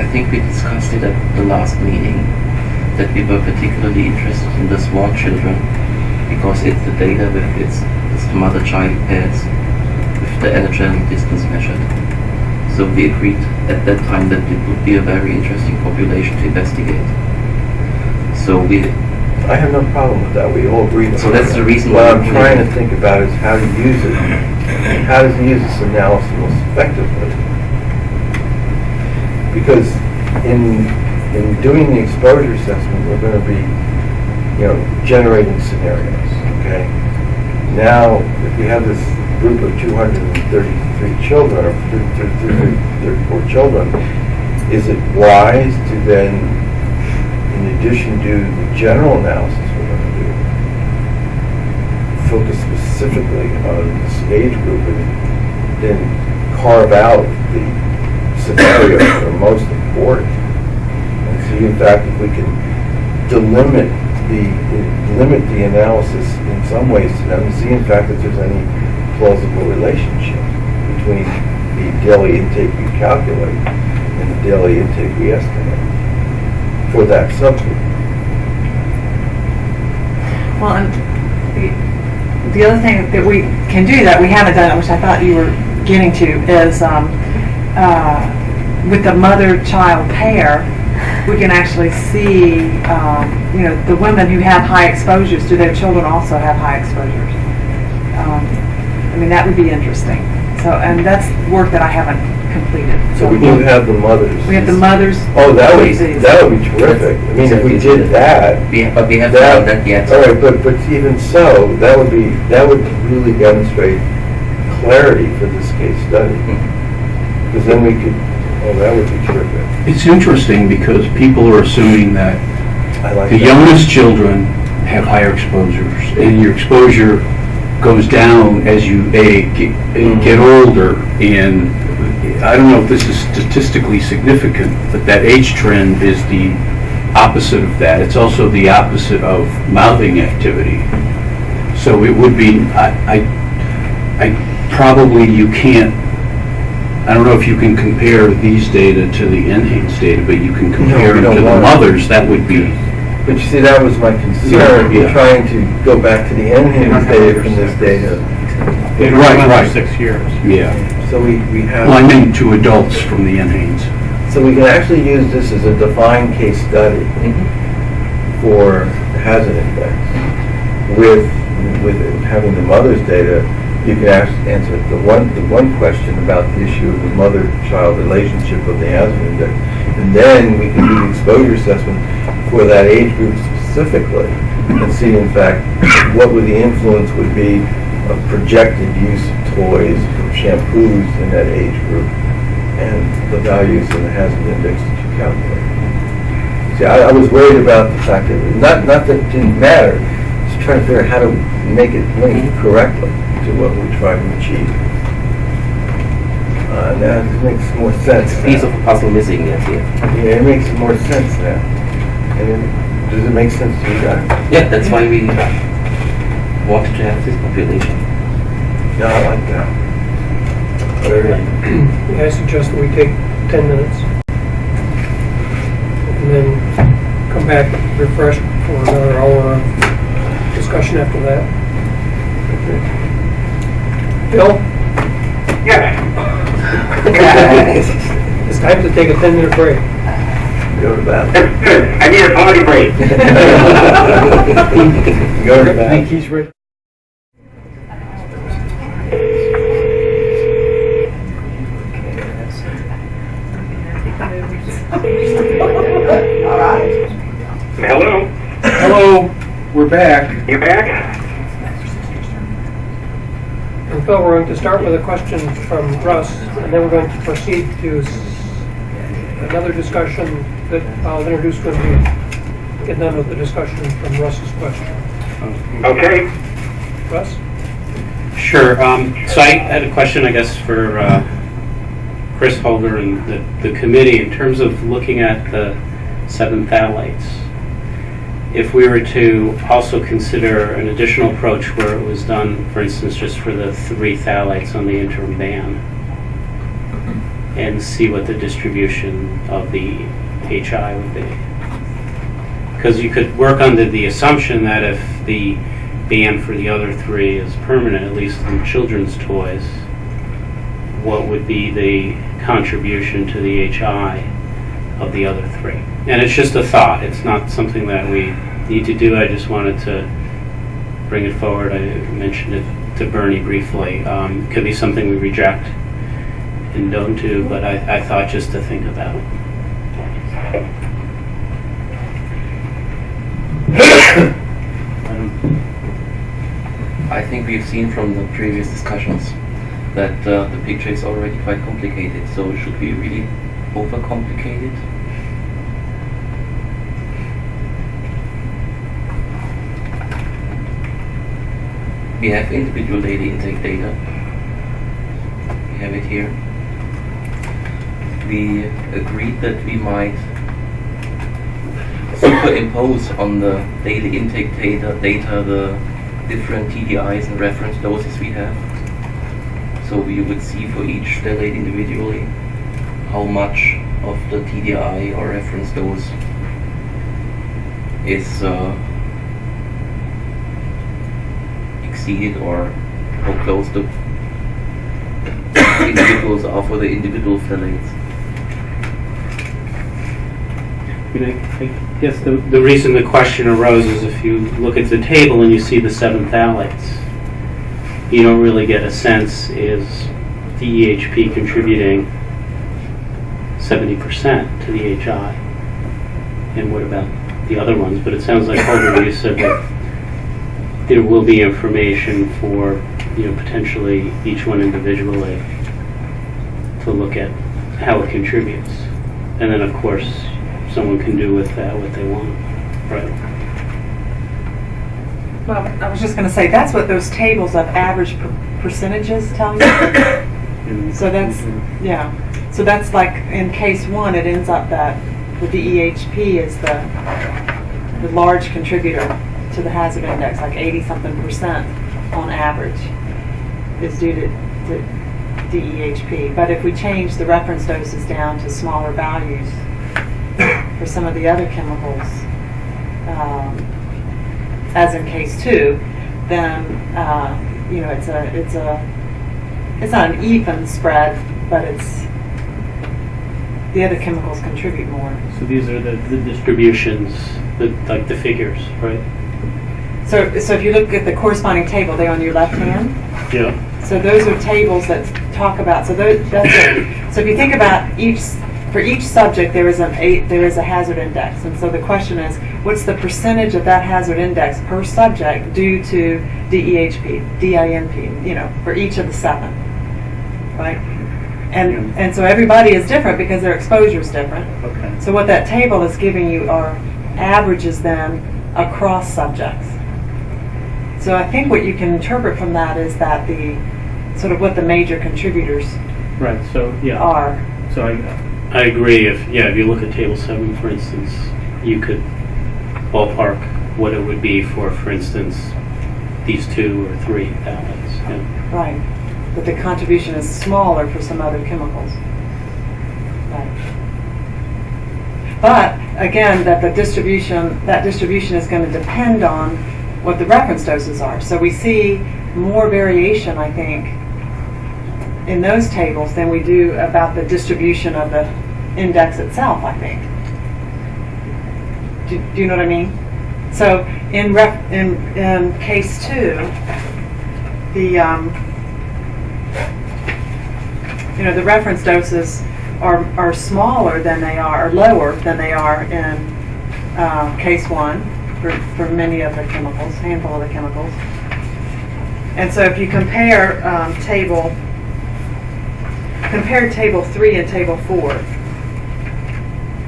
I think we discussed it at the last meeting that we were particularly interested in the small children because it's the data with its, its mother-child pairs with the anogenital distance measured. So we agreed at that time that it would be a very interesting population to investigate. So we I have no problem with that, we all agree. So that's the reason What why I'm we- trying to think about is how to use it, how to use this analysis most effectively. Because in, in doing the exposure assessment, we're gonna be, you know, generating scenarios, okay? Now, if we have this group of two hundred and thirty-three children, or thirty-four children, is it wise to then in addition to the general analysis we're going to do, focus specifically on this age group and then carve out the scenarios that are most important. And see, in fact, if we can delimit the, limit the analysis in some ways to them, see, in fact, if there's any plausible relationship between the daily intake we calculate and the daily intake we estimate for that subgroup. Well, and the, the other thing that we can do that we haven't done, which I thought you were getting to, is um, uh, with the mother-child pair, we can actually see, um, you know, the women who have high exposures, do their children also have high exposures? Um, I mean, that would be interesting. So, and that's work that I haven't completed. So we do have the mothers. We have the mothers. Oh, that would, disease. that would be terrific. I mean, if we did that, we but we haven't done that, that yet. all right, but, but even so, that would be, that would really demonstrate clarity for this case study. Mm-hmm. Because then we could, oh, that would be terrific. It's interesting because people are assuming that I like the that. youngest children have higher exposures, and your exposure goes down as you age, get, older. And I don't know if this is statistically significant, but that age trend is the opposite of that. It's also the opposite of mouthing activity. So it would be, I, I, I probably, you can't, I don't know if you can compare these data to the NHANES data, but you can compare we them to the want mothers, that would be, But you see, that was my concern, Yeah. we're trying to go back to the NHANES data from this data. They were Right, around right. six years. yeah. So we, we Well, I mean two adults from the NHANES. so we can actually use this as a defined case study for the hazard index. With, with having the mother's data, you can ask, answer the one, the one question about the issue of the mother-child relationship of the hazard index. And then we can do the exposure assessment for that age group specifically and see in fact what would the influence would be of projected use of toys or shampoos in that age group and the values in the hazard index that you calculate. See, I, I was worried about the fact that, not, not that it didn't matter, just trying to figure out how to make it link correctly to what we're trying to achieve. Uh, now it makes more sense Piece now. of puzzle missing, yes, yeah. Yeah, it makes more sense now. And it, does it make sense to you guys? Yeah, that's why we wanted to have this population. Yeah, I like that. Very, I suggest that we take 10 minutes and then come back refreshed for another hour of discussion after that. Phil, Yes. it's time to take a 10-minute break. go to the bathroom. That's good. I need a potty break. Go to the I think bathroom. he's ready. Hello? Hello, we're back. You back? And Phil, we're going to start with a question from Russ, and then we're going to proceed to another discussion that I'll introduce when we get done with the discussion from Russ's question. Okay. Russ? Sure. Um, so I had a question, I guess, for uh, Chris Holger and the, the committee in terms of looking at the seven phthalates. If we were to also consider an additional approach where it was done, for instance, just for the three phthalates on the interim ban, and see what the distribution of the HI would be. Because you could work under the assumption that if the ban for the other three is permanent, at least in children's toys, what would be the contribution to the HI of the other three? And it's just a thought, it's not something that we need to do, I just wanted to bring it forward. I mentioned it to Bernie briefly. Um, Could be something we reject and don't do, but I, I thought just to think about. it. I think we've seen from the previous discussions that uh, the picture is already quite complicated, so should we really overcomplicate it? We have individual data intake data. We have it here. We agreed that we might superimpose on the daily intake data, data the different TDIs and reference doses we have. So we would see for each phthalate individually how much of the TDI or reference dose is uh, exceeded or how close the individuals are for the individual phthalates. I guess the, the reason the question arose is if you look at the table and you see the seven phthalates, you don't really get a sense is the EHP contributing 70% to the HI? And what about the other ones? But it sounds like, Holger, you said that there will be information for, you know, potentially each one individually to look at how it contributes. And then, of course, someone can do with that what they want, right? Well, I was just going to say, that's what those tables of average per- percentages tell you. So that's, mm-hmm. yeah, so that's like, in case one, it ends up that the DEHP is the, the large contributor to the hazard index, like 80-something percent on average is due to, to DEHP. But if we change the reference doses down to smaller values for some of the other chemicals, um, as in case two, then, uh, you know, it's a, it's a, it's not an even spread, but it's, the other chemicals contribute more. So these are the, the distributions, the, like the figures, right? So, so if you look at the corresponding table there on your left hand, Yeah. so those are tables that talk about, so those. So if you think about each, for each subject, there is an eight, there is a hazard index. And so the question is, what's the percentage of that hazard index per subject due to DEHP, DINP, you know, for each of the seven, right? And, and so everybody is different because their exposure is different. Okay. So what that table is giving you are averages then across subjects. So I think what you can interpret from that is that the, sort of what the major contributors Right, so, yeah. are. So I, I agree, if, yeah, if you look at table seven, for instance, you could ballpark what it would be for, for instance, these two or three phthalates, yeah. Right. But the contribution is smaller for some other chemicals. Right. But again, that the distribution, that distribution is going to depend on what the reference doses are. So we see more variation, I think, in those tables than we do about the distribution of the index itself, I think. Do, do you know what I mean? So in ref, in, in case two, the, um, you know, the reference doses are, are smaller than they are, or lower than they are in uh, case one for, for many of the chemicals, handful of the chemicals. And so if you compare um, table, compare table three and table four.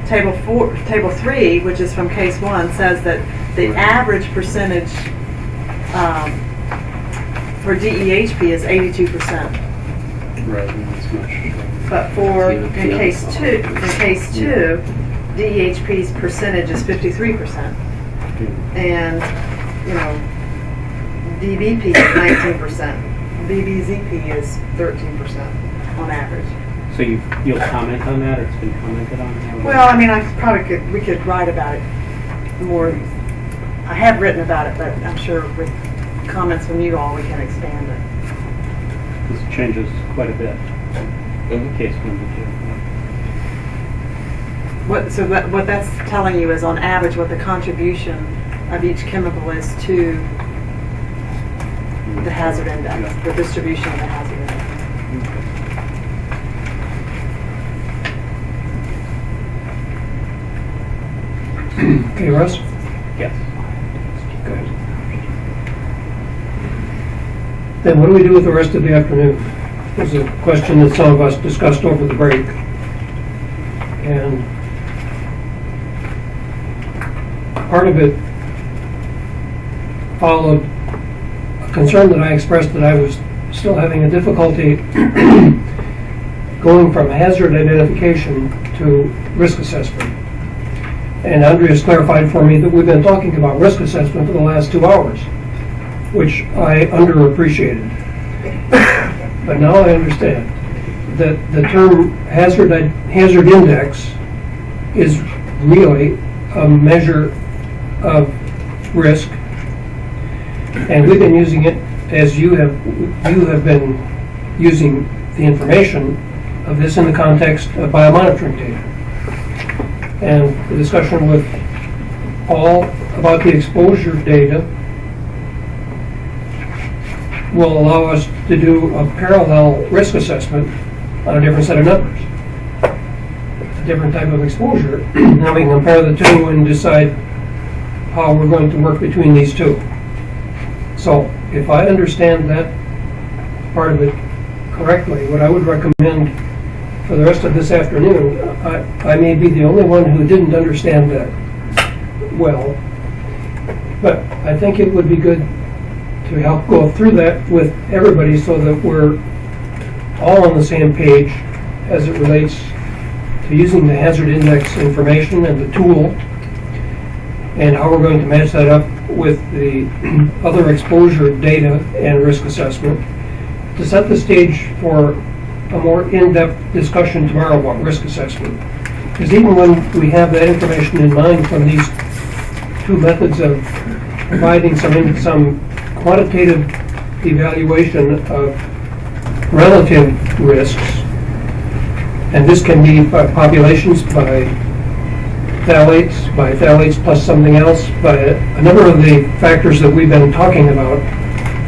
Table four, table three, which is from case one, says that the average percentage um, for DEHP is 82 percent. Right, and that's much. But for, in case two, in case two, DEHP's percentage is fifty-three percent. And, you know, DBP is nineteen percent. BBZP is thirteen percent on average. So you, you'll comment on that, or it's been commented on? Well, I mean, I probably could, we could write about it more. I have written about it, but I'm sure with comments from you all, we can expand it. This changes quite a bit, Mhm. case one to two. What, so that, what that's telling you is on average what the contribution of each chemical is to the hazard index, the distribution of the hazard index. Okay, Russ? Yes. Good. Then what do we do with the rest of the afternoon? Was a question that some of us discussed over the break. And part of it followed a concern that I expressed that I was still having a difficulty going from hazard identification to risk assessment. And Andreas clarified for me that we've been talking about risk assessment for the last two hours, which I underappreciated. But now I understand that the term hazard, hazard index is really a measure of risk. And we've been using it as you have, you have been using the information of this in the context of biomonitoring data and the discussion with Paul about the exposure data will allow us to do a parallel risk assessment on a different set of numbers. A different type of exposure. Now we can compare the two and decide how we're going to work between these two. So if I understand that part of it correctly, what I would recommend for the rest of this afternoon, I, I may be the only one who didn't understand that well, but I think it would be good to help go through that with everybody so that we're all on the same page as it relates to using the hazard index information and the tool, and how we're going to match that up with the other exposure data and risk assessment, to set the stage for a more in-depth discussion tomorrow about risk assessment. Because even when we have that information in mind from these two methods of providing some, some quantitative evaluation of relative risks, and this can be by populations, by phthalates, by phthalates plus something else, by a number of the factors that we've been talking about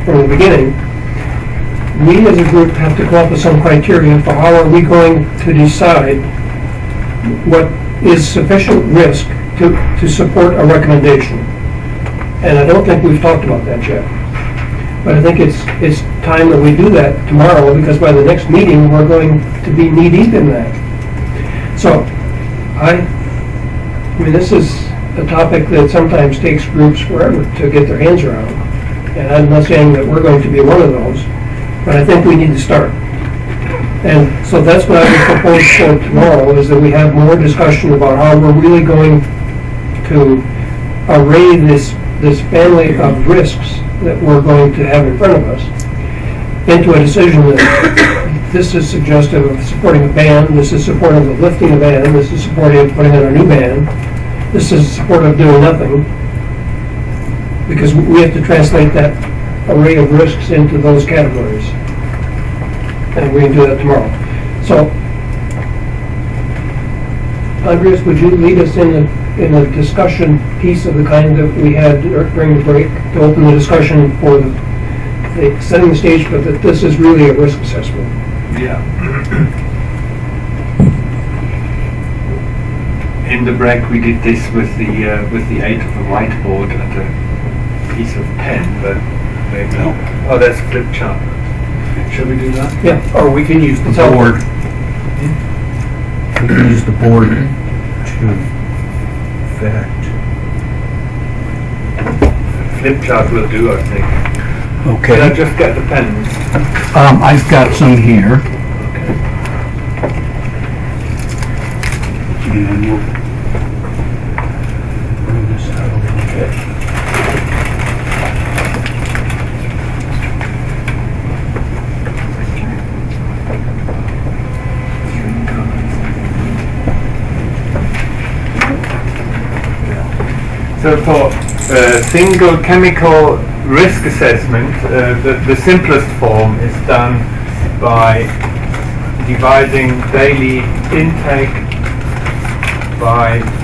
from the beginning, we as a group have to come up with some criteria for how are we going to decide what is sufficient risk to, to support a recommendation. And I don't think we've talked about that yet. But I think it's, it's time that we do that tomorrow, because by the next meeting, we're going to be knee-deep in that. So, I, I mean, this is a topic that sometimes takes groups forever to get their hands around. And I'm not saying that we're going to be one of those, but I think we need to start. And so that's what I would propose for tomorrow, is that we have more discussion about how we're really going to array this, this family of risks that we're going to have in front of us into a decision that this is suggestive of supporting a ban, this is supportive of lifting a ban, this is supportive of putting in a new ban, this is supportive of doing nothing. Because we have to translate that array of risks into those categories. And we can do that tomorrow. So, Andreas, would you lead us in a, in a discussion piece of the kind that we had during the break to open the discussion for the, the- setting the stage, but that this is really a risk assessment? Yeah. In the break, we did this with the uh, with the aid of a whiteboard and a piece of pen, but maybe oh, that's flip chart. Shall we do that? Yeah. Or we can use the It's all- board. We can use the board to fact. Flip chart will do, I think. Okay. Can I just get the pens? um, I've got some here. Okay. And we'll bring this out a little bit. So for uh, single chemical risk assessment, uh, the, the simplest form is done by dividing daily intake by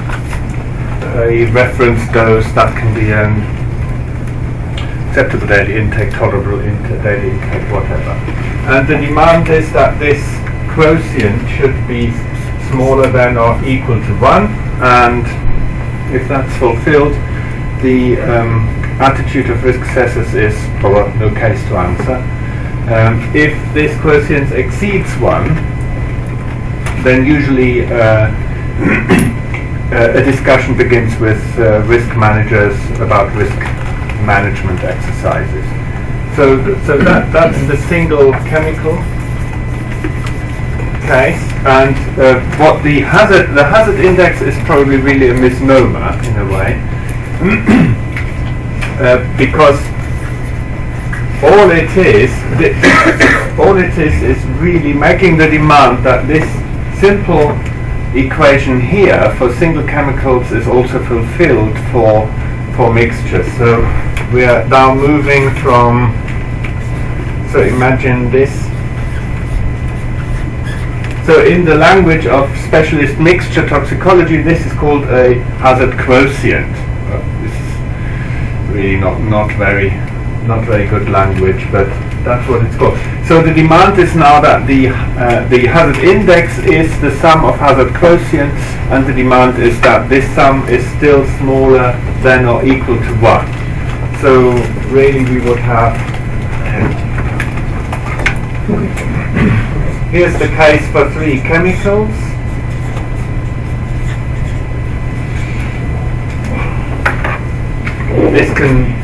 a reference dose that can be an acceptable daily intake, tolerable intake, daily intake, whatever. And the demand is that this quotient should be smaller than or equal to 1 and if that's fulfilled, the um, attitude of risk assessors is, or no case to answer. Um, if this quotient exceeds one, then usually uh, a discussion begins with uh, risk managers about risk management exercises. So, th- so that, that's the single chemical case, and uh, what the hazard, the hazard index is probably really a misnomer in a way, uh, because all it is, all it is, is really making the demand that this simple equation here for single chemicals is also fulfilled for for mixtures. So we are now moving from. So imagine this so in the language of specialist mixture toxicology, this is called a hazard quotient. This is really not, not very not very good language, but that's what it's called. So the demand is now that the uh, the hazard index is the sum of hazard quotients, and the demand is that this sum is still smaller than or equal to one. So really, we would have. Here's the case for three chemicals. This can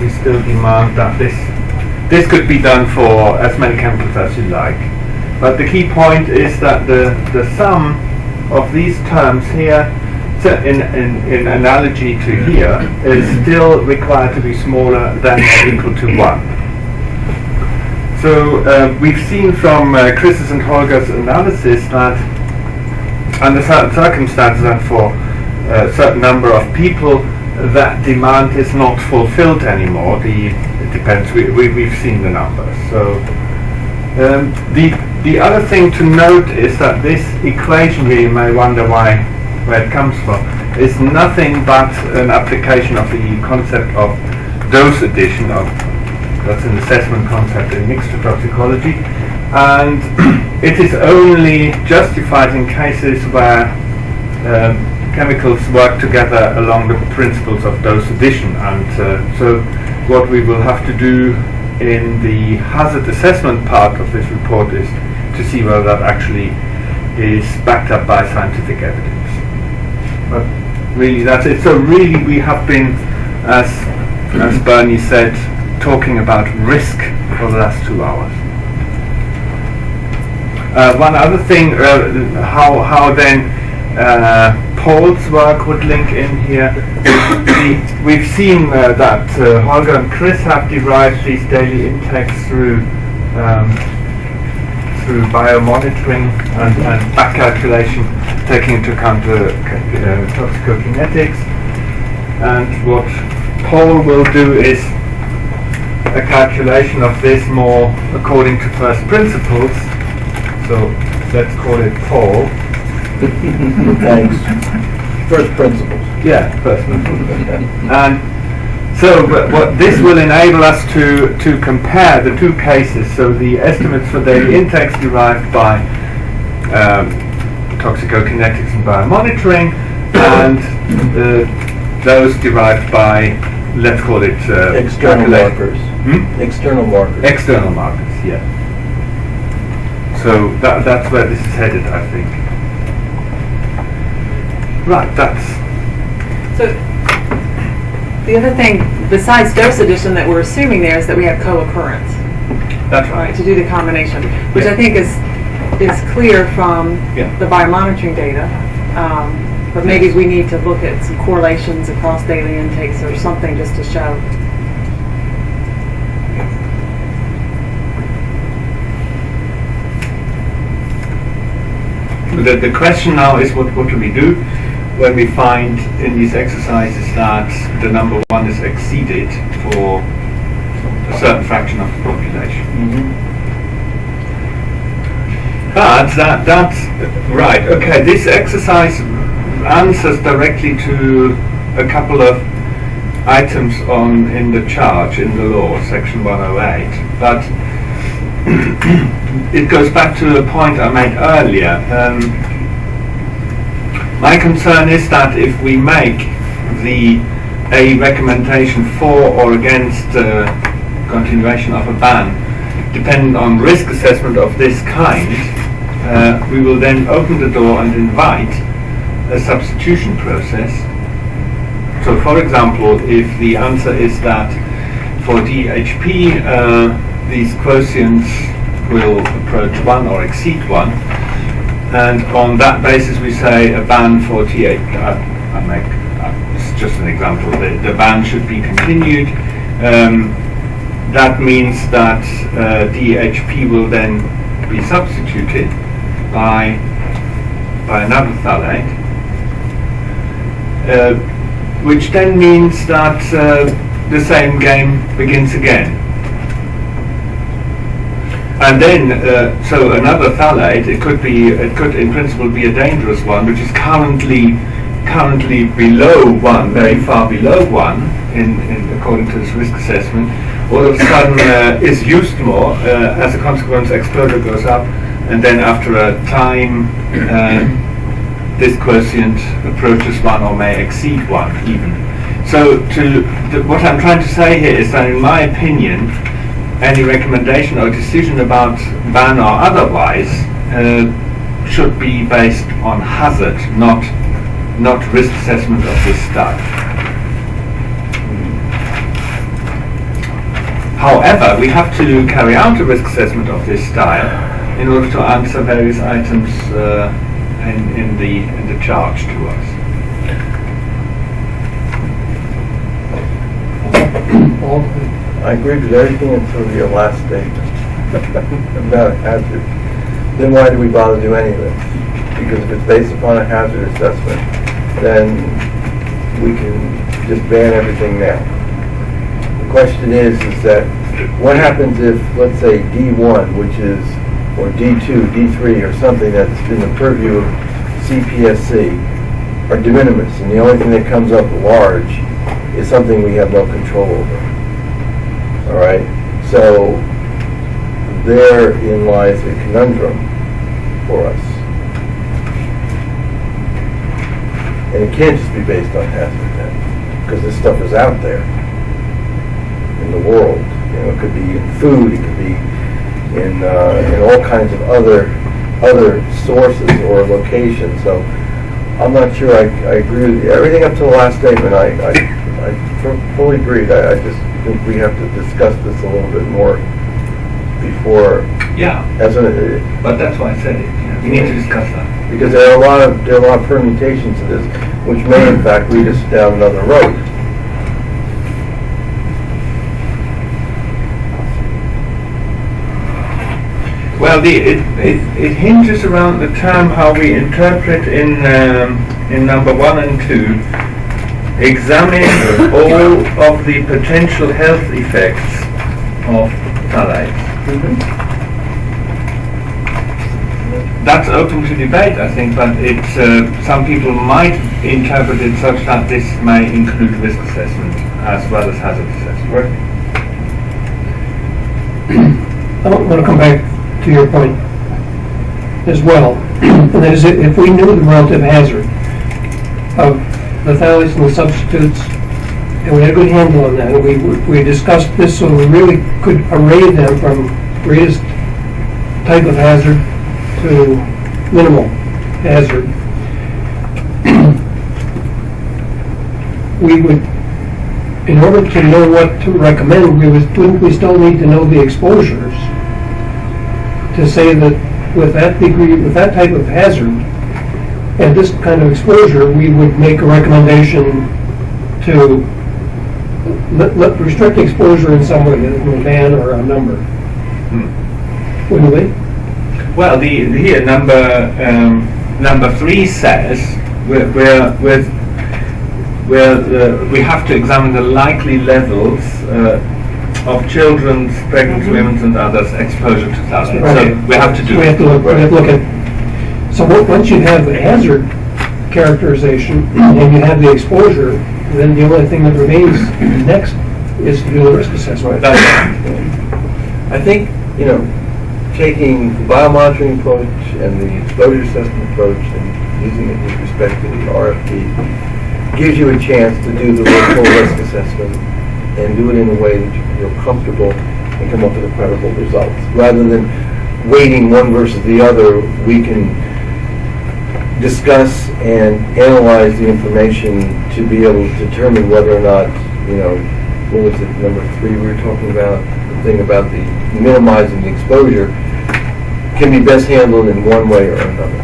we still demand that this this could be done for as many chemicals as you like. But the key point is that the, the sum of these terms here, so in, in, in analogy to here, is still required to be smaller than or equal to 1. So uh, we've seen from uh, Chris's and Holger's analysis that under certain circumstances and for a certain number of people, that demand is not fulfilled anymore. The, it depends. We, we, we've seen the numbers. So um, the the other thing to note is that this equation you may wonder why where it comes from, is nothing but an application of the concept of dose addition of that's an assessment concept in mixture toxicology, and it is only justified in cases where um, chemicals work together along the principles of dose addition. And uh, so, what we will have to do in the hazard assessment part of this report is to see whether that actually is backed up by scientific evidence. But really, that's it. So really, we have been, as as Bernie said, talking about risk for the last two hours. Uh, one other thing, uh, how, how then uh, Paul's work would link in here. the, we've seen uh, that uh, Holger and Chris have derived these daily intakes through um, through biomonitoring and, and back calculation, taking into account the uh, toxicokinetics. And what Paul will do is a calculation of this more according to first principles. So let's call it Paul. Thanks. First principles. Yeah, first principles. and so but what this will enable us to, to compare the two cases. So the estimates for daily intakes derived by um, toxicokinetics and biomonitoring and uh, those derived by, let's call it uh, External markers. Hmm? External markers. External markets, yeah. So that, that's where this is headed, I think. Right, that's, So, the other thing, besides dose addition that we're assuming there is that we have co-occurrence, that's right, right. to do the combination, which Yeah. I think is, is clear from Yeah. the biomonitoring data. Um, But maybe we need to look at some correlations across daily intakes or something just to show. The, the question now is what, what do we do when we find in these exercises that the number one is exceeded for a certain fraction of the population? But that, that's right. Okay, this exercise answers directly to a couple of items on in the charge in the law, section 108. But it goes back to the point I made earlier. Um, my concern is that if we make the a recommendation for or against uh, continuation of a ban dependent on risk assessment of this kind, uh, we will then open the door and invite a substitution process. So, for example, if the answer is that for DHP uh, these quotients will approach 1 or exceed 1, and on that basis we say a ban for T8, uh, I make, it's just an example, the, the ban should be continued. Um, that means that uh, DHP will then be substituted by, by another phthalate, uh, which then means that uh, the same game begins again. And then, uh, so another phthalate, it could be, it could in principle be a dangerous one, which is currently, currently below one, very far below one, in, in according to this risk assessment, all of a sudden uh, is used more. Uh, as a consequence, exposure goes up, and then after a time, uh, this quotient approaches one or may exceed one even. So, to what I'm trying to say here is that, in my opinion, any recommendation or decision about ban or otherwise uh, should be based on hazard, not not risk assessment of this stuff. However, we have to carry out a risk assessment of this style in order to answer various items uh, in, in the in the charge to us. I agree with everything until your last statement about hazard. Then why do we bother do any of? Because if it's based upon a hazard assessment, then we can just ban everything now. The question is, is that what happens if, let's say, D1, which is, or D2, D3, or something that's in the purview of CPSC, are de minimis, and the only thing that comes up large is something we have no control over. All right, so therein lies a conundrum for us. And it can't just be based on hazard then, because this stuff is out there in the world. You know, it could be in food, it could be in, uh, in all kinds of other, other sources or locations. So I'm not sure I, I agree with you. Everything up to the last statement, I, I, I fully agreed. I, I just think we have to discuss this a little bit more before, Yeah, as a, but that's why I said it. you know, We need to discuss that. because there are a lot of, there are a lot of permutations to this, which may in fact lead us down another road. Well, the, it, it, it hinges around the term how we interpret in um, in number one and two. Examine all of the potential health effects of phthalates. That's open to debate, I think, but it's uh, some people might interpret it such that this may include risk assessment as well as hazard assessment. I want to come back to your point as well. And that is, if if we knew the relative hazard of the phthalates and the substitutes, and we had a good handle on that, and we, we discussed this so we really could array them from greatest type of hazard to minimal hazard, we would, in order to know what to recommend, we would, we still need to know the exposures? To say that with that degree, with that type of hazard, and this kind of exposure, we would make a recommendation to let, let restrict exposure in some way, a ban or a number. Wouldn't we? Well, the, here number um, number three says we're, we're, with where uh, we have to examine the likely levels uh, of children's, pregnant women's, and others' exposure to phthalates. Right. So we have to do We have to look, we have to look at, so once you have the hazard characterization and you have the exposure, then the only thing that remains next is to do the risk assessment. I think, you know, taking the biomonitoring approach and the exposure assessment approach and using it with respect to the RFP gives you a chance to do the full risk assessment and do it in a way that you feel comfortable and come up with a credible results. Rather than waiting one versus the other, we can discuss and analyze the information to be able to determine whether or not, you know, what was it, number three we were talking about? The thing about the minimizing the exposure can be best handled in one way or another.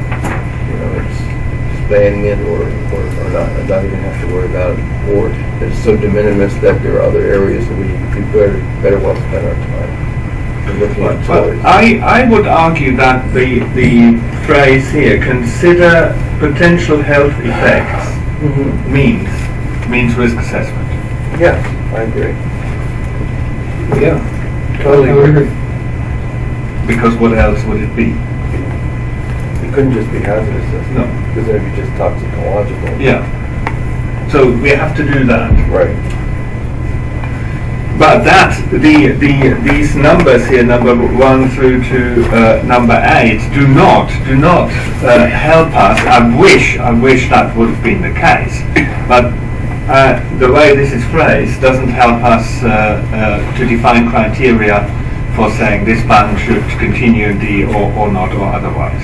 You know, it's banning it or, or, or not, not even have to worry about it. Or it's so de minimis that there are other areas that we, we better, better well spend our time. Than Looking Well. I, I would argue that the, the phrase here, consider potential health effects, Mhm. means, means risk assessment. Yeah, I agree. Yeah. Totally I agree. Because what else would it be? It couldn't just be hazardous, assessment, No. because then it'd be just toxicological. Yeah. So we have to do that. Right. But that, the, the, these numbers here, number one through to uh, number eight, do not, do not uh, help us. I wish, I wish that would have been the case. But uh, the way this is phrased doesn't help us uh, uh, to define criteria for saying this ban should continue indeed or, or not or otherwise.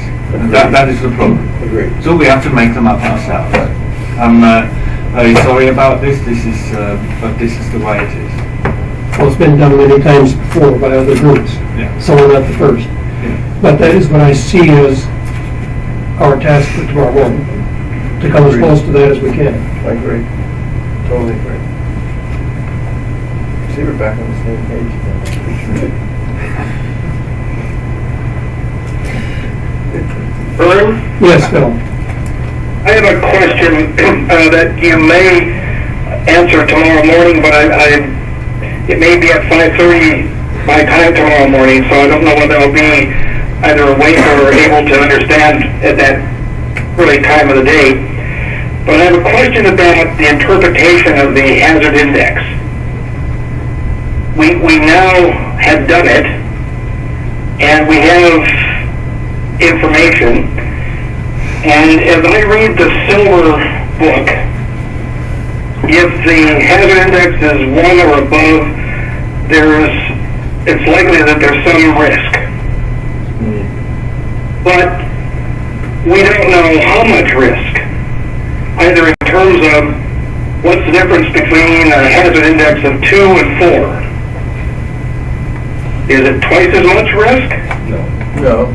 That, that is the problem. Agreed. So we have to make them up ourselves. I'm uh, very sorry about this. This is, uh, but this is the way it is. Well, it's been done many times before by other groups. Yeah. So we're not the first. Yeah. But that is what I see as our task for tomorrow morning, to come as close to that as we can. I agree. Totally agree. See, we're back on the same page now. Vern, Yes, Phil? I have a question uh, that you may answer tomorrow morning, but I, I, it may be at 5:30 my time tomorrow morning, so I don't know whether I'll be either awake or able to understand at that early time of the day. But I have a question about the interpretation of the hazard index. We, we now have done it, and we have information, and as I read the silver book, if the hazard index is one or above, there's, it's likely that there's some risk. But we don't know how much risk, either in terms of what's the difference between a hazard index of two and four. Is it twice as much risk? No.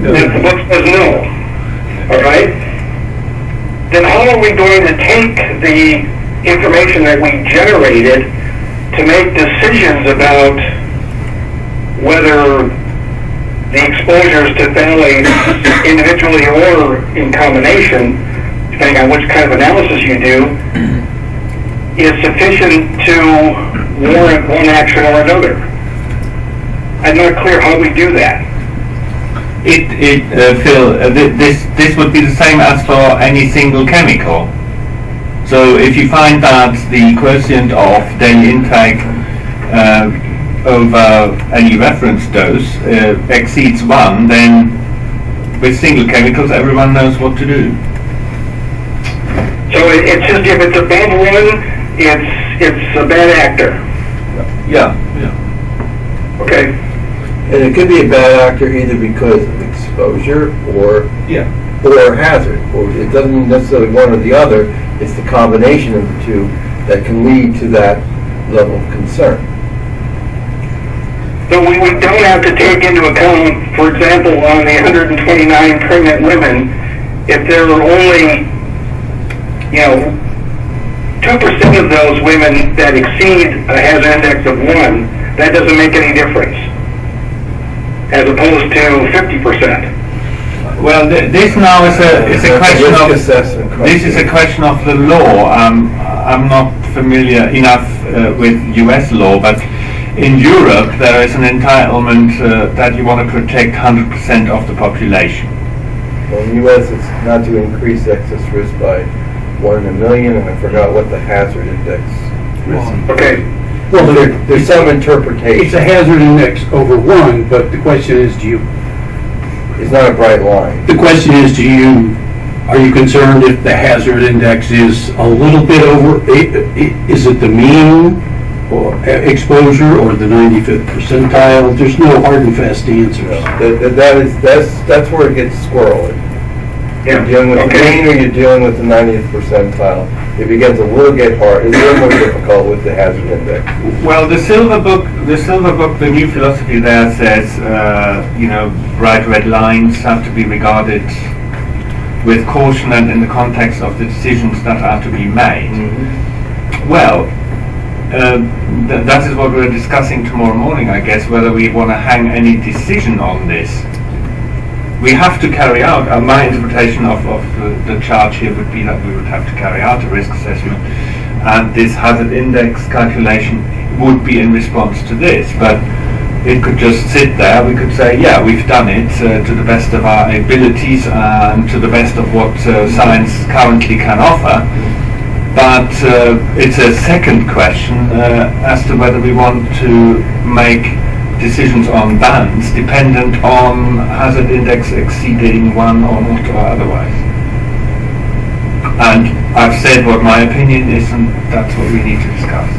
If the book says no, all right? Then how are we going to take the information that we generated to make decisions about whether the exposures to phthalates individually or in combination, depending on which kind of analysis you do, is sufficient to warrant one action or another? I'm not clear how we do that. It, it, uh, Phil, uh, thi- this, this would be the same as for any single chemical. So if you find that the quotient of daily intake uh, over any reference dose uh, exceeds one, then with single chemicals everyone knows what to do. So it, it's just if it's above one, it's, it's a bad actor. Yeah. Yeah. Okay? And it could be a bad actor either because of exposure or, Yeah. or hazard. Or it doesn't mean necessarily one or the other, it's the combination of the two that can lead to that level of concern. So we, we don't have to take into account, for example, on the 129 pregnant women, if there were only, you know, 2% of those women that exceed a hazard index of 1, that doesn't make any difference, as opposed to 50%. Well, th- this now is a, is a question of... assessment This is a question of the law. Um, I'm not familiar enough uh, with US law, but in Europe there is an entitlement uh, that you want to protect 100% of the population. Well, in the US, it's not to increase excess risk by one in a million, and I forgot what the hazard index risk. Okay, Well, There- there- There's some interpretation. it's a hazard index over one, but the question is, do you, It's not a bright line. the question is, do you, are you concerned if the hazard index is a little bit over, i- i- is it the mean or e- exposure or the 95th percentile? There's no hard and fast answers. That, that- that is, that's, that's where it gets squirrely. You're dealing with the mean or you're dealing with the 90th percentile. It begins a little get hard, it's a little more difficult with the hazard index. Well, the silver book, the silver book, the new philosophy there says, uh, you know, bright red lines have to be regarded with caution and in the context of the decisions that are to be made. Well, uh, th- that is what we're discussing tomorrow morning, I guess, whether we want to hang any decision on this. We have to carry out, uh, my interpretation of, of the, the charge here would be that we would have to carry out a risk assessment, and this hazard index calculation would be in response to this, but it could just sit there, we could say, yeah, we've done it uh, to the best of our abilities and to the best of what uh, science currently can offer. But uh, it's a second question uh, as to whether we want to make decisions on bans dependent on hazard index exceeding one or not or otherwise. And I've said what my opinion is and that's what we need to discuss.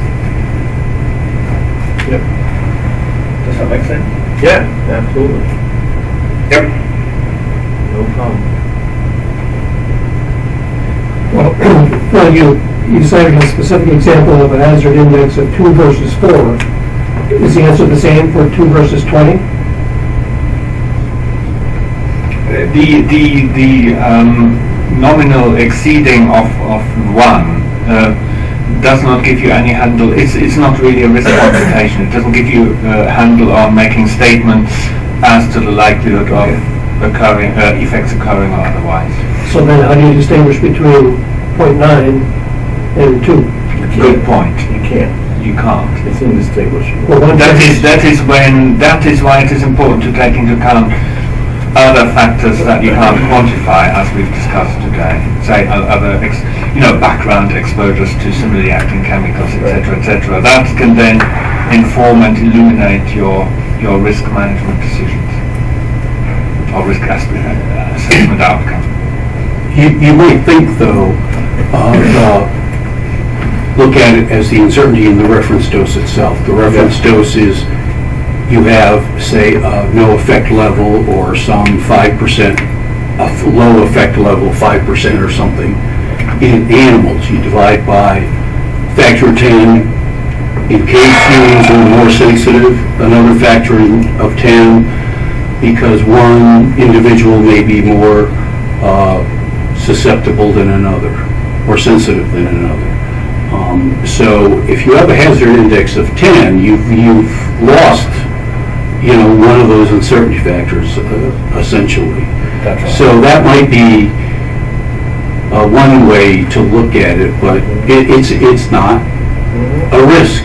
Yep. Does that make sense? Yeah, absolutely. Yep. No problem. Well, well, you, you cited a specific example of a hazard index of two versus four. Is the answer the same for two versus 20? The, the, the um, nominal exceeding of, of one uh, does not give you any handle, it's, it's not really a risk quantification. It doesn't give you a handle on making statements as to the likelihood of occurring, uh, effects occurring or otherwise. So then how do you distinguish between .9 and 2? Good point. You can't. You can't. It's indistinguishable. Well, one That says- is, that is when, that is why it is important to take into account other factors that you can't quantify, as we've discussed today. Say, other, ex- you know, background exposures to similarly acting chemicals, etc., etc. That can then inform and illuminate your, your risk management decisions. Or risk aspe- uh, assessment outcome. You, you might think, though, uh, uh, look at it as the uncertainty in the reference dose itself. The reference dose is, you have, say, a no effect level or some 5%, a low effect level, 5% or something. In animals, you divide by factor of 10. In case humans are more sensitive, another factor of 10, because one individual may be more uh, susceptible than another, or sensitive than another. Um, So if you have a hazard index of 10, you've, you've lost, you know, one of those uncertainty factors uh, essentially. So that might be uh, one way to look at it, but it, it's, it's not a risk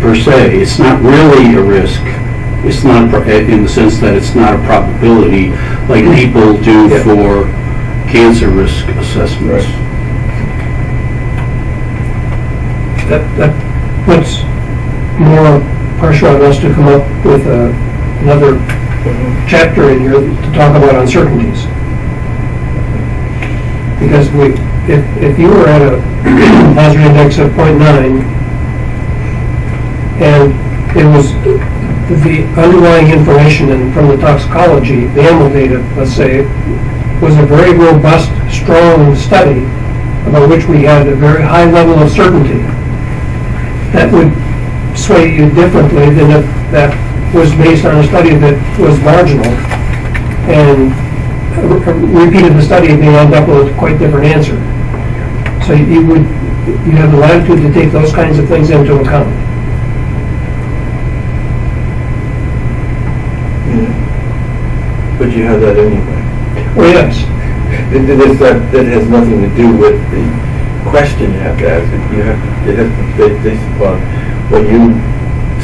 per se. It's not really a risk. It's not, in the sense that it's not a probability like people do Yeah. for cancer risk assessments. Right. That, that puts more pressure on us to come up with a- another chapter in here to talk about uncertainties. Because we, if, if you were at a hazard index of .9, and it was, the underlying information and from the toxicology, the animal data, let's say, was a very robust, strong study about which we had a very high level of certainty, that would sway you differently than if that was based on a study that was marginal. And repeated the study, they end up with a quite different answer. So you would, you have the latitude to take those kinds of things into account. Yeah. But you have that anyway. Well, yes, It, that, that has nothing to do with the question you have to ask. It- You have, it has to be based upon what you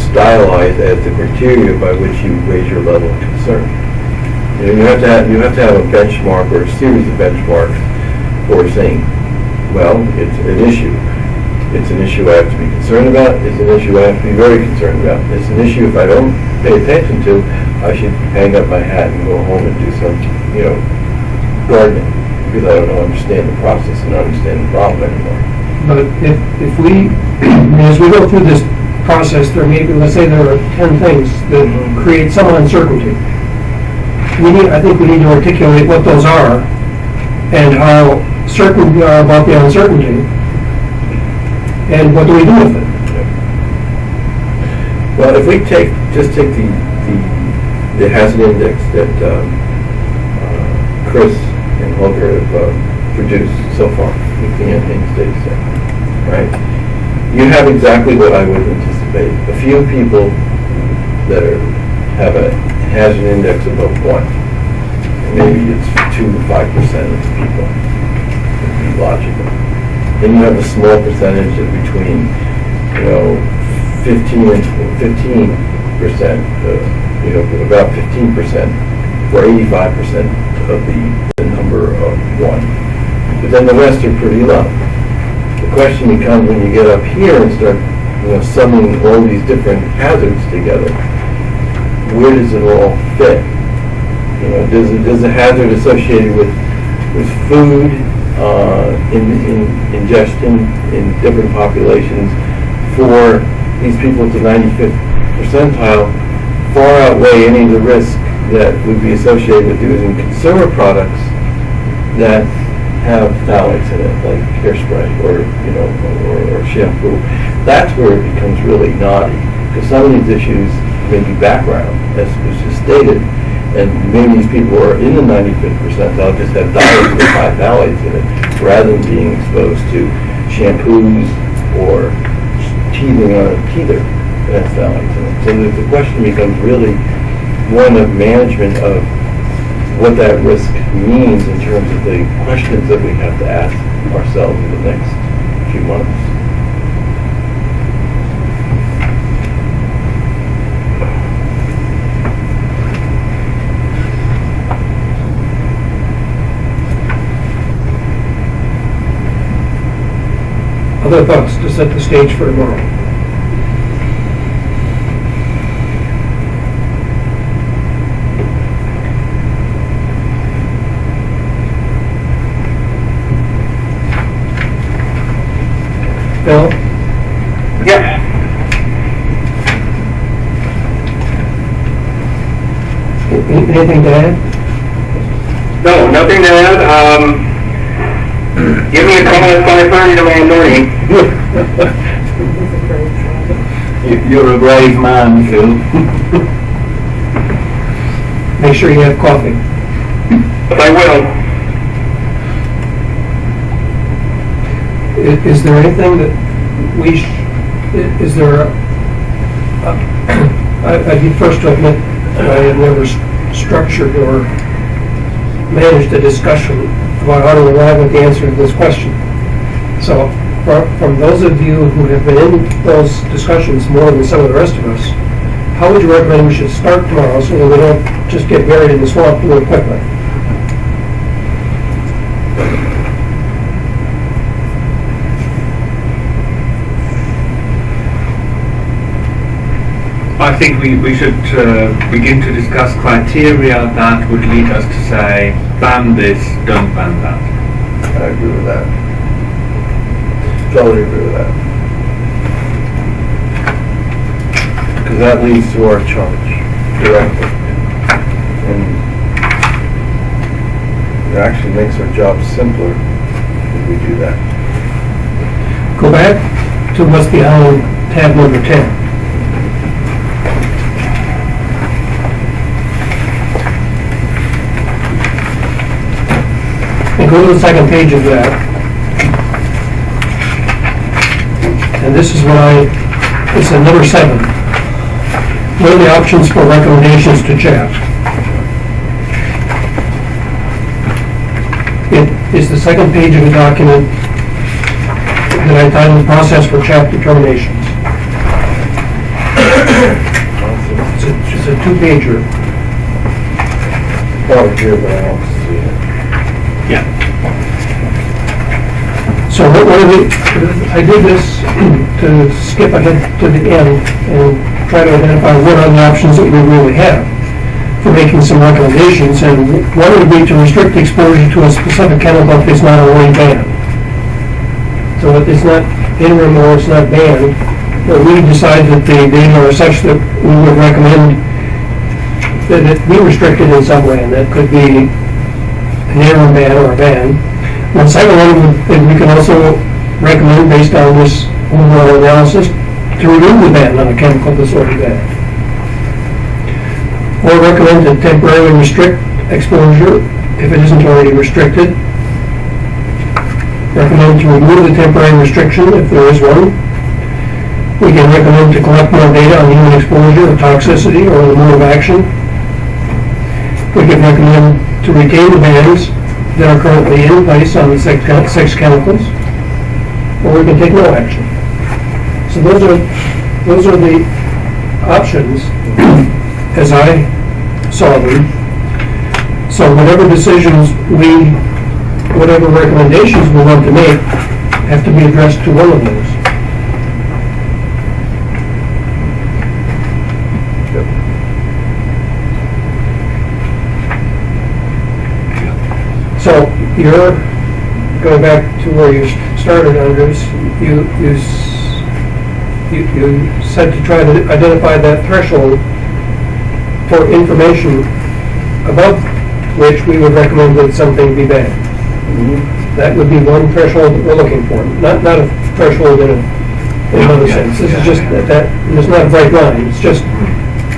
stylize as the criteria by which you raise your level of concern. You know, you have to have, you have to have a benchmark or a series of benchmarks for saying, well, it's an issue. It's an issue I have to be concerned about, it's an issue I have to be very concerned about. It's an issue if I don't pay attention to, I should hang up my hat and go home and do some, you know, gardening, because I don't understand the process and understand the problem anymore. but if, if we, as we go through this process, there may be, let's say there are ten things that create some uncertainty. We need, I think we need to articulate what those are and how certain we are about the uncertainty. And what do we do with it? Well, if we take, just take the, the, the hazard index that, um, uh, Chris and have, uh, produced so far, with the NHANES data, right? You have exactly what I would anticipate. A few people that are, have a hazard index above one. Maybe it's two to five percent of the people, would be logical. Then you have a small percentage of between, you know, fifteen and fifteen percent, uh, you know, about fifteen percent for eighty-five percent of the number of one. But then the rest are pretty low. The question becomes when you get up here and start, you know, summing all these different hazards together, where does it all fit? You know, does, it- does a hazard associated with, with food, uh, in, in ingestion in different populations for these people to 95th percentile far outweigh any of the risk that would be associated with using consumer products that have phthalates in it, like hairspray or, you know, or, or shampoo, that's where it becomes really naughty. Because some of these issues may be background, as was just stated, and maybe these people are in the 95th percentile, just have diets with high phthalates in it, rather than being exposed to shampoos or teething on a teether that has phthalates in it. So the, the question becomes really one of management of what that risk means in terms of the questions that we have to ask ourselves in the next few months. Other thoughts to set the stage for tomorrow? Bill? Yes. Anything to add? No, nothing to add. Um, give me a call at five thirty tomorrow morning. You- You're a brave man, Phil. Make sure you have coffee. But I will. Is there anything that we, is there, a- I- I'd be first to admit, that I had never structured or managed a discussion about how to arrive at the answer to this question. So, fro- from those of you who have been in those discussions more than some of the rest of us, how would you recommend we should start tomorrow so that we don't just get buried in the swamp really quickly? I think we, we should uh, begin to discuss criteria that would lead us to say, ban this, don't ban that. I agree with that. Totally agree with that. Because that leads to our charge directly. And it actually makes our job simpler if we do that. Go back to what's behind tab number 10. Go to the second page of that. And this is what I, it's a number seven. What are the options for recommendations to CHAP? It is the second page of the document that I titled Process for CHAP Determinations. It's a, a two-pager. Oh, here, but I don't see it. So what I did this to skip ahead to the end and try to identify what are the options that we really have for making some recommendations. And one would be to restrict exposure to a specific chemical if it's not already banned. So if it's not interim or it's not banned, but we decide that the data are such that we would recommend that it be restricted in some way, and that could be an interim ban or a ban. And second one, then we can also recommend, based on this overall analysis, to remove the ban on a chemical disorder banned. Or recommend to temporarily restrict exposure if it isn't already restricted. Recommend to remove the temporary restriction if there is one. We can recommend to collect more data on human exposure or toxicity or the mode of action. We can recommend to retain the bans that are currently in place on the six six chemicals, or we can take no action. So those are, those are the options as I saw them. So whatever decisions we, whatever recommendations we want to make, have to be addressed to one of those. So you're, going back to where you started, Andreas, you, you, you you said to try to identify that threshold for information above which we would recommend that something be banned. Mm-hmm. That would be one threshold that we're looking for, not, not a threshold in a, in another sense. This is just that, that, and it's not a bright line, it's just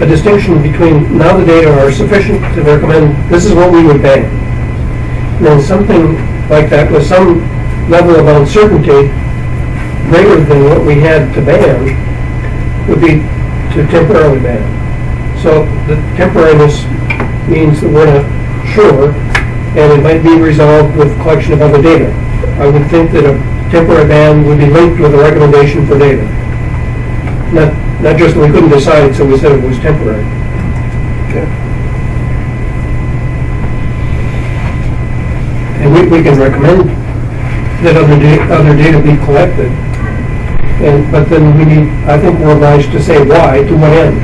a distinction between, now the data are sufficient to recommend, this is what we would ban. And something like that with some level of uncertainty greater than what we had to ban would be to temporarily ban. So the temporariness means that we're not sure, and it might be resolved with collection of other data. I would think that a temporary ban would be linked with a recommendation for data. Not, not just that we couldn't decide, so we said it was temporary. We, we can recommend that other da, other data be collected. And, but then we need, I think we're obliged to say why, to what end,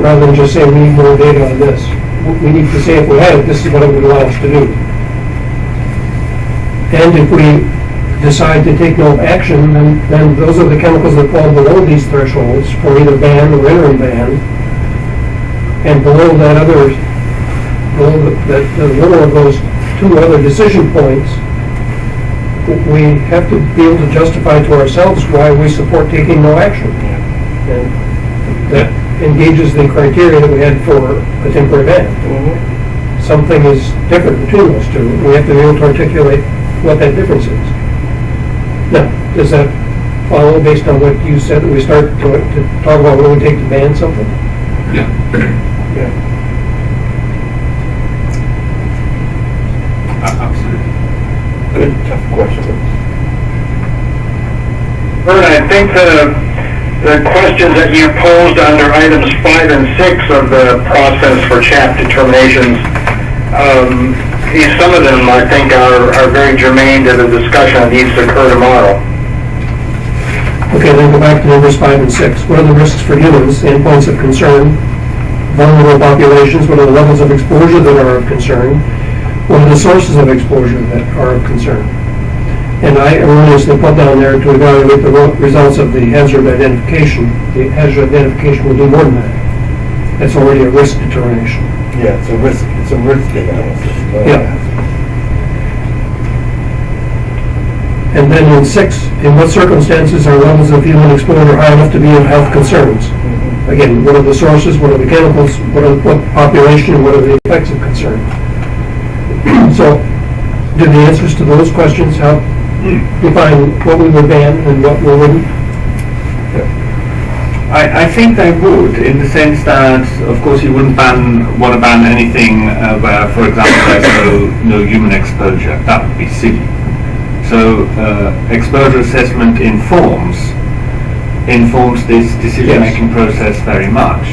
rather than just say we need more data on this. We need to say if we had it, this is what it would allow us to do. And if we decide to take no action, then, then those are the chemicals that fall below these thresholds for either ban or interim ban. And below that other, below the, that, the lower of those two other decision points, we have to be able to justify to ourselves why we support taking no action. And that engages the criteria that we had for a temporary ban. Mm-hmm. Something is different between those two. We have to be able to articulate what that difference is. Now, does that follow based on what you said, that we start to, to talk about when we take to ban something? Yeah. Yeah. Good, tough question. Vern, I think the, the questions that you posed under items five and six of the process for CHAP determinations, um, these, some of them, I think, are, are very germane to the discussion that needs to occur tomorrow. Okay, then go back to numbers five and six. What are the risks for humans, the endpoints of concern? Vulnerable populations, what are the levels of exposure that are of concern? What are the sources of exposure that are of concern? And I erroneously put down there to evaluate the results of the hazard identification. The hazard identification will do more than that. That's already a risk determination. Yeah, it's a risk, it's a risk analysis. Yeah. And then in six, in what circumstances are levels of human exposure high enough to be of health concerns? Mm-hmm. Again, what are the sources, what are the chemicals, what are, what population, what are the effects of concern? So, do the answers to those questions help define what we would ban and what we wouldn't? I, I think they would, in the sense that, of course, you wouldn't ban, want to ban anything uh, where, for example, there's no, no human exposure. That would be silly. So, uh, exposure assessment informs, informs this decision-making process very much.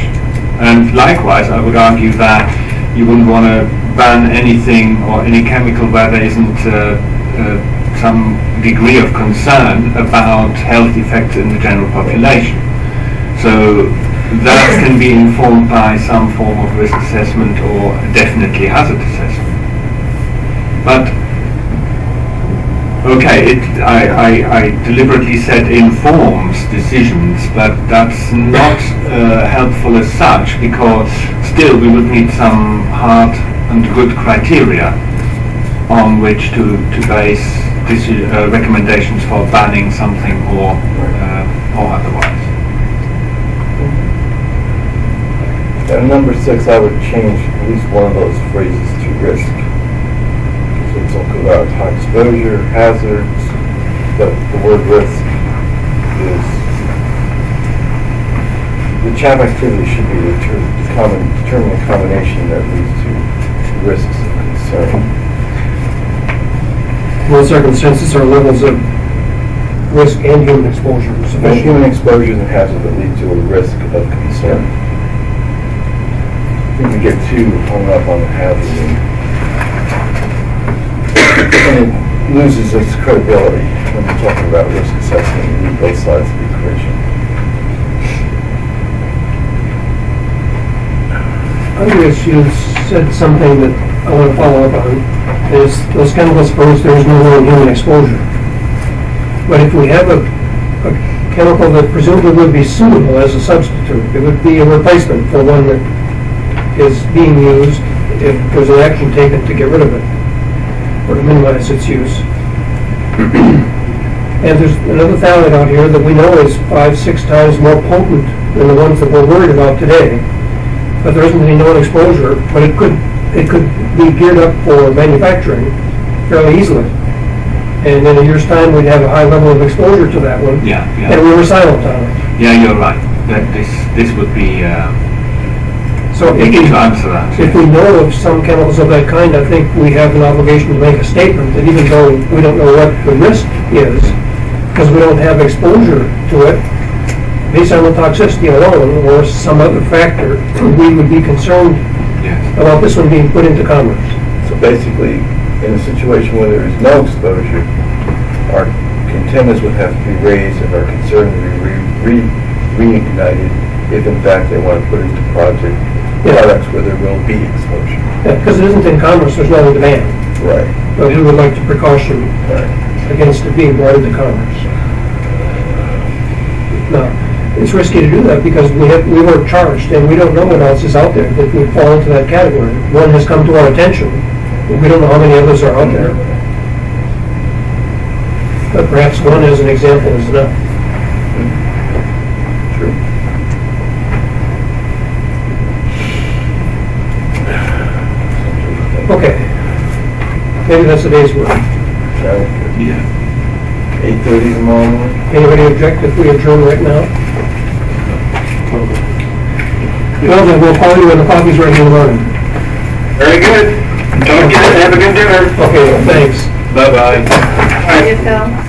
And likewise, I would argue that you wouldn't want to ban anything or any chemical where there isn't uh, uh, some degree of concern about health effects in the general population. So that can be informed by some form of risk assessment or definitely hazard assessment. But, okay, it, I, I, I deliberately said informs decisions, but that's not uh, helpful as such because still we would need some hard and good criteria on which to, to base uh, recommendations for banning something or, uh, or otherwise. And number six, I would change at least one of those phrases to risk. All about high exposure, hazards, but the word risk is, the CHAP activity should be determined common, determine a combination that leads to risks of concern. What circumstances are levels of risk and human exposure And sufficient? human exposures and hazards that lead to a risk of concern. I think we get too hung up on the hazard and it loses its credibility when you're talking about risk assessment. You need both sides of the equation. Andreas, you said something that I want to follow up on, is those chemicals, suppose there is no known human exposure. But if we have a, a chemical that presumably would be suitable as a substitute, it would be a replacement for one that is being used if there's an action taken to get rid of it. Or to minimize its use. And there's another phthalate out here that we know is five, six times more potent than the ones that we're worried about today. But there isn't any known exposure, but it could, it could be geared up for manufacturing fairly easily. And in a year's time, we'd have a high level of exposure to that one. Yeah, yeah. And we were silent on it. Yeah, you're right. That this, this would be, uh, So if easy we, to answer that. if we know of some chemicals of that kind, I think we have an obligation to make a statement that even though we don't know what the risk is, because we don't have exposure to it, based on the toxicity alone or some other factor, we would be concerned Yes. about this one being put into commerce. So basically, in a situation where there is no exposure, our antennas would have to be raised and our concern would be re- re- reignited if in fact they want to put it into project Yeah. products where there will be exposure. Because it isn't in commerce, there's no demand. Right, But who would like to precaution right. against it being brought into commerce. Now, it's risky to do that because we have, we weren't charged and we don't know what else is out there that would fall into that category. One has come to our attention, but we don't know how many others are out there. But perhaps one as an example is enough. Okay. Maybe that's the day's work. Yeah. Eight thirty tomorrow morning? Anybody object if we adjourn right now? Well, then we'll call you when the coffee's ready in the morning. Very good. Talk to you, have a good dinner. Okay, thanks. Bye-bye. How do you feel?